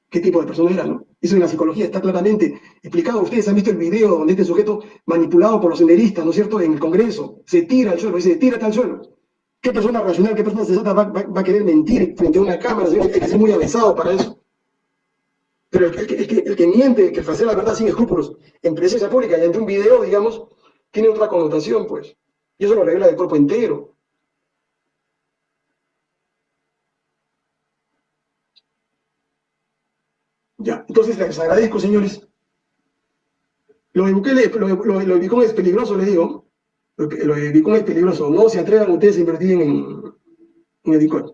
qué tipo de persona era, ¿no? Eso en la psicología está claramente explicado. Ustedes han visto el video donde este sujeto manipulado por los senderistas, ¿no es cierto?, en el Congreso, se tira al suelo, dice, tírate al suelo. ¿Qué persona racional, qué persona sensata va, va, a querer mentir frente a una cámara? Hay que ser muy avanzado para eso. Pero el, que, el que miente, que hace la verdad sin escrúpulos en presencia pública y ante un video, digamos, tiene otra connotación, pues. Y eso lo revela del cuerpo entero. Ya, entonces les agradezco, señores. Lo de Bukele, es peligroso, les digo. Lo, lo de Bitcoin es peligroso. No se atrevan ustedes a invertir en, en el Bitcoin.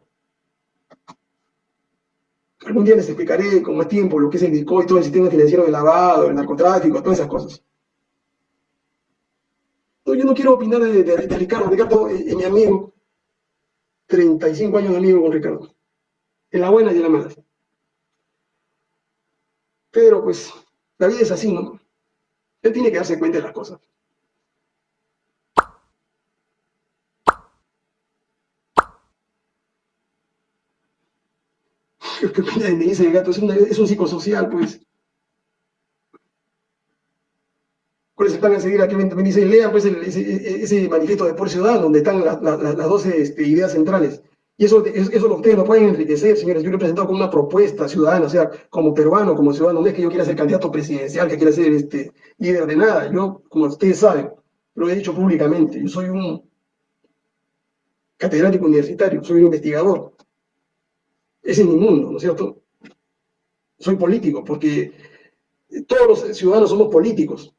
Algún día les explicaré con más tiempo lo que es el Bitcoin, todo el sistema financiero de lavado, el narcotráfico, todas esas cosas. yo no quiero opinar de, Ricardo. Ricardo es, mi amigo. 35 años de amigo con Ricardo. En la buena y en la mala. Pero pues, la vida es así, ¿no? Él tiene que darse cuenta de las cosas. ¿Qué me dice el gato? Es, es un psicosocial, pues. ¿Cuál es el a seguir? Aquí me, dice, lean pues ese, manifiesto de por ciudad donde están las 12 este, ideas centrales. Y eso, eso lo ustedes lo pueden enriquecer, señores. Yo lo he presentado como una propuesta ciudadana, o sea, como peruano, como ciudadano. No es que yo quiera ser candidato presidencial, que quiera ser este, líder de nada. Yo, como ustedes saben, lo he dicho públicamente, yo soy un catedrático universitario, soy un investigador. Ese es mi mundo, ¿no es cierto? Soy político, porque todos los ciudadanos somos políticos.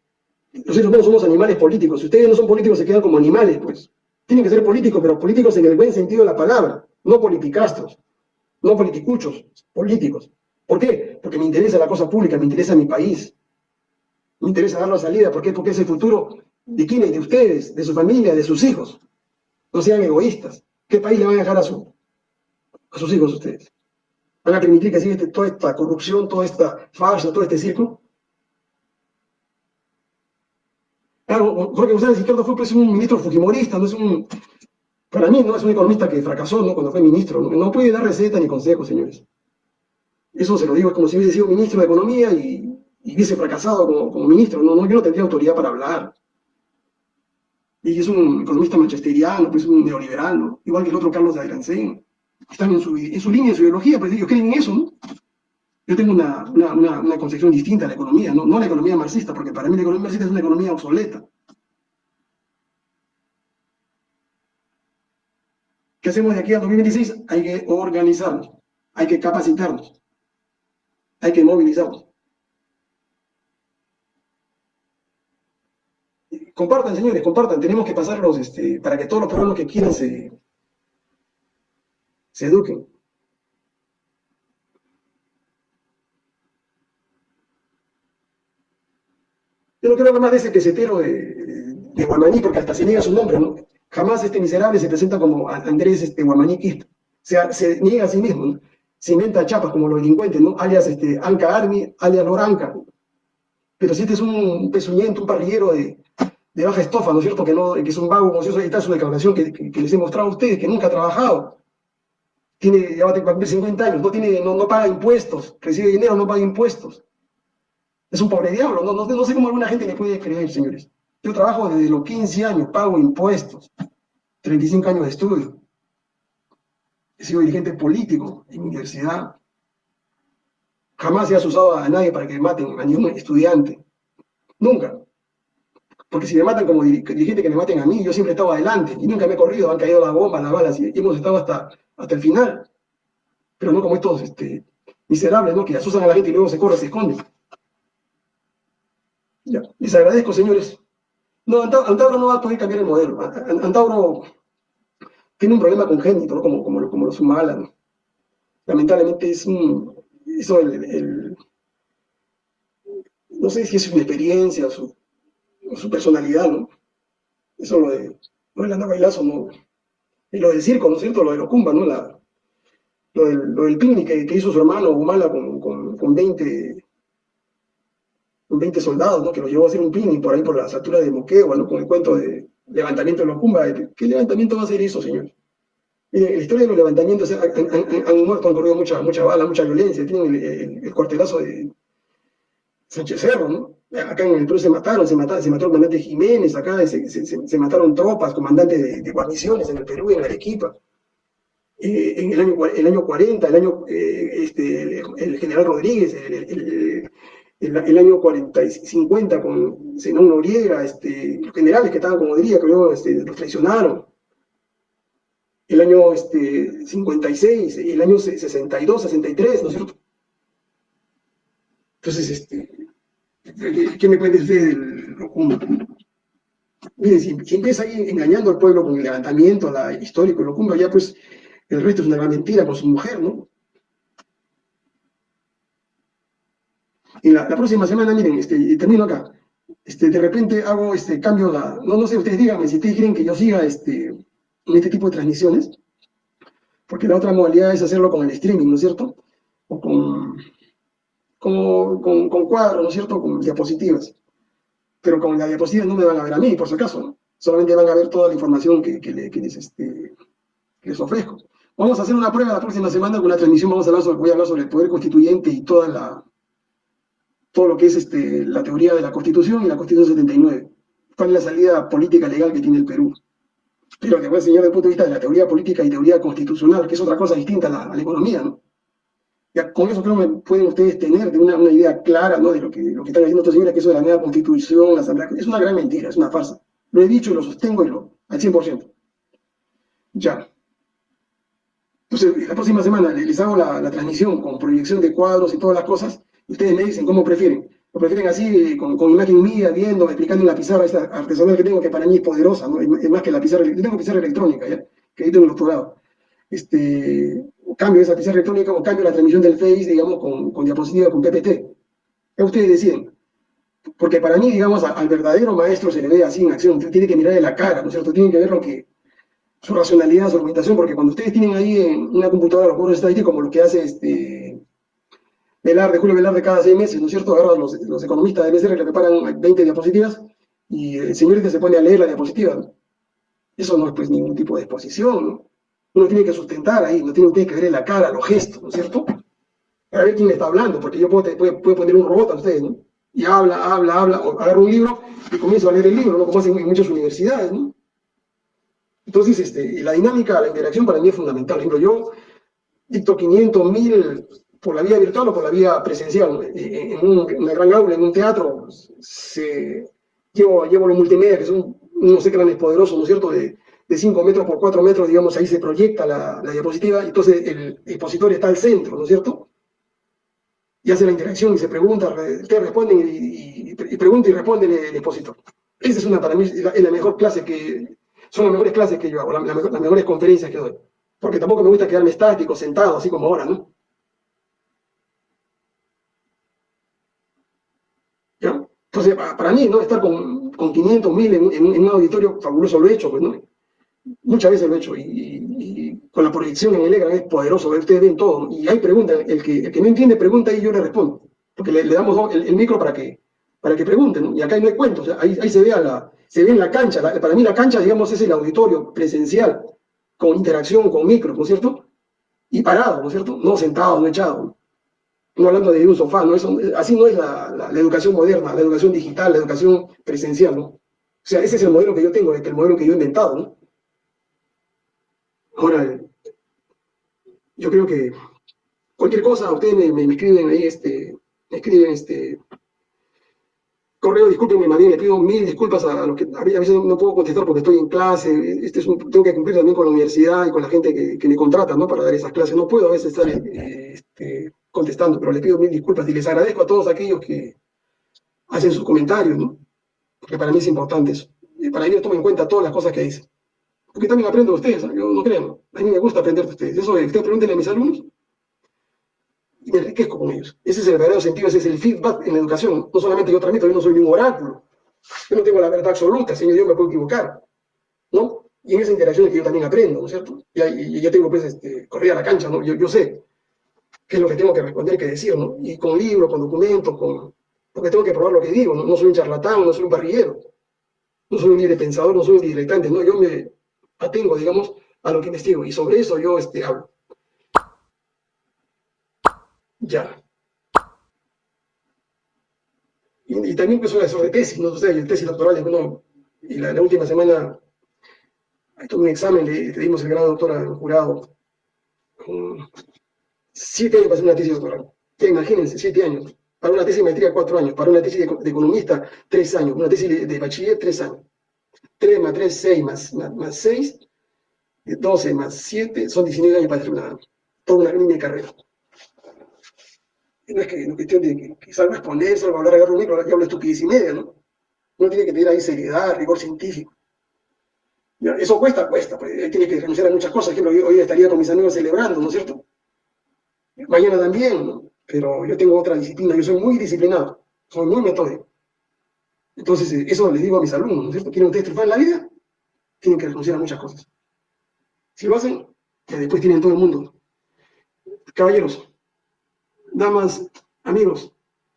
Los seres humanos somos animales políticos. Si ustedes no son políticos, se quedan como animales, pues. Tienen que ser políticos, pero políticos en el buen sentido de la palabra, no politicastros, no politicuchos, políticos. ¿Por qué? Porque me interesa la cosa pública, me interesa mi país. Me interesa dar la salida. ¿Por qué? Porque es el futuro de quienes, de ustedes, de su familia, de sus hijos. No sean egoístas. ¿Qué país le van a dejar a, su, a sus hijos ustedes? ¿Van a permitir que siga toda esta corrupción, toda esta farsa, todo este circo? Claro, Jorge González Izquierdo fue pues, un ministro fujimorista, no es un... Para mí no es un economista que fracasó ¿no? cuando fue ministro. No, puede dar receta ni consejos, señores. Eso se lo digo, es como si hubiese sido ministro de Economía y, hubiese fracasado como, ministro. No, no, yo no tendría autoridad para hablar. Y es un economista manchesteriano, pues un neoliberal, ¿no? igual que el otro Carlos de Agrancén. Están en su, en su línea, en su ideología, pues ellos creen en eso, ¿no? Yo tengo una, una, concepción distinta de la economía, ¿no? no la economía marxista, porque para mí la economía marxista es una economía obsoleta. ¿Qué hacemos de aquí al 2026? Hay que organizarnos, hay que capacitarnos, hay que movilizarnos. Compartan, señores, compartan. Tenemos que pasarlos este, para que todos los peruanos que quieran se, se eduquen. Yo no quiero hablar más de ese pesetero de, Guamaní, porque hasta se niega su nombre, ¿no? Jamás este miserable se presenta como Andrés este, Guamaní O sea, se niega a sí mismo, Se inventa chapas como los delincuentes, ¿no? Alias este, Anca Army, alias Loranca. Pero si este es un pezuñento, un parrillero de, baja estofa, ¿no es cierto? Que, no, que es un vago ocioso, ahí está su declaración que, que, les he mostrado a ustedes, que nunca ha trabajado. Tiene, ya va a cumplir 50 años, no, tiene, no, no paga impuestos, recibe dinero, no paga impuestos. Es un pobre diablo, no, sé cómo alguna gente le puede creer, señores. Yo trabajo desde los 15 años, pago impuestos, 35 años de estudio. He sido dirigente político en universidad. Jamás he asustado a nadie para que maten a ningún estudiante. Nunca. Porque si me matan como dirigente, que me maten a mí, yo siempre he estado adelante y nunca me he corrido, han caído las bombas, las balas y hemos estado hasta, hasta el final. Pero no como estos este, miserables, ¿no? Que asustan a la gente y luego se corren, se esconden. Ya. Les agradezco, señores. No, Antauro no va a poder cambiar el modelo. Antauro tiene un problema congénito, ¿no? como, como, como los humanos. Lamentablemente es un... Eso el, no sé si es una experiencia su, su personalidad, ¿no? Eso lo de, lo de la bailazo, ¿no? Y lo del circo, ¿no es cierto? Lo de los Cumba, ¿no? Lo, del, lo del picnic que, hizo su hermano Humala con, con, con 20 20 soldados, ¿no? que los llevó a hacer un picnic por ahí por las alturas de Moquegua, ¿no? con el cuento de levantamiento de los Cumba. ¿Qué levantamiento va a ser eso, señor? Mire, en la historia de los levantamientos han, muerto, han corrido mucha, mucha bala, mucha violencia. Tienen el, cuartelazo de Sánchez Cerro, ¿no? Acá en el Perú se mataron, se, mataron, se mató el comandante Jiménez, acá se, mataron tropas, comandantes de, guarniciones en el Perú en Arequipa. Eh, en el año, el año 40, el año, eh, este, el, general Rodríguez, el, el, año 40 y 50 con Zenón Noriega, este, generales que estaban como diría, que este, los traicionaron. El año este, 56, el año 62, 63, ¿no es cierto? Entonces, este, ¿qué me puede decir del Mire, si, empieza ahí engañando al pueblo con el levantamiento la, histórico y lo cumbra, ya pues el resto es una gran mentira con su mujer, ¿no? Y la, próxima semana, miren, este, termino acá. Este, de repente hago este cambio, la, no, no sé, ustedes díganme si ustedes quieren que yo siga este, en este tipo de transmisiones, porque la otra modalidad es hacerlo con el streaming, ¿no es cierto? O con, con, con cuadros, ¿no es cierto? Con diapositivas pero con la diapositiva no me van a ver a mí, por si acaso, solamente van a ver toda la información que, les, este, les, ofrezco. Vamos a hacer una prueba la próxima semana con una transmisión, vamos a hablar voy a hablar sobre el poder constituyente y toda la, todo lo que es este, la teoría de la Constitución y la Constitución 79. ¿Cuál es la salida política legal que tiene el Perú? Pero te voy a enseñar desde el punto de vista de la teoría política y teoría constitucional, que es otra cosa distinta a la, a la economía, ¿no? Ya, con eso creo que pueden ustedes tener de una, una, idea clara ¿no? de lo que, lo que están diciendo estos señores, que eso de la nueva constitución, la asamblea, es una gran mentira, es una farsa. Lo he dicho y lo sostengo y lo, al 100%. Ya. Entonces, la próxima semana les hago la, la, transmisión con proyección de cuadros y todas las cosas, ustedes me dicen cómo prefieren. Lo prefieren así, con, con imagen mía, viendo, explicando en la pizarra esta artesanal que tengo, que para mí es poderosa, ¿no? es, más que la pizarra, yo tengo pizarra electrónica, ¿ya? que ahí tengo el doctorado. Este, cambio esa pizarra electrónica o cambio la transmisión del Face, digamos, con, con diapositiva, con PPT. Ya ustedes deciden. Porque para mí, digamos, al verdadero maestro se le ve así en acción, tiene que mirarle la cara, ¿no es cierto? Tiene que ver lo que, su racionalidad, su argumentación, porque cuando ustedes tienen ahí en una computadora los cuadros estadísticos, como lo que hace este Velar, de Julio Velar de cada seis meses, ¿no es cierto? Ahora los, economistas de BCR le preparan 20 diapositivas y el señor este se pone a leer la diapositiva. Eso no es pues ningún tipo de exposición, ¿no? uno tiene que sustentar ahí, no tiene que ver en la cara, los gestos, ¿no es cierto? Para ver quién le está hablando, porque yo puedo, poner un robot a ustedes, ¿no? Y habla, habla, habla, o agarro un libro y comienzo a leer el libro, ¿no? Como hacen en muchas universidades, ¿no? Entonces, este, la dinámica, la interacción para mí es fundamental. Por ejemplo, yo dicto 500, 1000 por la vía virtual o por la vía presencial. En, una gran aula, en un teatro, se, llevo, llevo los multimedia, que son unos ecranes poderosos, ¿no es cierto?, de, de 5 metros por 4 metros, digamos, ahí se proyecta la, la diapositiva, entonces el expositor está al centro, ¿no es cierto? Y hace la interacción y se pregunta, ustedes responden y, y, pregunta y responde el, expositor. Esa es una, para mí, es la, mejor clase que, son las mejores clases que yo hago, las mejores conferencias que doy. Porque tampoco me gusta quedarme estático, sentado, así como ahora, ¿no? ¿Ya? Entonces, para mí, ¿no? Estar con, con 500, 1000 en, un auditorio fabuloso lo he hecho, pues, ¿no? Muchas veces lo he hecho y, con la proyección en el EGRA es poderoso, ustedes ven todo. Y hay preguntas, el que, el que no entiende pregunta y yo le respondo, porque le, damos el, micro para que, para que pregunten, y acá no hay cuentos, ahí, ahí se, ve la, se ve en la cancha, para mí la cancha, digamos, es el auditorio presencial, con interacción, con micro, ¿no es cierto? Y parado, ¿no es cierto? No sentado, no echado. No hablando de un sofá, ¿no? Eso, así no es la, la, educación moderna, la educación digital, la educación presencial, ¿no? O sea, ese es el modelo que yo tengo, el modelo que yo he inventado, ¿no? Ahora, yo creo que cualquier cosa, ustedes me, me, escriben ahí, este, me escriben este correo, discúlpenme, María, le pido mil disculpas a los que a veces no puedo contestar porque estoy en clase, este es un, tengo que cumplir también con la universidad y con la gente que, que me contrata, ¿no? Para dar esas clases, no puedo a veces estar eh, este, contestando, pero le pido mil disculpas y les agradezco a todos aquellos que hacen sus comentarios, ¿no? Porque para mí es importante eso. Y para mí tomo en cuenta todas las cosas que dicen porque también aprendo de ustedes, yo no creo, a mí me gusta aprender de ustedes, eso ustedes pregunten a mis alumnos, y me enriquezco con ellos. Ese es el verdadero sentido, ese es el feedback en la educación, no solamente yo transmito, yo no soy un oráculo, yo no tengo la verdad absoluta, señor, yo me puedo equivocar, ¿no? Y en esa interacción es que yo también aprendo, ¿no es cierto? Y, yo tengo, pues, este, correr a la cancha, ¿no? Yo sé qué es lo que tengo que responder, qué decir, ¿no? Y con libros, con documentos, con... porque tengo que probar lo que digo, ¿no? No soy un charlatán, no soy un barrillero, no soy un libre pensador, no soy un diletante, ¿no? Yo me, atengo, digamos, a lo que investigo. Y sobre eso yo este, hablo. Ya. Y, también pues sobre tesis, no sé, el tesis doctoral, bueno, y la, última semana tuve un examen, le, dimos el grado doctor al jurado. Siete años para hacer una tesis doctoral. Ya imagínense, siete años. Para una tesis de maestría, cuatro años. Para una tesis de, economista, tres años. Una tesis de bachiller, tres años. 3 más 3, 6 más, más, 6, 12 más 7, son 19 años para hacer una, toda una línea de carrera. No es que no cuestión de que, que salga a exponer, salga a hablar, agarrar un libro, ya hablo estupidez y media, ¿no? Uno tiene que tener ahí seriedad, rigor científico. Eso cuesta, cuesta, pues, tiene que renunciar a muchas cosas. Por ejemplo, hoy estaría con mis amigos celebrando, ¿no es cierto? Mañana también. Pero yo tengo otra disciplina, yo soy muy disciplinado, soy muy metódico. Entonces, eh, eso les digo a mis alumnos, ¿no es cierto? ¿Quieren ustedes triunfar en la vida? Tienen que renunciar a muchas cosas. Si lo hacen, después tienen todo el mundo. Caballeros, damas, amigos,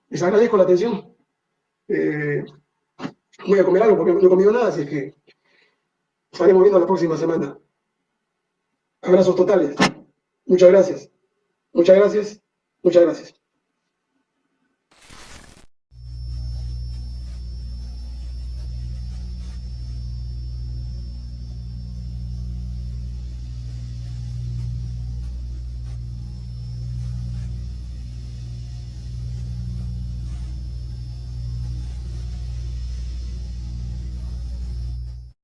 les agradezco la atención. Eh, voy a comer algo porque no he comido nada, así es que estaremos viendo la próxima semana. Abrazos totales. Muchas gracias. Muchas gracias. Muchas gracias.